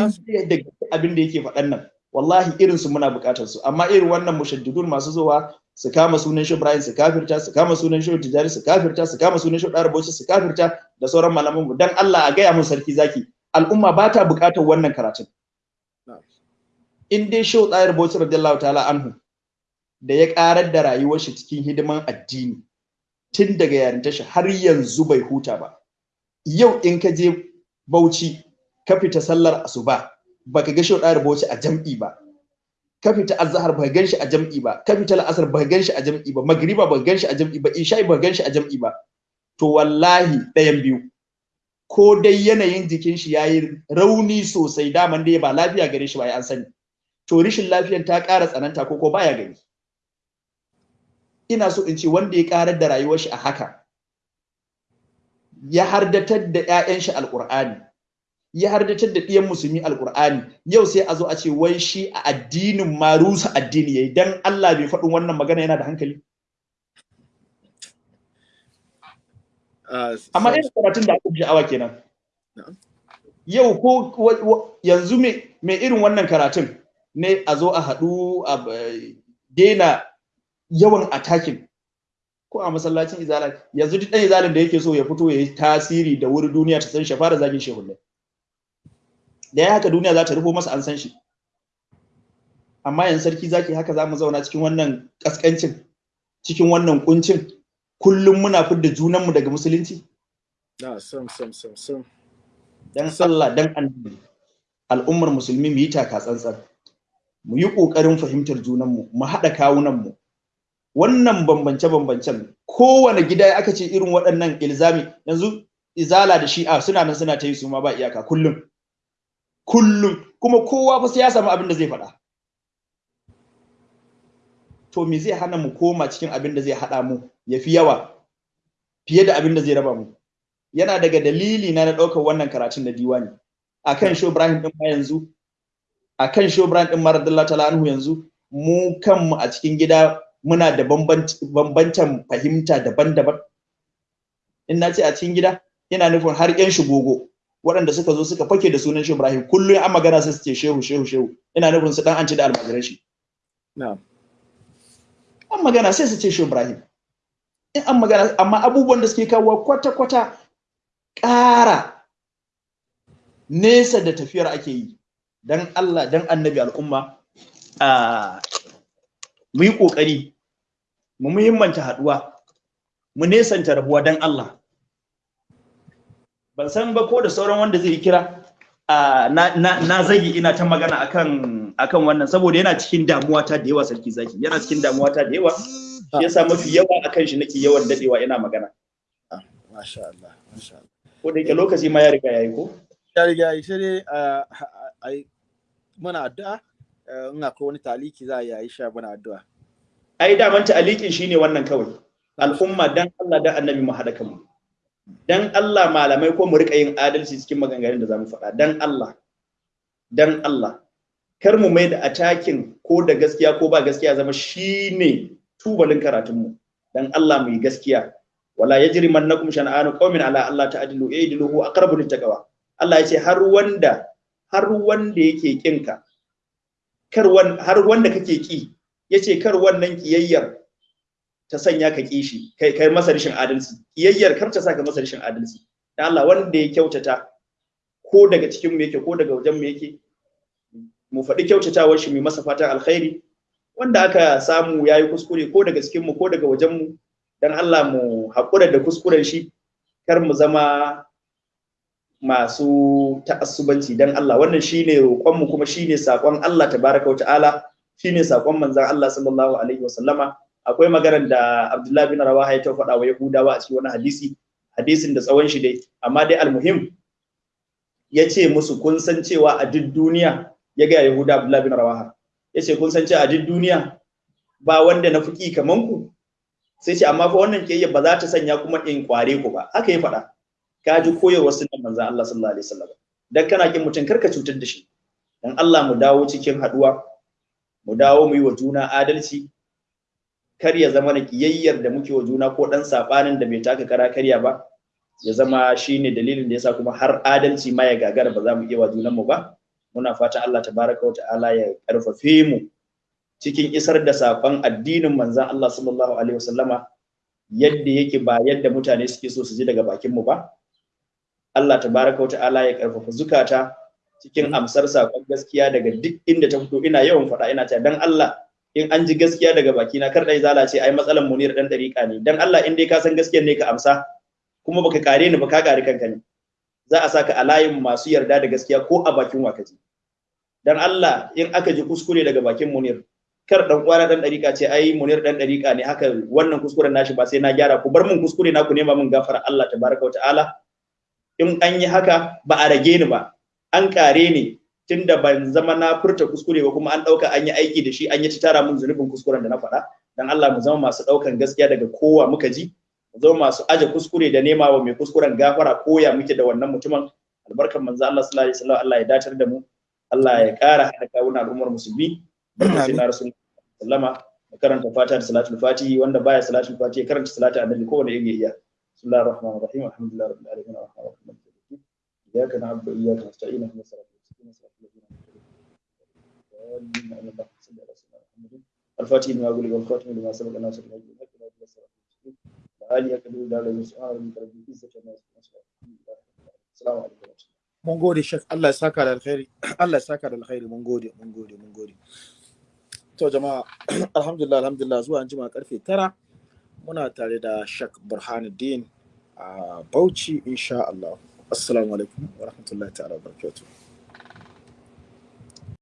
da abin da yake faɗan nan wallahi irin su muna buƙatar su. Amma irin wannan mushaddidun masu zuwa su kama sunan shi Ibrahim su kafirta su kama sunan shi Tijari su kafirta su kama sunan shi Dar Bauchi su kafirta da sauran malaman mu dan Allah a gaya mun sarki zaki al'umma ba ta buƙatar wannan karatun. In dai Shehu Tsayar Bauchi radiyallahu ta'ala anhu da ya karar da rayuwar shi cikin hidiman addini tun daga yarinta shi har yanzu bai huta ba. Yau in ka je Bauchi ka fita sallar asuba baka ga Shehu Tsayar Bauchi a jam'i ba. Ka fita azhar baka gan shi a jam'i ba. Ka fita al'asar baka gan shi a jam'i ba. Magriba baka gan shi a jam'i ba. Isha'i baka gan shi a jam'i ba. To wallahi ɗayan biyu. Ko dai yanayin jikin shi yayi rauni sosai daman dai ba lafiya gare shi ba ya an sani. To rishin lafiyan ta ƙara tsananta ko ko baya gani. Ina so in ce wanda ya karar da rayuwar shi a haka ya hardatar da 'ya'yan shi alqur'ani ya hardatar da ɗiyan musulmi alqur'ani yau sai a zo a ce wai shi a addinin ma rusa addini yayi dan Allah bai faɗin wannan magana yana da hankali? Ah, amma irin karatun da aka fi sha'awa kenan. Yau ko yanzu me irin wannan karatun ne a zo a haɗu a b- daina yawan attacking ko a masallacin izala. Yanzu duk ɗan izalin da yake so ya fito ya yi tasiri da wuri duniya ta san shi fara zagin shehullai da ya haka duniya za ta rufo masa an san shi. Amma yanzu sarki zaki haka za mu zauna cikin wannan kaskancin cikin wannan kuncin kullum muna fidda junanmu daga musulunci. Sam sam sam sam. Dan Allah dan annabi al'ummar musulmi mu yi taka tsantsan. Mu yi ƙoƙarin fahimtar junanmu mu haɗa kawunanmu wannan bambance-bambancen kowane gida aka ce irin waɗannan ilzami yanzu izala da shi'a suna nan suna ta yi su ma ba iyaka kullum. Kullum. Kuma kowa fa sai ya samu abin da zai faɗa. To me zai hana mu koma cikin abin da zai haɗa mu ya fi yawa fiye da abin da zai raba mu? Yana daga dalili na na ɗaukar wannan karatun na diwani. Akan show Ibrahim din ma yanzu akan show Ibrahim din Maradallahu ta'ala anhu yanzu mu kanmu a cikin gida muna da bambancin fahimta daban-daban. In na ce a cikin gida ina nufin har yan shigogo waɗanda suka zo suka fake da sunan Shehu Ibrahim kullum an magana sai su ce shehu shehu shehu. Ina nufin su dan an ci da almajiran shi. Na'am. An magana sai su ce Shehu Ibrahim. In an magana amma abubuwan da suke kawo kwata-kwata ƙara nesa da tafiyar ake yi. Dan Allah dan annabi al'umma a mu yi ƙoƙari mu muhimmanta haɗuwa mu nesanta rabuwa dan Allah. Ban san ba ko da sauran wanda zai kira a na, zagi ina ta magana akan akan wannan saboda yana cikin damuwa ta da yawa sarki zaki. Yana cikin damuwa ta da yawa shi yasa mafi yawa akan shi nake yawan dadewa ina magana. Ah, masha Allah masha Allah. Ko da yake lokaci ma ya riga yayi ko? Ya riga yi sai dai a yi mana addu'a. Eh, in akwai wani taliki za a yi sha mana addu'a. Ai daman ta'alikin shine wannan kawai. Al'umma dan Allah dan annabi mu haɗa kanmu. Dan Allah malamai ko mu riƙa yin adalci cikin maganganun da za mu faɗa. Dan Allah. Dan Allah. Kar mu mai da atakin ko da gaskiya ko ba gaskiya zama shine tubalin karatun mu dan Allah mu yi gaskiya. Wala yajrimannakum shan'anu qaumin ala Allah ta'dilu i'dilu aqrabu littaqwa. Allah ya ce har wanda har wanda yake kinka kar har wanda kake ki ya ce kar wannan kiyayyar ta sanya ka kishi kai kai masa rashin adalci. Kiyayyar kar ta saka masa rashin adalci. Dan Allah wanda ya kyautata ko daga cikin mu yake ko daga wajen mu yake mu faɗi kyautatawar shi mu masa fatan alkhairi. Wanda aka samu yayi kuskure ko daga cikin mu ko daga wajen mu dan Allah mu haƙura da kuskuren shi kar mu zama masu ta'assubanci. Dan Allah wannan shine roƙon mu kuma shine saƙon Allah tabaraka wa ta'ala shine saƙon manzon Allah sallallahu alaihi wa sallama. Akwai maganar da Abdullahi bin Rawaha ya faɗa wa Yahudawa a cikin wani hadisi hadisin da tsawon shi dai. Amma dai almuhim ya ce musu kun san cewa a duk duniya ya ga Yahuda Abdullahi bin Rawaha. Ya ce kun san cewa a duk duniya ba wanda na fuki kaman ku? Sai ce amma fa wannan kiyayya ba za ta sanya kuma in kware ku ba. Haka ya faɗa. Ka ji koyarwar sunan manzon Allah sallallahu alaihi wasallam dan kana kin mutum kar ka cutar da shi. Dan Allah mu dawo cikin haɗuwa mu dawo mu yi wa juna adalci kar ya zama na kiyayyar da muke wa juna ko dan sabanin da bai taka kara karya ba ya zama shine dalilin da yasa kuma har adalci ma ya gagara ba za mu iya wa junanmu ba. Muna fata Allah tabaraka wa ta'ala ya karfafe mu cikin isar da saƙon addinin manzon Allah sallallahu alaihi wasallama yadda yake ba yadda mutane suke so su ji daga bakin mu ba. Allah tabaraka wa ta'ala ya ƙarfafa zukata cikin amsar saƙon gaskiya daga duk inda ta fito ina yawan faɗa ina cewa dan Allah in an ji gaskiya daga baki na kar dai zala ce ai matsalan munir dan dariƙa ne. Dan Allah in dai ka san gaskiyar ne ka amsa kuma baka kare ni ba ka kare kanka ne. Za a saka a layin masu yarda da gaskiya ko a bakin wakaji dan Allah in aka ji kuskure daga bakin munir kar dan uwana dan dariƙa ce ai munir dan dariƙa ne haka wannan kuskuren nashi ba sai na gyara ku. Bar mun kuskure na ku nema mun gafara Allah tabaraka wa ta'ala. In an yi haka ba a rage ni ba. An kare ni tunda ban zama na furta kuskure ba kuma an ɗauka an yi aiki da shi an yi tara mun zunubin kuskuren da na faɗa. Dan Allah mu zama masu ɗaukan gaskiya daga kowa muka ji. Mu zama masu aje kuskure da nema wa mai kuskuren gafara koya muke da wannan mutumin. Albarkan manzo Allah sallallahu alaihi wasallam Allah ya datar da mu. Allah ya kara hada kawuna al'ummar musulmi. Barkatun na rasul sallama. Karanta fata da salatul fatihi wanda baya salatul fatihi ya karanta salatu annabi kowane yake iya bismillahir rahmanir rahim. Alhamdulillahi rabbil alamin. arrahmanir rahim iyyaka na'budu wa iyyaka nasta'in ihdinas siratal mustaqim siratal ladzina an'amta alaihim الفاتح لما أقول والخاتم لما سبق الناس من أجل الحق لا تبصر وآلي أكبر دار المسؤول من رب العزة الناس السلام عليكم mun gode shek Allah ya saka da alkhairi Allah ya saka da alkhairi mun gode mun gode mun gode to jama'a alhamdulillah alhamdulillah zuwa an jima karfe tara muna tare da shek burhanuddin a bauchi insha Allah assalamu alaikum wa rahmatullahi ta'ala wa